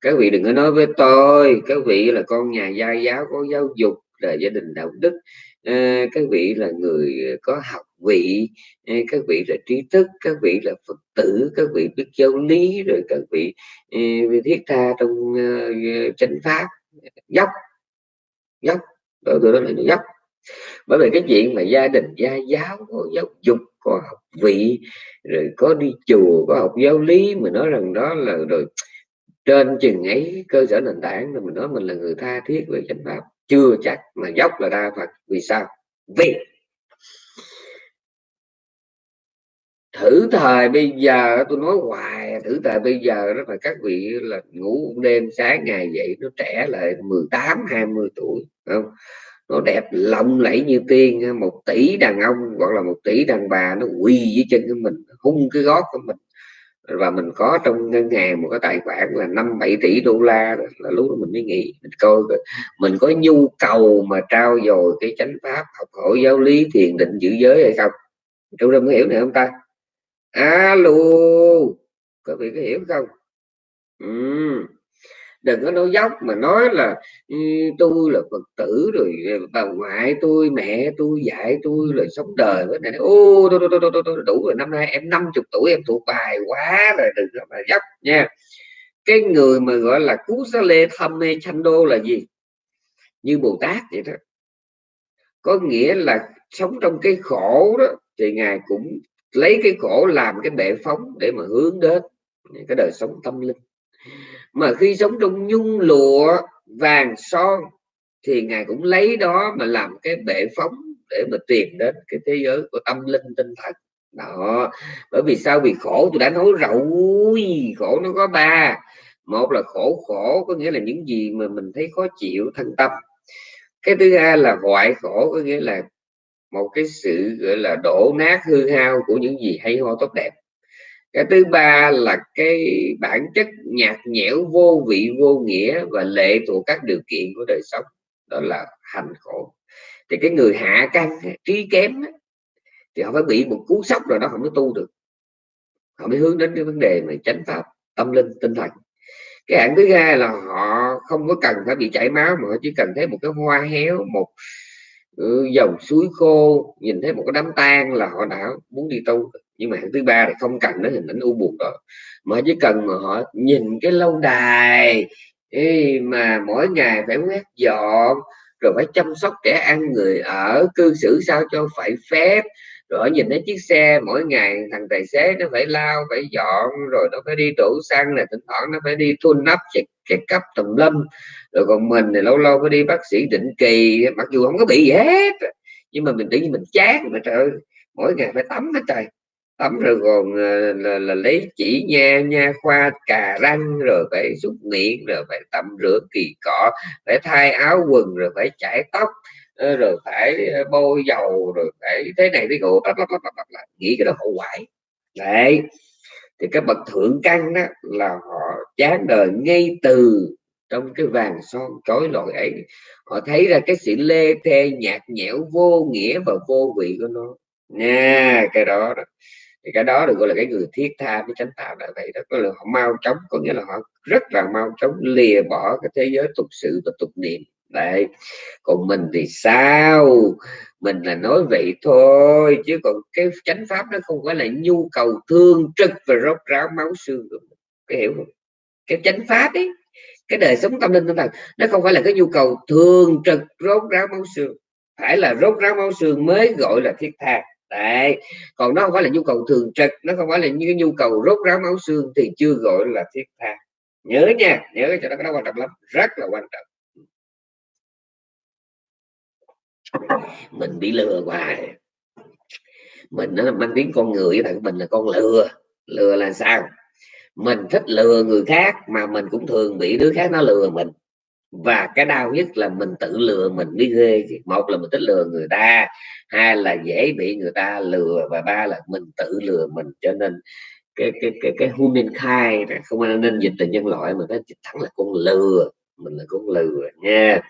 các vị đừng có nói với tôi các vị là con nhà gia giáo có giáo dục đời gia đình đạo đức. À, các vị là người có học vị à, các vị là trí thức các vị là phật tử các vị biết giáo lý rồi các vị à, thiết tha trong uh, chánh pháp dốc dốc đó, đó là dốc. Bởi vì cái chuyện mà gia đình gia giáo có giáo dục có học vị rồi có đi chùa có học giáo lý mà nói rằng đó là rồi trên chừng ấy cơ sở nền tảng rồi mình nói mình là người tha thiết về chánh pháp chưa chắc mà dốc là đa phật. Vì sao? Vì thử thời bây giờ, tôi nói hoài, thử thời bây giờ đó là các vị là ngủ đêm, sáng ngày dậy, nó trẻ lại 18 20 tuổi không? Nó đẹp lộng lẫy như tiên, một tỷ đàn ông, hoặc là một tỷ đàn bà, nó quỳ dưới chân của mình, hung cái gót của mình và mình có trong ngân hàng một cái tài khoản là 5 7 tỷ đô la là lúc đó mình mới nghĩ, mình coi mình có nhu cầu mà trao dồi cái chánh pháp học hỏi giáo lý thiền định giữ giới hay không? Chúng ta mới hiểu này không ta? Alo, có vị có hiểu không? Ừ đừng có nói dốc mà nói là ừ, tôi là phật tử rồi ờ, bà ngoại tôi mẹ tôi dạy tôi là sống đời với này ô tôi, tôi, tôi, tôi, tôi, đủ rồi năm nay em 50 tuổi em thuộc bài quá rồi đừng có mà dốc nha. Cái người mà gọi là cú sa lê thâm mê chanh đô là gì? Như bồ tát vậy đó. Có nghĩa là sống trong cái khổ đó thì ngài cũng lấy cái khổ làm cái bệ phóng để mà hướng đến cái đời sống tâm linh mà khi sống trong nhung lụa, vàng son, thì ngài cũng lấy đó mà làm cái bệ phóng để mà tìm đến cái thế giới của tâm linh tinh thần. Đó. Bởi vì sao? Vì khổ. Tôi đã nói rồi, khổ nó có ba. Một là khổ khổ có nghĩa là những gì mà mình thấy khó chịu, thân tâm. Cái thứ hai là hoại khổ có nghĩa là một cái sự, gọi là đổ nát hư hao của những gì hay ho tốt đẹp cái thứ ba là cái bản chất nhạt nhẽo, vô vị, vô nghĩa và lệ thuộc các điều kiện của đời sống. Đó là hành khổ. Thì cái người hạ căn trí kém thì họ phải bị một cú sốc rồi đó không có tu được. Họ mới hướng đến cái vấn đề mà chánh pháp, tâm linh, tinh thần. Cái hạng thứ hai là họ không có cần phải bị chảy máu, mà họ chỉ cần thấy một cái hoa héo, một ừ, dòng suối khô, nhìn thấy một cái đám tang là họ đã muốn đi tu nhưng mà thứ ba thì không cần đến hình ảnh u buồn đó mà chỉ cần mà họ nhìn cái lâu đài ý, mà mỗi ngày phải quét dọn rồi phải chăm sóc trẻ ăn người ở cư xử sao cho phải phép. Rồi nhìn thấy chiếc xe mỗi ngày thằng tài xế nó phải lao phải dọn rồi nó phải đi đổ xăng này thỉnh thoảng nó phải đi thun nắp check cái cấp tùm lâm rồi còn mình thì lâu lâu phải đi bác sĩ định kỳ mặc dù không có bị gì hết. Nhưng mà mình tự nhiên mình chán mà trời ơi mỗi ngày phải tắm hết trời tắm rồi còn là, ờ, là, là lấy chỉ nha nha khoa cà răng rồi phải xúc miệng rồi phải tắm rửa kỳ cọ phải thay áo quần rồi phải chải tóc ờ, rồi phải ờ, bôi dầu rồi phải thế này thế nọ nghĩ cái đó hậu hoại đấy. Thì các bậc thượng căn đó là họ chán đời ngay từ trong cái vàng son chói lọi ấy. Họ thấy ra cái sự lê thê nhạt nhẽo vô nghĩa và vô vị của nó. Nha cái đó, đó thì cái đó được gọi là cái người thiết tha với chánh tạo là vậy đó. Có là họ mau chóng, có nghĩa là họ rất là mau chóng lìa bỏ cái thế giới tục sự và tục niệm. Đấy. Còn mình thì sao? Mình là nói vậy thôi, chứ còn cái chánh pháp nó không phải là nhu cầu thương trực và rốt ráo máu xương cái hiểu không? Cái chánh pháp ấy, cái đời sống tâm linh tinh thần, nó không phải là cái nhu cầu thường trực, rốt ráo máu xương. Phải là rốt ráo máu xương mới gọi là thiết tha đấy. Còn nó không phải là nhu cầu thường trực, nó không phải là như nhu cầu rốt ráo máu xương thì chưa gọi là thiết tha. Nhớ nha, nhớ cho nó cái đó quan trọng lắm, rất là quan trọng. Mình bị lừa hoài. Mình nó mang tiếng con người thằng mình là con lừa. Lừa là sao? Mình thích lừa người khác mà mình cũng thường bị đứa khác nó lừa mình. Và cái đau nhất là mình tự lừa mình đi ghê một là mình thích lừa người ta hai là dễ bị người ta lừa và ba là mình tự lừa mình, cho nên cái cái cái cái humankind không nên dịch từ nhân loại mà nó thẳng là con lừa, mình là con lừa nha.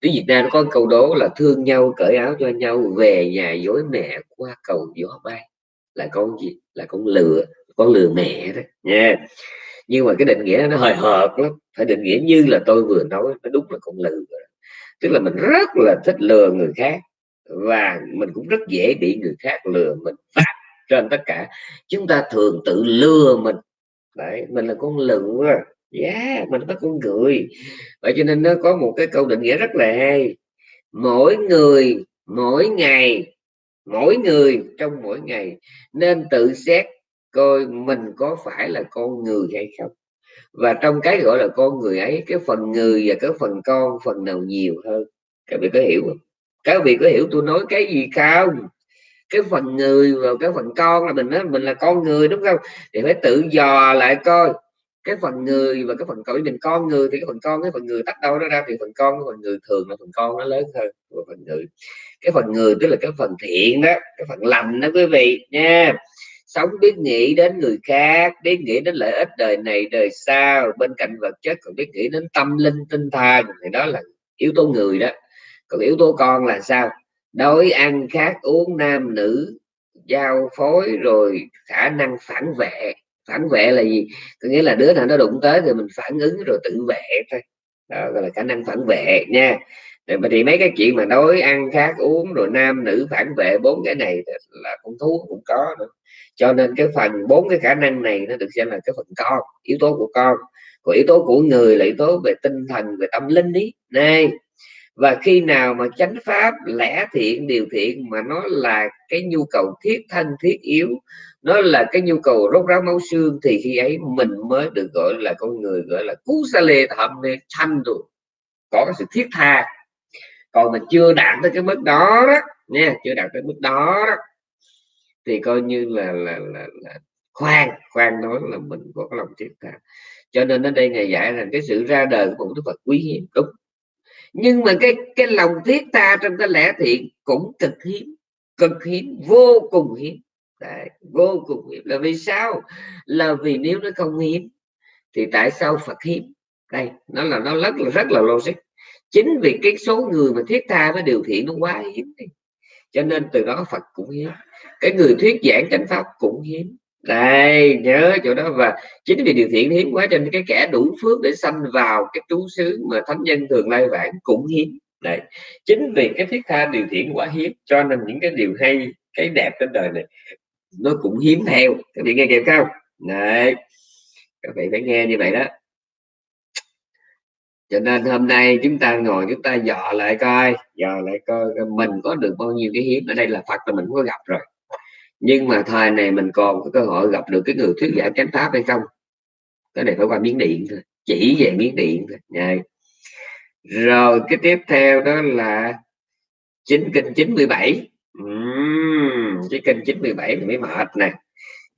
Tiếng Việt Nam nó có câu đố là thương nhau cởi áo cho nhau, về nhà dối mẹ qua cầu gió bay là con gì? Là con lừa con lừa mẹ đó nha. Nhưng mà cái định nghĩa nó hơi hợt lắm. Phải định nghĩa như là tôi vừa nói, nó đúng là con lừa. Tức là mình rất là thích lừa người khác và mình cũng rất dễ bị người khác lừa mình phát trên tất cả. Chúng ta thường tự lừa mình. Đấy mình là con lừa yeah, mình có con người. Vậy cho nên nó có một cái câu định nghĩa rất là hay. Mỗi người mỗi ngày mỗi người trong mỗi ngày nên tự xét coi mình có phải là con người hay không. Và trong cái gọi là con người ấy cái phần người và cái phần con phần nào nhiều hơn. Các bạn có hiểu không? Các vị có hiểu tôi nói cái gì không? Cái phần người và cái phần con là mình nói mình là con người, đúng không? Thì phải tự dò lại coi. Cái phần người và cái phần con, mình con người thì cái phần con, cái phần người tách đâu nó ra thì phần con, cái phần người thường là phần con nó lớn hơn của phần người. Cái phần người tức là cái phần thiện đó, cái phần lành đó quý vị nha. Sống biết nghĩ đến người khác, biết nghĩ đến lợi ích đời này, đời sau. Bên cạnh vật chất còn biết nghĩ đến tâm linh tinh thần. Thì đó là yếu tố người đó còn yếu tố con là sao? Đói, ăn khác uống nam, nữ, giao phối, rồi khả năng phản vệ. Phản vệ là gì? Có nghĩa là đứa nào nó đụng tới thì mình phản ứng rồi tự vệ thôi. Đó, gọi là khả năng phản vệ nha. Thì mấy cái chuyện mà đói, ăn khác uống, rồi nam, nữ phản vệ bốn cái này là con thú, cũng có nữa. Cho nên cái phần bốn cái khả năng này nó được xem là cái phần con, yếu tố của con. Còn yếu tố của người là yếu tố về tinh thần, về tâm linh đi này và khi nào mà chánh pháp lẽ thiện điều thiện mà nó là cái nhu cầu thiết thân thiết yếu nó là cái nhu cầu rốt ráo máu xương thì khi ấy mình mới được gọi là con người gọi là cú sa lê thầm nê thanh rồi có cái sự thiết tha. Còn mà chưa đạt tới cái mức đó đó nha chưa đạt tới mức đó, đó thì coi như là là, là, là khoan khoan nói là mình có cái lòng thiết tha. Cho nên ở đây ngày dạy là cái sự ra đời của một đức Phật quý hiếm. Đúng nhưng mà cái cái lòng thiết tha trong cái lẽ thiện cũng cực hiếm cực hiếm vô cùng hiếm. Đấy, vô cùng hiếm. Là vì sao? Là vì nếu nó không hiếm thì tại sao Phật hiếm? Đây nó là nó rất là rất là logic. Chính vì cái số người mà thiết tha với điều thiện nó quá hiếm cho nên từ đó Phật cũng hiếm. Cái người thuyết giảng chánh pháp cũng hiếm đây, nhớ chỗ đó. Và chính vì điều thiện hiếm quá trên nên cái kẻ đủ phước để sanh vào cái trú xứ mà thánh nhân thường lai vãng cũng hiếm. Đấy, chính vì cái thiết tha điều thiện quá hiếm, cho nên những cái điều hay, cái đẹp trên đời này, nó cũng hiếm theo. Các vị nghe kịp không? Đấy, các vị phải nghe như vậy đó. Cho nên hôm nay chúng ta ngồi, chúng ta dò lại coi, dò lại coi mình có được bao nhiêu cái hiếm. Ở đây là phật là mình có gặp rồi nhưng mà thời này mình còn có cơ hội gặp được cái người thuyết giảng chánh pháp hay không? Cái này phải qua miếng điện thôi chỉ về miếng điện thôi. Đấy. rồi cái tiếp theo đó là chính kinh 97 uhm, cái kinh 97 thì mới mệt nè.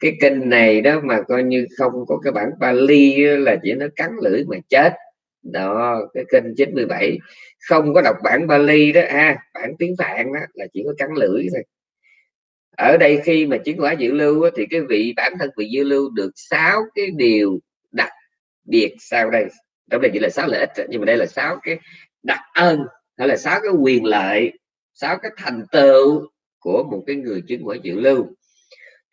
Cái kinh này đó mà coi như không có cái bản Bali là chỉ nó cắn lưỡi mà chết. Đó cái kênh 97 không có đọc bản Bali đó ha à, bản tiếng Phạn đó là chỉ có cắn lưỡi thôi ở đây khi mà chứng quả dự lưu thì cái vị bản thân vị dự lưu được sáu cái điều đặc biệt sau đây. Trong đây chỉ là sáu lợi ích nhưng mà đây là sáu cái đặc ơn hay là sáu cái quyền lợi, sáu cái thành tựu của một cái người chứng quả dự lưu.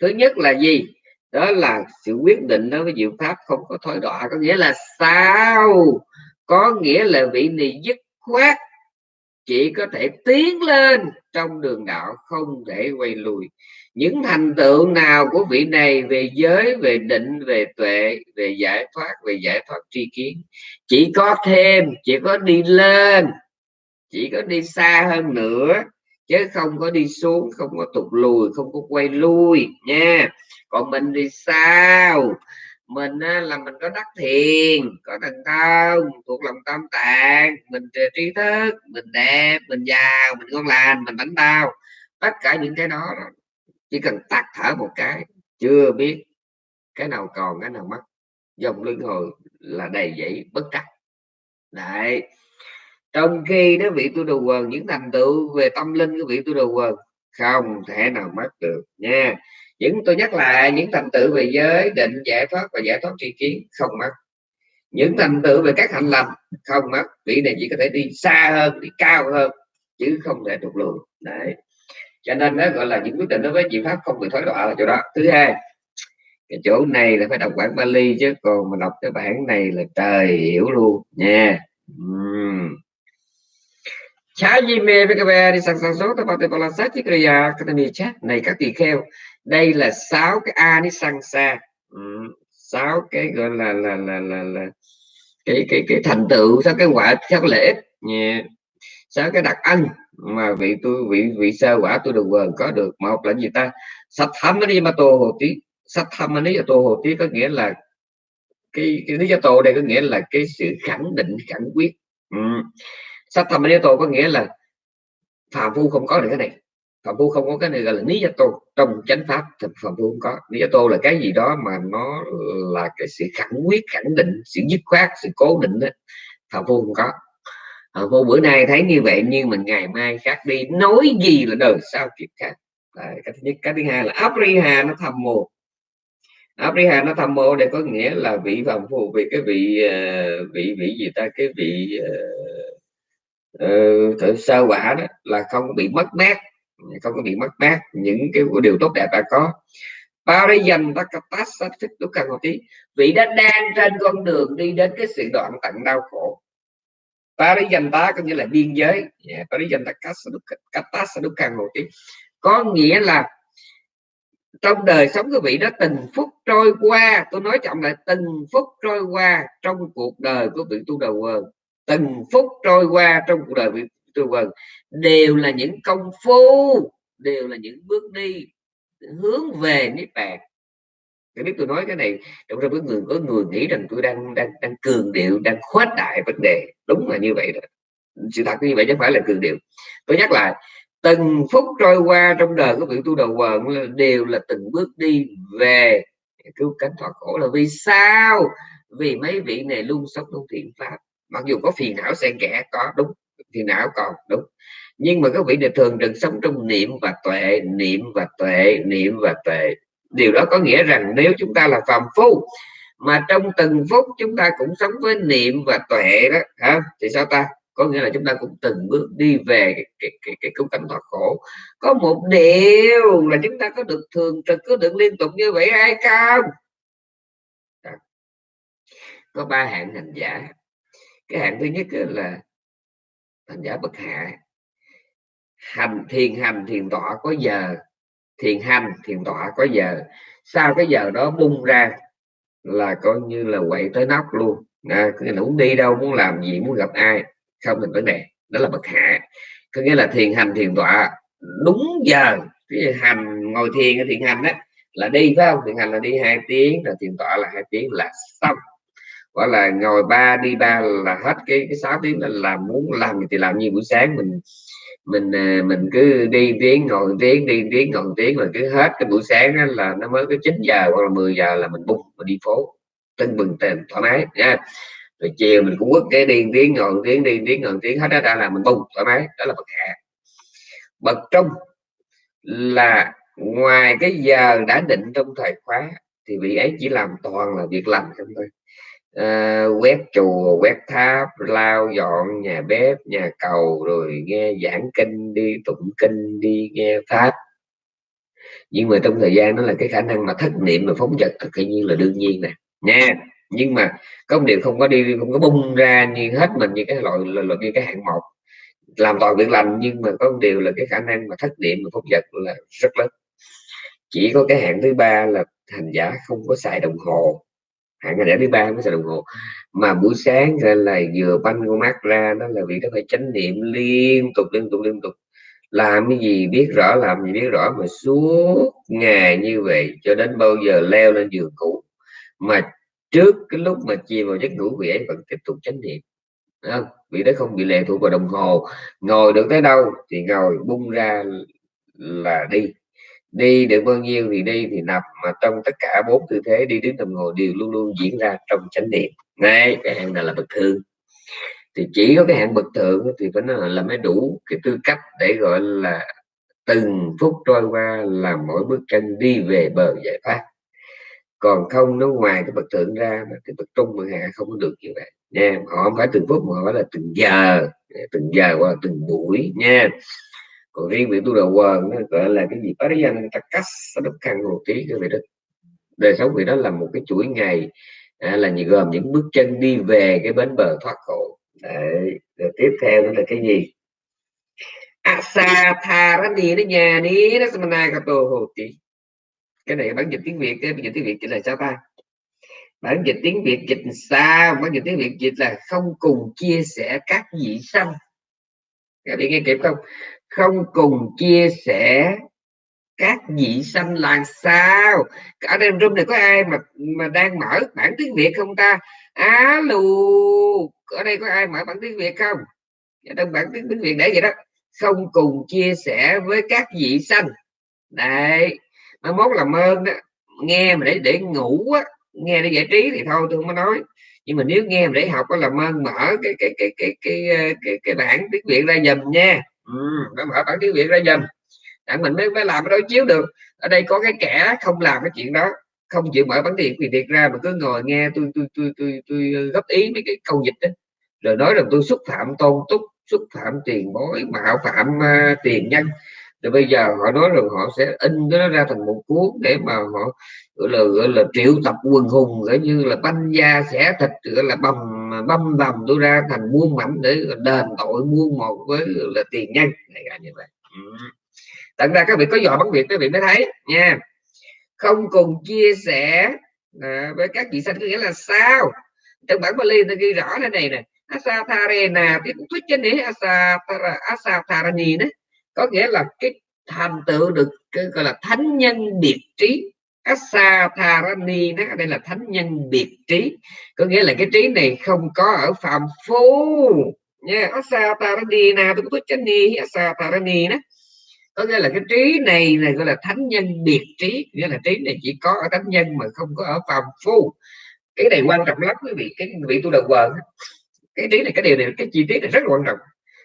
Thứ nhất là gì? Đó là sự quyết định đối với diệu pháp không có thối đọa có nghĩa là sao? Có nghĩa là vị này dứt khoát chỉ có thể tiến lên trong đường đạo, không thể quay lùi. Những thành tựu nào của vị này về giới, về định, về tuệ, về giải thoát, về giải thoát tri kiến? Chỉ có thêm, chỉ có đi lên, chỉ có đi xa hơn nữa, chứ không có đi xuống, không có tụt lùi, không có quay lui nha. Còn mình thì sao? Mình là mình có đắc thiền, có thần thông, thuộc lòng tâm tạng. Mình trí thức, mình đẹp, mình giàu, mình ngon lành, mình bánh bao tất cả những cái đó, chỉ cần tắt thở một cái, chưa biết cái nào còn, cái nào mất. Dòng luân hồi là đầy dẫy bất trắc. Đấy. Trong khi đó vị tu đầu quần, những thành tựu về tâm linh của vị tu đầu quần, không thể nào mất được nha những tôi nhắc lại những thành tựu về giới, định, giải thoát và giải thoát tri kiến không mất. Những thành tựu về các hạnh lành không mất. Vị này chỉ có thể đi xa hơn, đi cao hơn, chứ không thể trục lùi. Đấy. Cho nên nó gọi là những quyết định đối với chị pháp không bị thối đọa là chỗ đó. Thứ hai, cái chỗ này là phải đọc bản Bali chứ, còn mà đọc cái bản này là trời hiểu luôn nha. Chá gì mê với các bè đi sang sang số tập bát bala sát chiếc kriya dạ, academy chat này các tỳ kheo đây là sáu cái a đi sang xa. Ừ, sáu cái gọi là là là là, là cái cái cái thành tựu sáu cái quả sáu cái lợi ích. Sáu cái đặc ân mà vị tôi vị vị sơ quả tôi được vừa có được. Một là gì ta? Sạch thấm nó đi mà tô hồ tí sạch thấm nó đi tô hồ tí có nghĩa là cái cái lý do tô đây có nghĩa là cái sự khẳng định khẳng quyết. Ừ. sạch thăm nó tô có nghĩa là phàm phu không có được cái này phạm phu không có cái này gọi là lý gia tô. Trong chánh pháp thì phạm phu không có. Lý gia tô là cái gì đó mà nó là cái sự khẳng quyết khẳng định sự dứt khoát sự cố định đó phạm phu không có. Ờ, phạm phu bữa nay thấy như vậy nhưng mà ngày mai khác đi. Nói gì là đời sao kịp khác. Đấy, cái thứ nhất. Cái thứ hai là apriha nó thầm mồ apriha nó thầm mồ để có nghĩa là vị phạm phu vì cái vị uh, vị vị gì ta? Cái vị uh, uh, sơ quả đó là không bị mất mát không có bị mất mát những cái điều tốt đẹp đã có. Pariyan Takatas thích lúc càng một tí. Vị đã đang trên con đường đi đến cái sự đoạn tận đau khổ. Pariyan ta có nghĩa là biên giới. Dạ, yeah, Pariyan lúc càng một tí. Có nghĩa là trong đời sống của vị đó từng phút trôi qua tôi nói trọng lại từng phút trôi qua trong cuộc đời của vị tu đầu quần từng phút trôi qua trong cuộc đời vị tu vần đều là những công phu, đều là những bước đi, hướng về niết bàn. Tôi biết tôi nói cái này, trong trong có người có người nghĩ rằng tôi đang đang đang cường điệu, đang khuếch đại vấn đề. Đúng là như vậy đó. Sự thật như vậy chứ phải là cường điệu. Tôi nhắc lại, từng phút trôi qua trong đời của vị tu đầu quần đều là từng bước đi về. Cứu cánh thoát khổ là vì sao? Vì mấy vị này luôn sống trong thiện pháp. Mặc dù có phiền não, xen kẽ, có, đúng thì não còn đúng. Nhưng mà các vị này thường được sống trong niệm và tuệ niệm và tuệ niệm và tuệ. Điều đó có nghĩa rằng nếu chúng ta là phàm phu mà trong từng phút chúng ta cũng sống với niệm và tuệ đó hả thì sao ta? Có nghĩa là chúng ta cũng từng bước đi về cái, cái, cái, cái cảnh thoát khổ. Có một điều là chúng ta có được thường trực có được liên tục như vậy hay không? Có ba hạng hành giả. Cái hạng thứ nhất là hành giả bậc hạ. Hành thiền hành thiền tọa có giờ. Thiền hành thiền tọa có giờ. Sau cái giờ đó bung ra là coi như là quậy tới nóc luôn. À, nghĩa là muốn đi đâu muốn làm gì muốn gặp ai không thành vấn đề. Đó là bậc hạ. Có nghĩa là thiền hành thiền tọa đúng giờ. Cái hành ngồi thiền thiền hành á là đi phải không? Thiền hành là đi hai tiếng là thiền tọa là hai tiếng là xong gọi là ngồi ba đi ba là hết cái cái sáu tiếng là làm muốn làm thì làm như buổi sáng mình mình ờ, mình cứ đi tiếng, ngồi tiếng, đi tiếng, ngồi tiếng là cứ hết cái buổi sáng đó là nó mới có 9 giờ hoặc là 10 giờ là mình bung mình đi phố, tưng bừng tiền thoải mái, nha. Rồi chiều mình cũng quất cái đi tiếng, ngồi tiếng, đi tiếng, ngồi tiếng, hết đó ra là mình bung, thoải mái, đó là bậc hạ. Bậc trung là ngoài cái giờ đã định trong thời khóa thì vị ấy chỉ làm toàn là việc làm không thôi uh, quét chùa quét tháp lau dọn nhà bếp nhà cầu rồi nghe giảng kinh đi tụng kinh đi nghe pháp nhưng mà trong thời gian đó là cái khả năng mà thất niệm mà phóng vật tự nhiên là đương nhiên nè. Nha nhưng mà có một điều không có đi không có bung ra như hết mình như cái loại là, như cái hạng một. Làm toàn việc lành nhưng mà có một điều là cái khả năng mà thất niệm mà phóng vật là rất lớn. Chỉ có cái hạng thứ ba là thành giả không có xài đồng hồ hạn ngày thứ ba mới xài đồng hồ. Mà buổi sáng là vừa banh con mắt ra, đó là vì nó phải chánh niệm liên tục liên tục liên tục. Làm cái gì biết rõ, làm gì biết rõ mà suốt ngày như vậy, cho đến bao giờ leo lên giường cũ mà trước cái lúc mà chìm vào giấc ngủ, vị ấy vẫn tiếp tục chánh niệm. Không? vì đó không bị lệ thuộc vào đồng hồ, ngồi được tới đâu thì ngồi bung ra là đi đi được bao nhiêu thì đi, thì nằm, mà trong tất cả bốn tư thế đi đứng nằm ngồi đều luôn luôn diễn ra trong chánh niệm. Này cái hạng này là bậc thượng. Thì chỉ có cái hạng bậc thượng thì phải nói là mới đủ cái tư cách để gọi là từng phút trôi qua là mỗi bước chân đi về bờ giải thoát. Còn không nó ngoài cái bậc thượng ra thì bậc trung bậc hạ không có được như vậy. Nha, họ không phải từng phút mà họ là từng giờ từng giờ hoặc từng buổi. Nha còn riêng vị tu đầu quần nó gọi là cái gì? Pariyan takas đốc khăn một trí cái vị đó đời sống vị đó là một cái chuỗi ngày à, là gồm những bước chân đi về cái bến bờ thoát khổ. Đấy. rồi tiếp theo đó là cái gì? Asatharani đó nhà ní đó samana kato hoti cái này bản dịch tiếng việt cái bản dịch tiếng việt chỉ là sao ta? Bản dịch tiếng việt dịch sao bản dịch tiếng việt dịch là không cùng chia sẻ các vị sanh. Các bạn nghe kịp không? Không cùng chia sẻ các vị sanh là sao? Ở đây room này có ai mà mà đang mở bản tiếng việt không ta? Alo ở đây có ai mở bản tiếng việt không? Dạ Trong bản tiếng, tiếng việt để vậy đó. Không cùng chia sẻ với các vị sanh. Đấy mai mốt làm ơn đó. Nghe mà để để ngủ á nghe để giải trí thì thôi tôi không có nói. Nhưng mà nếu nghe mà để học có làm ơn mở cái cái cái cái cái cái, cái, cái bản tiếng việt ra dùm nha ừ, mở bản tiếng việt ra dần đặng mình mới mới làm cái đối chiếu được. Ở đây có cái kẻ không làm cái chuyện đó không chịu mở bản tiếng việt ra mà cứ ngồi nghe tôi tôi tôi tôi, tôi, tôi góp ý mấy cái câu dịch đó. Rồi nói rằng tôi xúc phạm tôn túc xúc phạm tiền bối mạo phạm uh, tiền nhân. Rồi bây giờ họ nói rằng họ sẽ in cái nó ra thành một cuốn để mà họ gọi là gọi là triệu tập quần hùng gọi như là banh da xẻ thịt gọi là bầm băm vầm tôi ra thành muôn mảnh để đền tội muôn một với là tiền nhân này như vậy. Ừ. tận ra các vị có giỏi bằng việc các vị mới thấy nha. Không cùng chia sẻ à, với các vị sanh có nghĩa là sao? Trong bản Bali nó ghi rõ thế này nè asatharena thì cũng thuyết trên này asatharani đấy có nghĩa là cái thành tựu được cái gọi là thánh nhân biệt trí Asatharani đó, đây là thánh nhân biệt trí. Có nghĩa là cái trí này không có ở phạm phu. Nha Asatharani nào tôi có chánh ni Asatharani đó. Có nghĩa là cái trí này này gọi là thánh nhân biệt trí. Nghĩa là trí này chỉ có ở thánh nhân mà không có ở phàm phu. Cái này quan trọng lắm quý vị, cái vị tu đầu quần. Cái trí này, cái điều này, cái chi tiết này rất là quan trọng.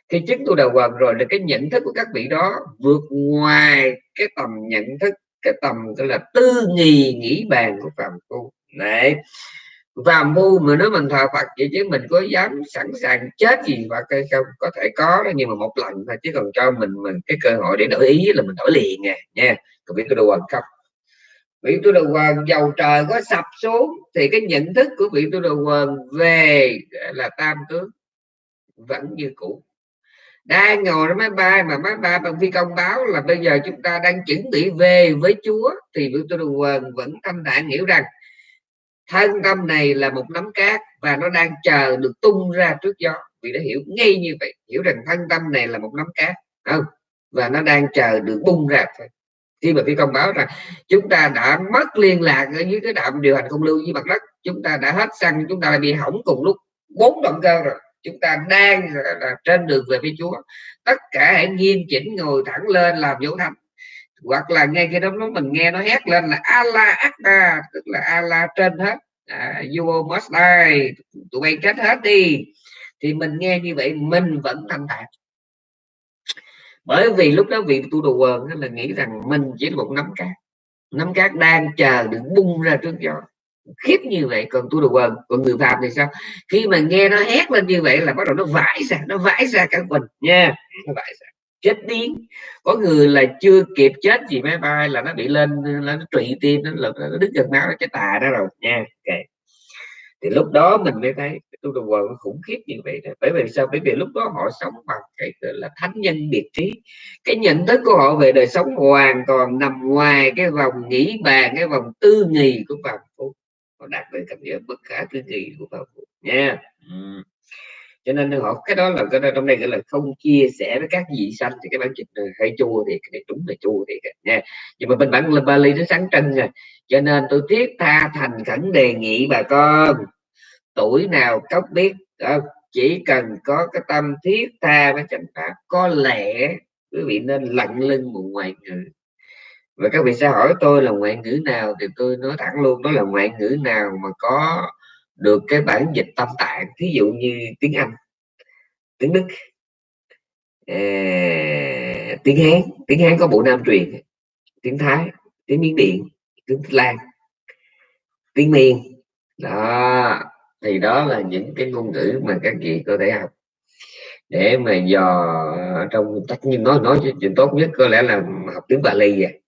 Khi chứng tu đầu quần rồi là cái nhận thức của các vị đó vượt ngoài cái tầm nhận thức cái tầm gọi là tư nghì nghĩ bàn của phàm phu. Này, phàm phu mà nếu mình thờ Phật vậy chứ mình có dám sẵn sàng chết gì và cây không? Có thể có đó, nhưng mà một lần thôi, chứ còn cho mình mình cái cơ hội để đổi ý là mình đổi liền nè nha. Còn biết tôi đầu hoàng không vị tu đầu quần dầu trời có sập xuống thì cái nhận thức của vị tu đầu quần về là tam tướng vẫn như cũ đang ngồi trên máy bay mà máy bay bằng phi công báo là bây giờ chúng ta đang chuẩn bị về với Chúa, thì vị tu đầu quần vẫn tâm đại hiểu rằng thân tâm này là một nắm cát và nó đang chờ được tung ra trước gió. Vì đã hiểu ngay như vậy, hiểu rằng thân tâm này là một nắm cát không? Và nó đang chờ được bung ra thôi. Khi mà phi công báo rằng chúng ta đã mất liên lạc ở dưới cái đạm điều hành không lưu với mặt đất, chúng ta đã hết xăng, chúng ta đã bị hỏng cùng lúc bốn động cơ rồi chúng ta đang là trên đường về với Chúa. Tất cả hãy nghiêm chỉnh ngồi thẳng lên làm dấu thánh. Hoặc là ngay khi đó mình nghe nó hét lên là Allah Akbar tức là Allah trên hết. À, you must die. Tụi bay chết hết đi. Thì mình nghe như vậy mình vẫn thanh thản. Bởi vì lúc đó vị tu đồ quần là nghĩ rằng mình chỉ là một nắm cát. Nắm cát đang chờ được bung ra trước gió khiếp như vậy còn tu đồ quần còn người phạm thì sao? Khi mà nghe nó hét lên như vậy là bắt đầu nó vãi ra nó vãi ra cả mình nha nó vãi ra. Chết điên có người là chưa kịp chết gì máy bay là nó bị lên là nó trụy tim nó, là nó đứt gần máu nó chết tà đó rồi nha. Okay. thì lúc đó mình mới thấy tu đồ quần khủng khiếp như vậy đó. bởi vì sao? Bởi vì lúc đó họ sống bằng cái là thánh nhân biệt trí. Cái nhận thức của họ về đời sống hoàn toàn nằm ngoài cái vòng nghĩ bàn cái vòng tư nghì của vòng họ đạt đến cảnh giới bất khả tư nghì của phàm phu nha. Ừ cho nên họ cái đó là cái đó trong đây gọi là không chia sẻ với các vị sanh thì cái bản dịch hơi chua thì cái này đúng là chua thì nha. Nhưng mà bên bản là Bali nó sáng trưng rồi cho nên tôi thiết tha thành khẩn đề nghị bà con tuổi nào cốc biết đó, chỉ cần có cái tâm thiết tha với chánh pháp có lẽ quý vị nên lặng lưng một ngoài người và các vị sẽ hỏi tôi là ngoại ngữ nào thì tôi nói thẳng luôn đó là ngoại ngữ nào mà có được cái bản dịch tâm tạng ví dụ như tiếng Anh tiếng Đức à, tiếng Hán. Tiếng Hán có bộ nam truyền tiếng Thái tiếng Miến Điện tiếng Lan tiếng Miên đó thì đó là những cái ngôn ngữ mà các vị có thể học. Để mà dò ờ, trong tất nhiên nói nói chuyện tốt nhất có lẽ là học tiếng Bali vậy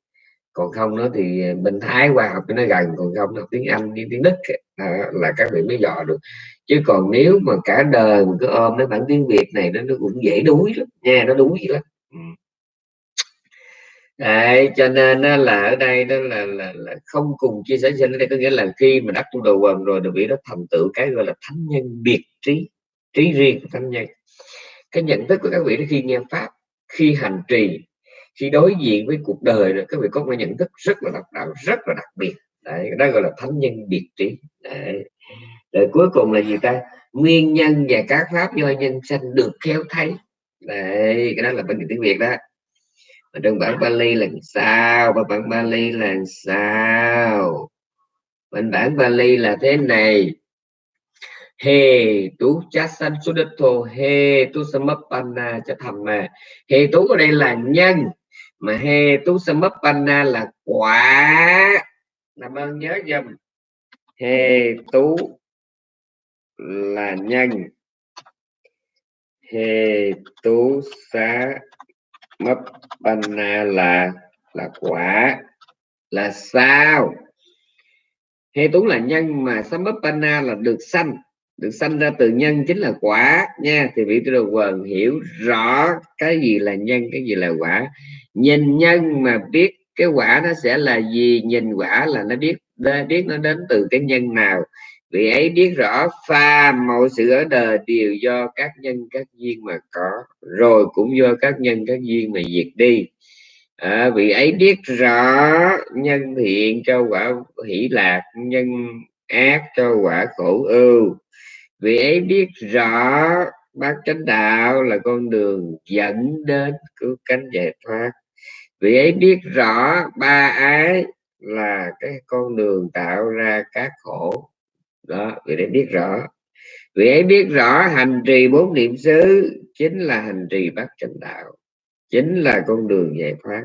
còn không nó thì bên Thái qua học cho nó gần còn không học tiếng Anh đi tiếng Đức. À, là các vị mới dò được. Chứ còn nếu mà cả đời mình cứ ôm cái bản tiếng Việt này nó nó cũng dễ đuối lắm nha nó đuối lắm. Ừ. Đấy, cho nên là ở đây đó là, là, là không cùng chia sẻ sinh đây có nghĩa là khi mà đắc tu đầu quần rồi được vị đó thành tựu cái gọi là thánh nhân biệt trí trí riêng của thánh nhân. Cái nhận thức của các vị đó khi nghe pháp khi hành trì khi đối diện với cuộc đời rồi, các vị có một nhận thức rất là độc đáo, rất là đặc biệt. Đấy, đó gọi là thánh nhân biệt trí. Đấy. rồi cuối cùng là gì ta? Nguyên nhân và các pháp do nhân sanh được khéo thấy. Đấy, cái đó là bên tiếng việt đó. Mà trong bản Bali là sao? Và bản Bali là sao? Bên bản Bali là thế này. He tu cha san sudato he tu samapana cha thầm mà he tu ở đây là nhân mà he, tú samapana là quả. Làm ơn nhớ dùm. He, tú là nhân he, tú sa mấp panna là là quả. Là sao? He, tú là nhân mà samapana là được sanh được sanh ra từ nhân chính là quả nha. Thì vị tu đồ quần hiểu rõ cái gì là nhân cái gì là quả. Nhìn nhân mà biết cái quả nó sẽ là gì nhìn quả là nó biết biết nó đến từ cái nhân nào. Vì ấy biết rõ pha mọi sự ở đời đều do các nhân các duyên mà có. Rồi cũng do các nhân các duyên mà diệt đi. À, vị ấy biết rõ nhân thiện cho quả hỷ lạc nhân ác cho quả khổ ưu vì ấy biết rõ bát chánh đạo là con đường dẫn đến cứu cánh giải thoát. Vì ấy biết rõ ba ái là cái con đường tạo ra các khổ. Đó, vì ấy biết rõ. Vì ấy biết rõ hành trì bốn niệm xứ chính là hành trì bát chánh đạo, chính là con đường giải thoát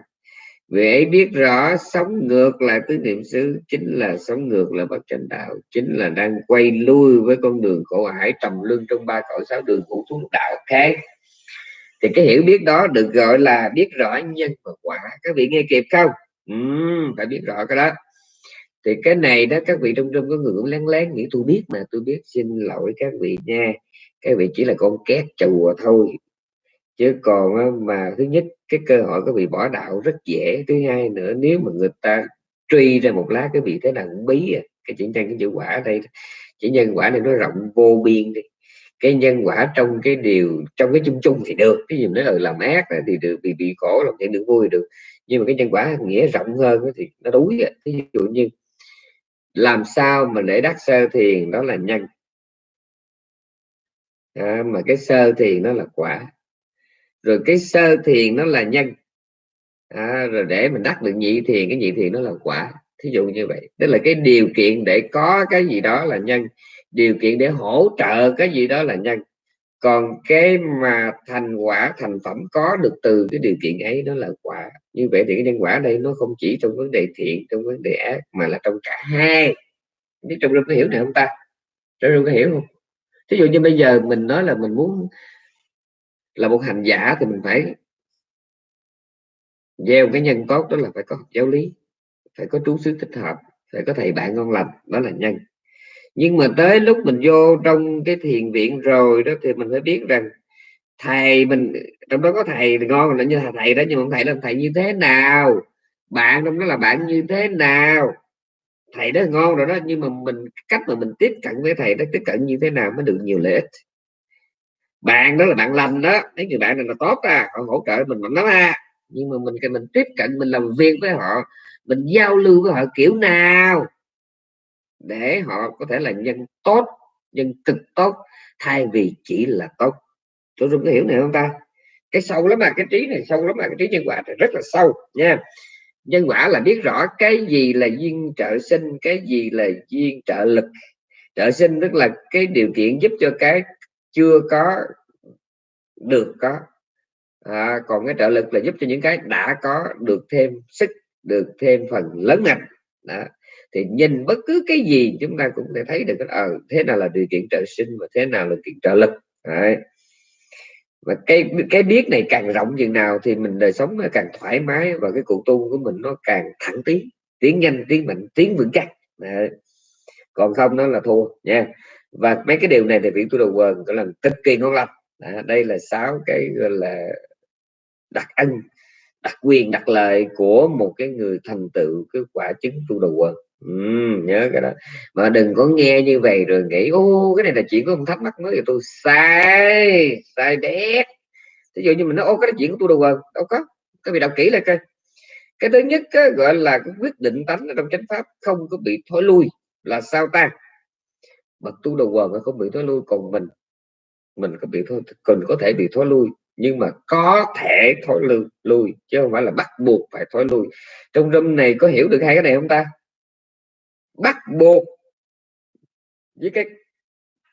vì ấy biết rõ sống ngược lại tứ niệm xứ chính là sống ngược lại bất chánh đạo chính là đang quay lui với con đường khổ hải trầm luân trong ba cõi sáu đường ngũ xuống đạo khác. Thì cái hiểu biết đó được gọi là biết rõ nhân và quả. Các vị nghe kịp không? Ừ, phải biết rõ cái đó. Thì cái này đó các vị trong trong có người cũng lén lén nghĩ tôi biết mà tôi biết xin lỗi các vị nha. Các vị chỉ là con két chùa thôi. Chứ còn mà thứ nhất cái cơ hội có bị bỏ đạo rất dễ. Thứ hai nữa nếu mà người ta truy ra một lá cái vị thế đằng cũng bí à. cái chữ nhân cái chữ quả ở đây chỉ nhân quả này nó rộng vô biên đi. Cái nhân quả trong cái điều trong cái chung chung thì được. Cái gì nói là làm ác thì được bị bị khổ làm chuyện được vui được. Nhưng mà cái nhân quả nghĩa rộng hơn thì nó đuối à. ví dụ như làm sao mà để đắc sơ thiền đó là nhân? À, mà cái sơ thiền nó là quả rồi cái sơ thiền nó là nhân. À, rồi để mình đắc được nhị thiền cái nhị thiền nó là quả. Thí dụ như vậy. Tức là cái điều kiện để có cái gì đó là nhân. Điều kiện để hỗ trợ cái gì đó là nhân. Còn cái mà thành quả thành phẩm có được từ cái điều kiện ấy nó là quả. Như vậy thì cái nhân quả đây nó không chỉ trong vấn đề thiện trong vấn đề ác mà là trong cả hai. Biết trong có hiểu này không ta? Trong có hiểu không? Thí dụ như bây giờ mình nói là mình muốn là một hành giả thì mình phải gieo cái nhân tốt đó là phải có học giáo lý, phải có trú xứ thích hợp, phải có thầy bạn ngon lành, đó là nhân. Nhưng mà tới lúc mình vô trong cái thiền viện rồi đó thì mình phải biết rằng thầy mình, trong đó có thầy ngon là như thầy đó, nhưng mà thầy, là thầy như thế nào? Bạn trong đó là bạn như thế nào? Thầy đó ngon rồi đó, nhưng mà mình, cách mà mình tiếp cận với thầy đó, tiếp cận như thế nào mới được nhiều lợi ích? Bạn đó là bạn lành đó. Thấy người bạn này là tốt à họ hỗ trợ mình mạnh lắm à nhưng mà mình cần mình tiếp cận, mình làm việc với họ, mình giao lưu với họ kiểu nào để họ có thể là nhân tốt, nhân cực tốt, thay vì chỉ là tốt. Tôi không có hiểu này không ta? Cái sâu lắm mà cái trí này sâu lắm mà cái trí nhân quả này rất là sâu nha. Nhân quả là biết rõ cái gì là duyên trợ sinh, cái gì là duyên trợ lực. Trợ sinh tức là cái điều kiện giúp cho cái chưa có được có à, còn cái trợ lực là giúp cho những cái đã có được thêm sức được thêm phần lớn mạnh đó. thì nhìn bất cứ cái gì chúng ta cũng thể thấy được ờ à, thế nào là điều kiện trợ sinh và thế nào là điều kiện trợ lực Đấy. và cái cái biết này càng rộng chừng nào thì mình đời sống nó càng thoải mái và cái cuộc tu của mình nó càng thẳng tiến tiến nhanh tiến mạnh tiến vững chắc Đấy. còn không nó là thua nha và mấy cái điều này thì vị tu đầu quần có là cực kỳ ngon lành. Đây là sáu cái gọi là đặc ân đặc quyền đặc lợi của một cái người thành tựu cái quả chứng tu đầu quần ừ, nhớ cái đó. Mà đừng có nghe như vậy rồi nghĩ ô cái này là chuyện của ông thắc mắc mới thì tôi sai sai đét ví dụ như mình nói ô cái chuyện của tu đầu quần đâu có các vị đọc kỹ lại coi. Cái thứ nhất á, gọi là cái quyết định tánh ở trong chánh pháp không có bị thối lui là sao ta? Bậc tu đầu quần không bị thối lui, còn mình mình có bị thôi cần có thể bị thối lui, nhưng mà có thể thối lui lui, chứ không phải là bắt buộc phải thối lui. Trong râm này có hiểu được hai cái này không ta? Bắt buộc với cái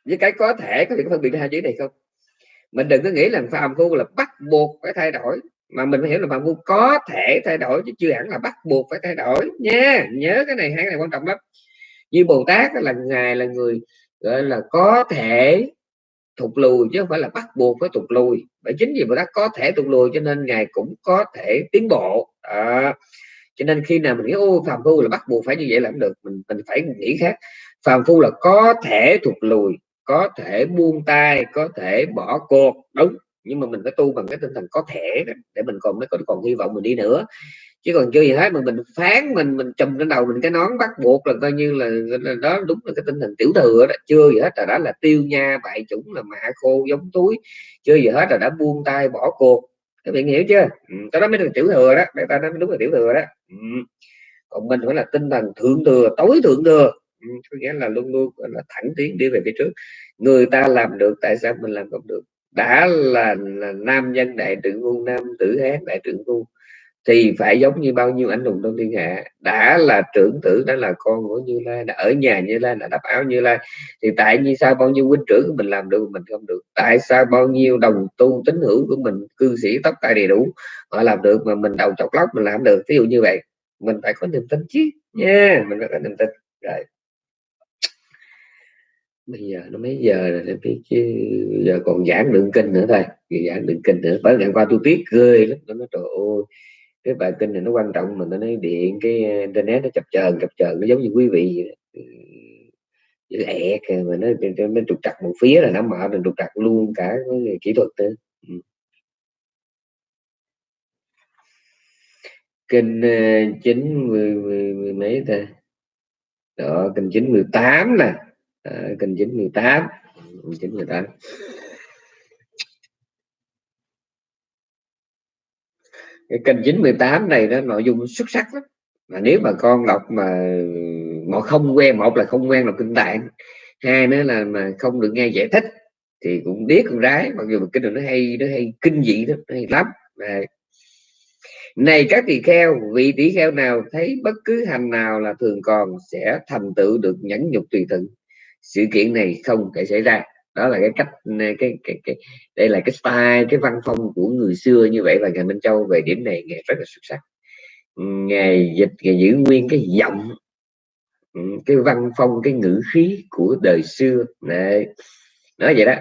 với cái có thể có thể phân biệt hai chữ này không? Mình đừng có nghĩ là phàm phu là bắt buộc phải thay đổi, mà mình phải hiểu là phàm phu có thể thay đổi, chứ chưa hẳn là bắt buộc phải thay đổi nha. Nhớ cái này, hai cái này quan trọng lắm như bồ tát là ngài là người gọi là có thể thụt lùi chứ không phải là bắt buộc phải thụt lùi. Bởi chính vì bồ tát có thể thụt lùi cho nên ngài cũng có thể tiến bộ. À, cho nên khi nào mình nghĩ ô phàm phu là bắt buộc phải như vậy là không được. Mình mình phải nghĩ khác. Phàm phu là có thể thụt lùi có thể buông tay có thể bỏ cuộc. Đúng. Nhưng mà mình phải tu bằng cái tinh thần có thể để mình còn mới còn, còn hy vọng mình đi nữa chứ còn chưa gì hết mà mình phán mình mình trùm trên đầu mình cái nón bắt buộc là coi như là, là đó đúng là cái tinh thần tiểu thừa đó. Chưa gì hết là đó là tiêu nha bại chủng là mạ khô giống túi. Chưa gì hết là đã buông tay bỏ cuộc. Các bạn hiểu chưa? Ừ, đó mới là tiểu thừa đó. Người ta nói đúng là tiểu thừa đó. Ừ. còn mình phải là tinh thần thượng thừa tối thượng thừa. Ừ, có nghĩa là luôn luôn là thẳng tiến đi về phía trước. Người ta làm được tại sao mình làm không được? Đã là, là nam nhân đại trưởng quân nam tử hán đại trưởng quân thì phải giống như bao nhiêu anh hùng trong thiên hạ đã là trưởng tử đã là con của như lai đã ở nhà như lai đã đắp áo như lai thì tại vì sao bao nhiêu huynh trưởng của mình làm được mình không được? Tại sao bao nhiêu đồng tu tín hữu của mình cư sĩ tóc tai đầy đủ họ làm được mà mình đầu chọc lóc mình làm được? Ví dụ như vậy mình phải có niềm tin chứ. Nha yeah, mình phải có niềm tin. Rồi. Bây giờ nó mấy giờ rồi em biết chứ. Giờ còn giảng đường kinh nữa thôi giảng đường kinh nữa. Bởi ngày qua tôi tiếc cười lắm. Nó nói trời ơi cái bài kinh này nó quan trọng mà nó nói điện cái ờ, internet nó chập chờn chập chờn nó giống như quý vị ừ, lẹ mà nó, nó trục trặc một phía là nó mở rồi trục trặc luôn cả cái kỹ thuật nữa. Ừ. kinh ờ, chín mười, mười, mười mấy ta? Đó kinh chín mười tám nè. À, kinh chín mười tám. Ừ, chín mười tám. Cái kênh 918 này nó nội dung xuất sắc lắm. Mà nếu mà con đọc mà mà không quen một là không quen đọc kinh tạng, hai nữa là mà không được nghe giải thích, thì cũng biết con rái mặc dù kinh nó hay nó hay kinh dị đó, nó hay lắm. À. này các tỳ kheo, vị tỷ kheo nào thấy bất cứ hành nào là thường còn sẽ thành tựu được nhẫn nhục tùy thuận sự kiện này không thể xảy ra đó là cái cách cái, cái, cái đây là cái style cái văn phong của người xưa như vậy và ngài Minh Châu về điểm này ngài rất là xuất sắc. Ngài dịch ngài giữ nguyên cái giọng ừ, cái văn phong cái ngữ khí của đời xưa. Này nói vậy đó.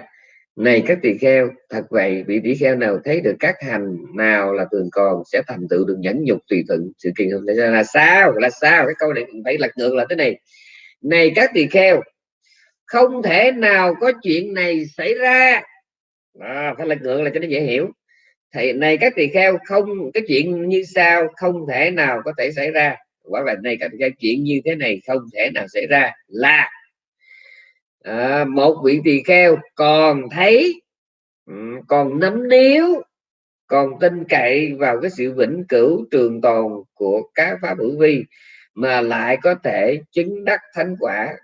Này các tỳ kheo thật vậy vị tỷ kheo nào thấy được các hành nào là thường còn sẽ thành tựu được nhẫn nhục tùy thuận. Sự kiện không là sao? Là sao? Cái câu này phải lật ngược là thế này. Này các tỳ kheo không thể nào có chuyện này xảy ra. À, phải lật ngược là cho nó dễ hiểu. Thì này các tỳ kheo không cái chuyện như sao không thể nào có thể xảy ra. Hoặc là này cái chuyện như thế này không thể nào xảy ra là à, một vị tỳ kheo còn thấy ừ, còn nắm níu còn tin cậy vào cái sự vĩnh cửu trường tồn của các pháp hữu vi mà lại có thể chứng đắc thánh quả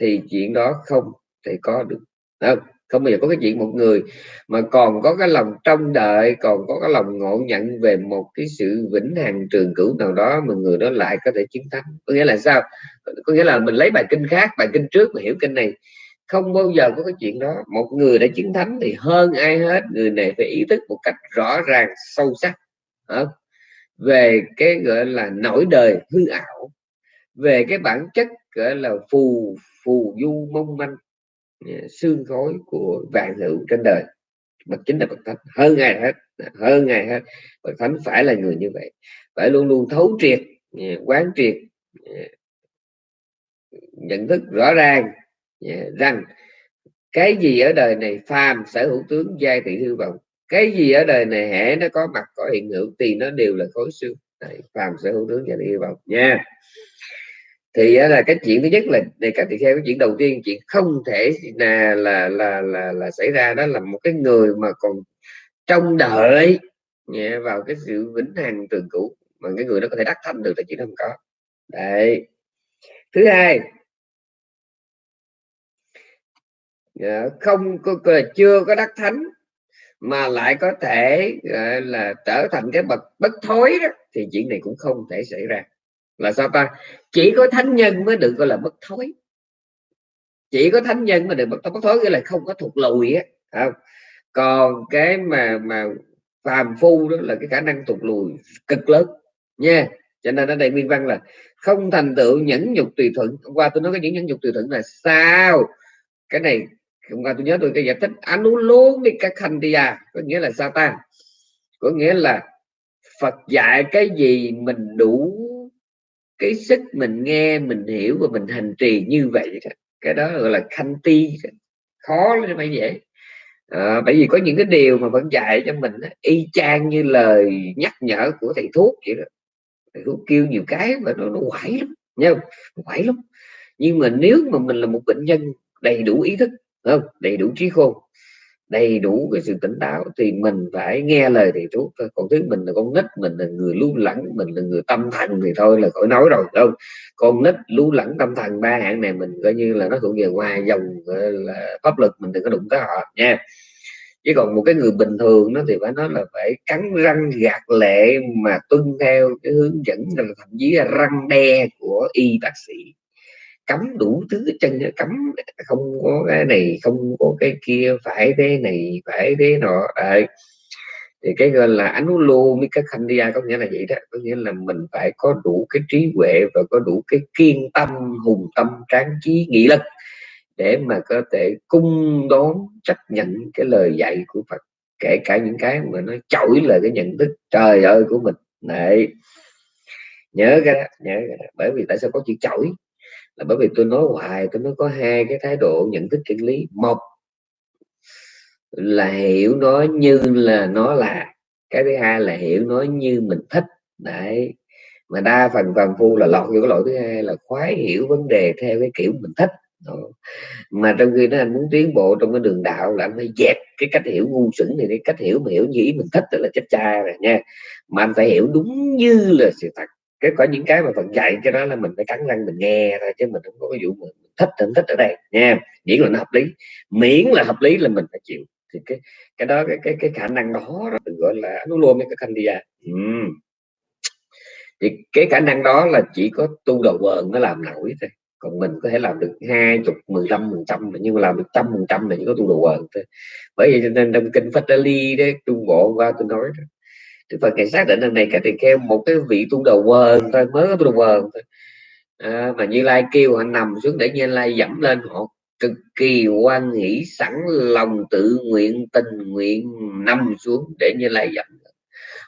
thì chuyện đó không thể có được. Không? Không bao giờ có cái chuyện một người mà còn có cái lòng trông đợi, còn có cái lòng ngộ nhận về một cái sự vĩnh hằng trường cửu nào đó mà người đó lại có thể chiến thắng. có nghĩa là sao? Có nghĩa là mình lấy bài kinh khác, bài kinh trước mà hiểu kinh này. Không bao giờ có cái chuyện đó. Một người đã chiến thắng thì hơn ai hết, người này phải ý thức một cách rõ ràng, sâu sắc. Không? về cái, gọi là nổi đời hư ảo, về cái bản chất, gọi là, phù phù du mong manh à, xương khói của vạn hữu trên đời. Bậc chính là bậc thánh, hơn ngày hết, hơn ngày hết bậc thánh phải là người như vậy. Phải luôn luôn thấu triệt à, quán triệt à, nhận thức rõ ràng rằng cái gì ở đời này phàm sở hữu tướng giai thị hư vọng, cái gì ở đời này hễ nó có mặt, có hiện hữu thì nó đều là khối xương. Phàm sở hữu tướng giai thị hư vọng nha thì là cái chuyện thứ nhất là đề cập thì theo cái chuyện đầu tiên chuyện không thể là là là là, là xảy ra đó là một cái người mà còn trông đợi nhẹ vào cái sự vĩnh hằng trường cũ mà cái người đó có thể đắc thanh được là chuyện không có. Đấy. Thứ hai dạ, không có chưa có đắc thánh mà lại có thể là trở thành cái bậc bất thối đó thì chuyện này cũng không thể xảy ra. Là sao ta? Chỉ có thánh nhân mới được gọi là bất thối. Chỉ có thánh nhân mà được bất, bất thối nghĩa là không có thuộc lùi á không? còn cái mà mà phàm phu đó là cái khả năng thuộc lùi cực lớn nha. Cho nên ở đây nguyên văn là không thành tựu nhẫn nhục tùy thuận. Hôm qua tôi nói cái những nhẫn nhục tùy thuận là sao? Cái này hôm qua tôi nhớ tôi cái giải thích anh luôn đi các hành đi à. Có nghĩa là sao ta? Có nghĩa là Phật dạy cái gì mình đủ cái sức mình nghe mình hiểu và mình hành trì như vậy cái đó gọi là khanh ti khó lắm phải vậy à, ờ, bởi vì có những cái điều mà vẫn dạy cho mình y chang như lời nhắc nhở của thầy thuốc vậy đó. Thầy thuốc kêu nhiều cái mà nó nó quải lắm nha quải lắm. Nhưng mà nếu mà mình là một bệnh nhân đầy đủ ý thức không? Đầy đủ trí khôn đầy đủ cái sự tỉnh táo thì mình phải nghe lời thầy thuốc thôi. Còn thứ mình là con nít, mình là người lưu lẳng, mình là người tâm thần thì thôi là khỏi nói rồi đâu con nít lưu lẳng tâm thần ba hạng này mình coi như là nó thuộc về ngoài dòng là, pháp luật, mình đừng có đụng tới họ nha. Chứ còn một cái người bình thường nó thì phải nói là phải cắn răng gạt lệ mà tuân theo cái hướng dẫn thậm chí là răng đe của y bác sĩ cấm đủ thứ chân cấm không có cái này không có cái kia phải thế này phải thế nọ. À, thì cái gọi là ánh lô với các khanh đi có nghĩa là vậy đó có nghĩa là mình phải có đủ cái trí huệ và có đủ cái kiên tâm hùng tâm tráng trí nghị lực để mà có thể cung đón chấp nhận cái lời dạy của Phật. Kể cả những cái mà nó chổi lời cái nhận thức trời ơi của mình. Này nhớ cái đó nhớ cái đó. bởi vì tại sao có chữ chổi? Là bởi vì tôi nói hoài, tôi nói có hai cái thái độ, nhận thức chân lý. Một là hiểu nó như là nó là, cái thứ hai là hiểu nó như mình thích. Đấy, mà đa phần phàm phu là lọt vô cái lỗi thứ hai là khoái hiểu vấn đề theo cái kiểu mình thích. Mà trong khi nó anh muốn tiến bộ trong cái đường đạo là anh phải dẹp cái cách hiểu ngu xuẩn này cái cách hiểu mà hiểu như ý mình thích đó là chết cha rồi nha. Mà anh phải hiểu đúng như là sự thật cái có những cái mà Phật dạy cái đó là mình phải cắn răng mình nghe thôi chứ mình không có cái vụ mình thích không thích ở đây nha. Miễn là nó hợp lý. Miễn là hợp lý là mình phải chịu. Thì cái cái đó cái cái cái khả năng đó, được gọi là nó luôn cái khanh đi ừ. thì cái khả năng đó là chỉ có tu đầu vợn nó làm nổi thôi. Còn mình có thể làm được hai chục mười lăm phần trăm nhưng mà làm được trăm phần trăm là chỉ có tu đầu vợn thôi. Bởi vậy cho nên trong kinh Phật Ly đấy trung bộ qua tôi nói đó Đức Phật ngày xác định lần này cái tỳ kêu một cái vị tu đầu quần thôi mới có tu đầu quần thôi à, mà Như Lai kêu họ nằm xuống để Như Lai dẫm lên họ cực kỳ quan nghĩ sẵn lòng tự nguyện tình nguyện nằm xuống để Như Lai dẫm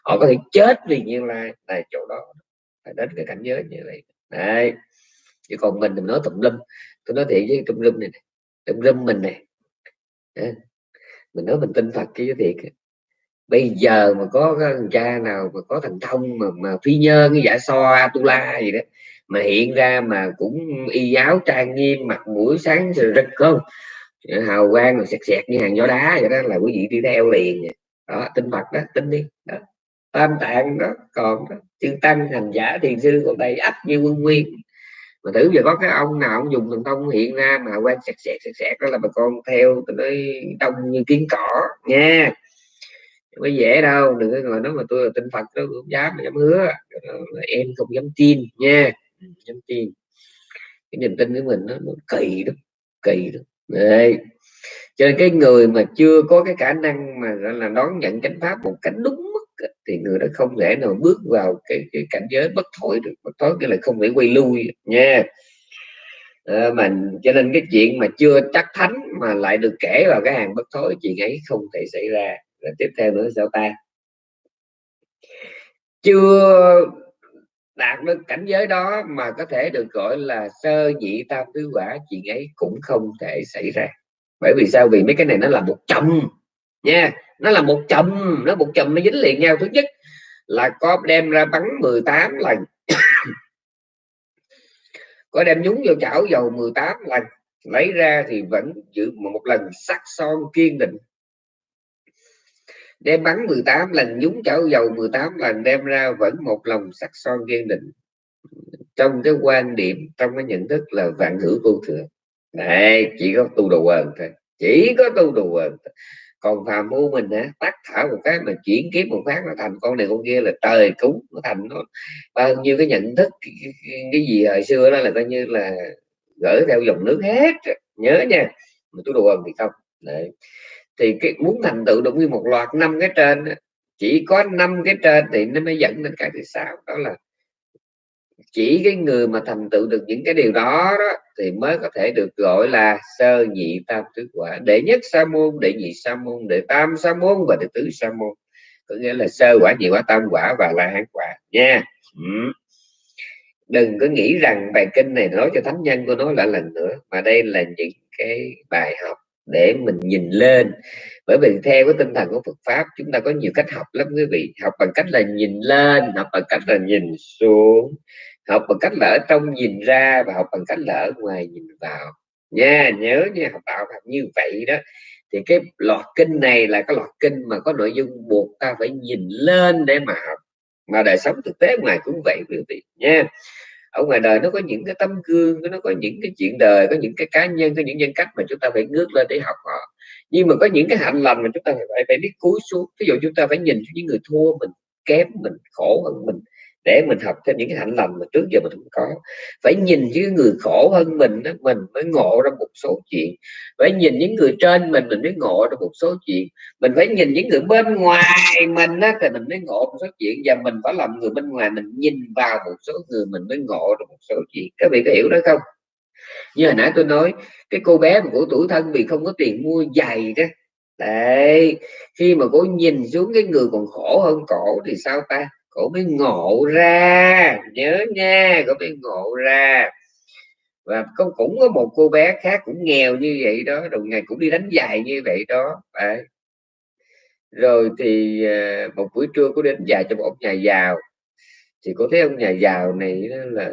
họ có thể chết vì Như Lai tại chỗ đó phải đến cái cảnh giới như vậy đấy. Chứ còn mình thì nói tùm lum. Tôi nói thiệt với tùm lum này, này tùm lum mình này mình nói mình tin Phật chứ thiệt bây giờ mà có thằng cha nào mà có thằng thông mà, mà phi nhơn cái giả so atula gì đó mà hiện ra mà cũng y áo trang nghiêm mặt mũi sáng rực không? Ờ, hào quang rồi sẹt sẹt như hàng gió đá vậy đó là quý vị đi theo liền đó tin Phật đó tin đi. Đó. tam tạng đó còn đó chư tăng hành giả thiền sư còn đây ấp như quân nguyên. Mà thử giờ có cái ông nào ông dùng thần thông hiện ra mà quan sẹt sẹt sẹt sẹt đó là bà con theo tôi nói đông như kiến cỏ nha không có dễ đâu đừng có ngồi nói mà tôi là tinh phật đó không dám mà dám hứa. Em không dám tin nha. Dám tin. Cái niềm tin của mình nó, nó kỳ đó kỳ đó Đấy. cho nên cái người mà chưa có cái khả năng mà gọi là đón nhận chánh pháp một cách đúng mức thì người đó không thể nào bước vào cái, cái cảnh giới bất thối được. Bất thối cái là không thể quay lui nha. À, mà cho nên cái chuyện mà chưa chắc thánh mà lại được kể vào cái hàng bất thối chuyện ấy không thể xảy ra rồi tiếp theo nữa sao ta? Chưa đạt được cảnh giới đó mà có thể được gọi là sơ nhị tam tứ quả, chuyện ấy cũng không thể xảy ra. Bởi vì sao? Vì mấy cái này nó là một chồng nha, nó là một chồng nó một chồng nó dính liền nhau. Thứ nhất là có đem ra bắn 18 lần. [COUGHS] Có đem nhúng vô chảo dầu 18 lần. Lấy ra thì vẫn giữ một lần sắc son kiên định đem bắn 18 lần nhúng chảo dầu 18 lần đem ra vẫn một lòng sắc son kiên định. Trong cái quan điểm trong cái nhận thức là vạn hữu vô thường. Này chỉ có tu đồ quần thôi. Chỉ có tu đồ quần còn phàm phu mình á tắt thở một cái mà chuyển kiếp một phát nó thành con này con kia là trời cúng nó thành nó. Bao nhiêu cái nhận thức cái, cái, gì hồi xưa đó là coi như là gỡ theo dòng nước hết. Nhớ nha mà đồ quần thì không. Đấy thì cái muốn thành tựu được như một loạt năm cái trên chỉ có năm cái trên thì nó mới dẫn đến cái thứ sáu. Đó là chỉ cái người mà thành tựu được những cái điều đó, đó thì mới có thể được gọi là sơ nhị tam tứ quả. Đệ nhất sa môn đệ nhị sa môn đệ tam sa môn và đệ tứ sa môn. Có nghĩa là sơ quả nhị quả tam quả và la hán quả nha. Ừ. đừng có nghĩ rằng bài kinh này nói cho thánh nhân của nó lại lần nữa mà đây là những cái bài học để mình nhìn lên. Bởi vì theo cái tinh thần của Phật pháp, chúng ta có nhiều cách học lắm quý vị. Học bằng cách là nhìn lên, học bằng cách là nhìn xuống, học bằng cách là ở trong nhìn ra và học bằng cách là ở ngoài nhìn vào. Nha, nhớ nha, học đạo học như vậy đó, thì cái loạt kinh này là cái loạt kinh mà có nội dung buộc ta phải nhìn lên để mà học. Mà đời sống thực tế ngoài cũng vậy quý vị nha ở ngoài đời nó có những cái tấm gương, nó có những cái chuyện đời, có những cái cá nhân, có những nhân cách mà chúng ta phải ngước lên để học họ. Nhưng mà có những cái hạnh lành mà chúng ta phải phải biết cúi xuống. Ví dụ chúng ta phải nhìn những người thua mình, kém mình, khổ hơn mình để mình học thêm những cái hạnh lành mà trước giờ mình không có. Phải nhìn những người khổ hơn mình đó, mình mới ngộ ra một số chuyện. Phải nhìn những người trên mình mình mới ngộ ra một số chuyện. Mình phải nhìn những người bên ngoài mình đó, thì mình mới ngộ một số chuyện. Và mình phải làm người bên ngoài mình nhìn vào một số người mình mới ngộ ra một số chuyện. Các vị có hiểu đó không? Như hồi nãy tôi nói cái cô bé mà của tuổi thân vì không có tiền mua giày đó. Đấy khi mà cô nhìn xuống cái người còn khổ hơn cổ thì sao ta? Cổ mới ngộ ra, nhớ nha, cổ mới ngộ ra. Và con cũng có một cô bé khác cũng nghèo như vậy đó đồng ngày cũng đi đánh giày như vậy đó Đấy. rồi thì ờ, một buổi trưa có đến giày cho một ông nhà giàu. Thì có thấy ông nhà giàu này là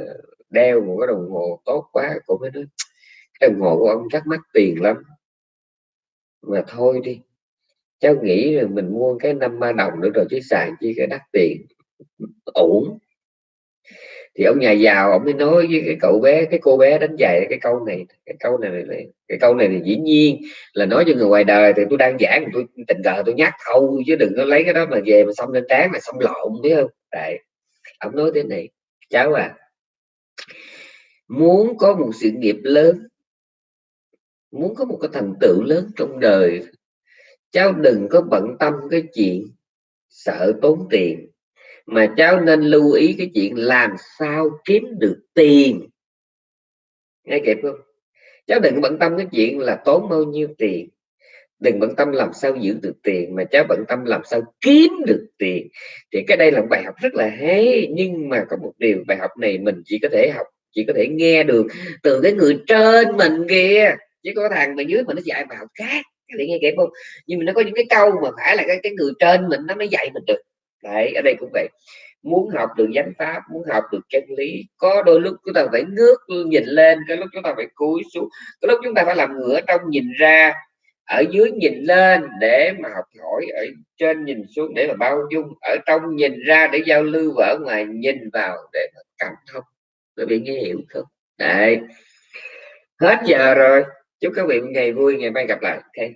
đeo một cái đồng hồ tốt quá, cô mới nói, cái đồng hồ của ông chắc mắc tiền lắm. Mà thôi đi, cháu nghĩ là mình mua cái năm ba đồng nữa rồi chứ xài chi cái đắt tiền ổn thì ông nhà giàu ông mới nói với cái cậu bé cái cô bé đánh giày cái câu này cái câu này, này cái câu này thì dĩ nhiên là nói cho người ngoài đời thì tôi đang giảng tôi tình cờ tôi nhắc thôi chứ đừng có lấy cái đó mà về mà xong lên trán mà xong lộn biết không? Đấy ông nói thế này cháu à muốn có một sự nghiệp lớn muốn có một cái thành tựu lớn trong đời cháu đừng có bận tâm cái chuyện sợ tốn tiền mà cháu nên lưu ý cái chuyện làm sao kiếm được tiền. Nghe kịp không? Cháu đừng bận tâm cái chuyện là tốn bao nhiêu tiền. Đừng bận tâm làm sao giữ được tiền mà cháu bận tâm làm sao kiếm được tiền. Thì cái đây là một bài học rất là hay nhưng mà có một điều bài học này mình chỉ có thể học chỉ có thể nghe được từ cái người trên mình kia chứ có thằng mà dưới mình nó dạy bài học khác thì nghe kịp không? Nhưng mà nó có những cái câu mà phải là cái, cái người trên mình nó mới dạy mình được đấy, ở đây cũng vậy. Muốn học được chánh pháp, muốn học được chân lý, có đôi lúc chúng ta phải ngước nhìn lên cái lúc chúng ta phải cúi xuống cái lúc chúng ta phải làm ngửa trong nhìn ra, ở dưới nhìn lên để mà học hỏi, ở trên nhìn xuống để mà bao dung, ở trong nhìn ra để giao lưu và ở ngoài nhìn vào để mà cảm thông. Bởi vì nghe hiểu không? Đấy. Hết giờ rồi. Chúc các vị một ngày vui, ngày mai gặp lại. Okay.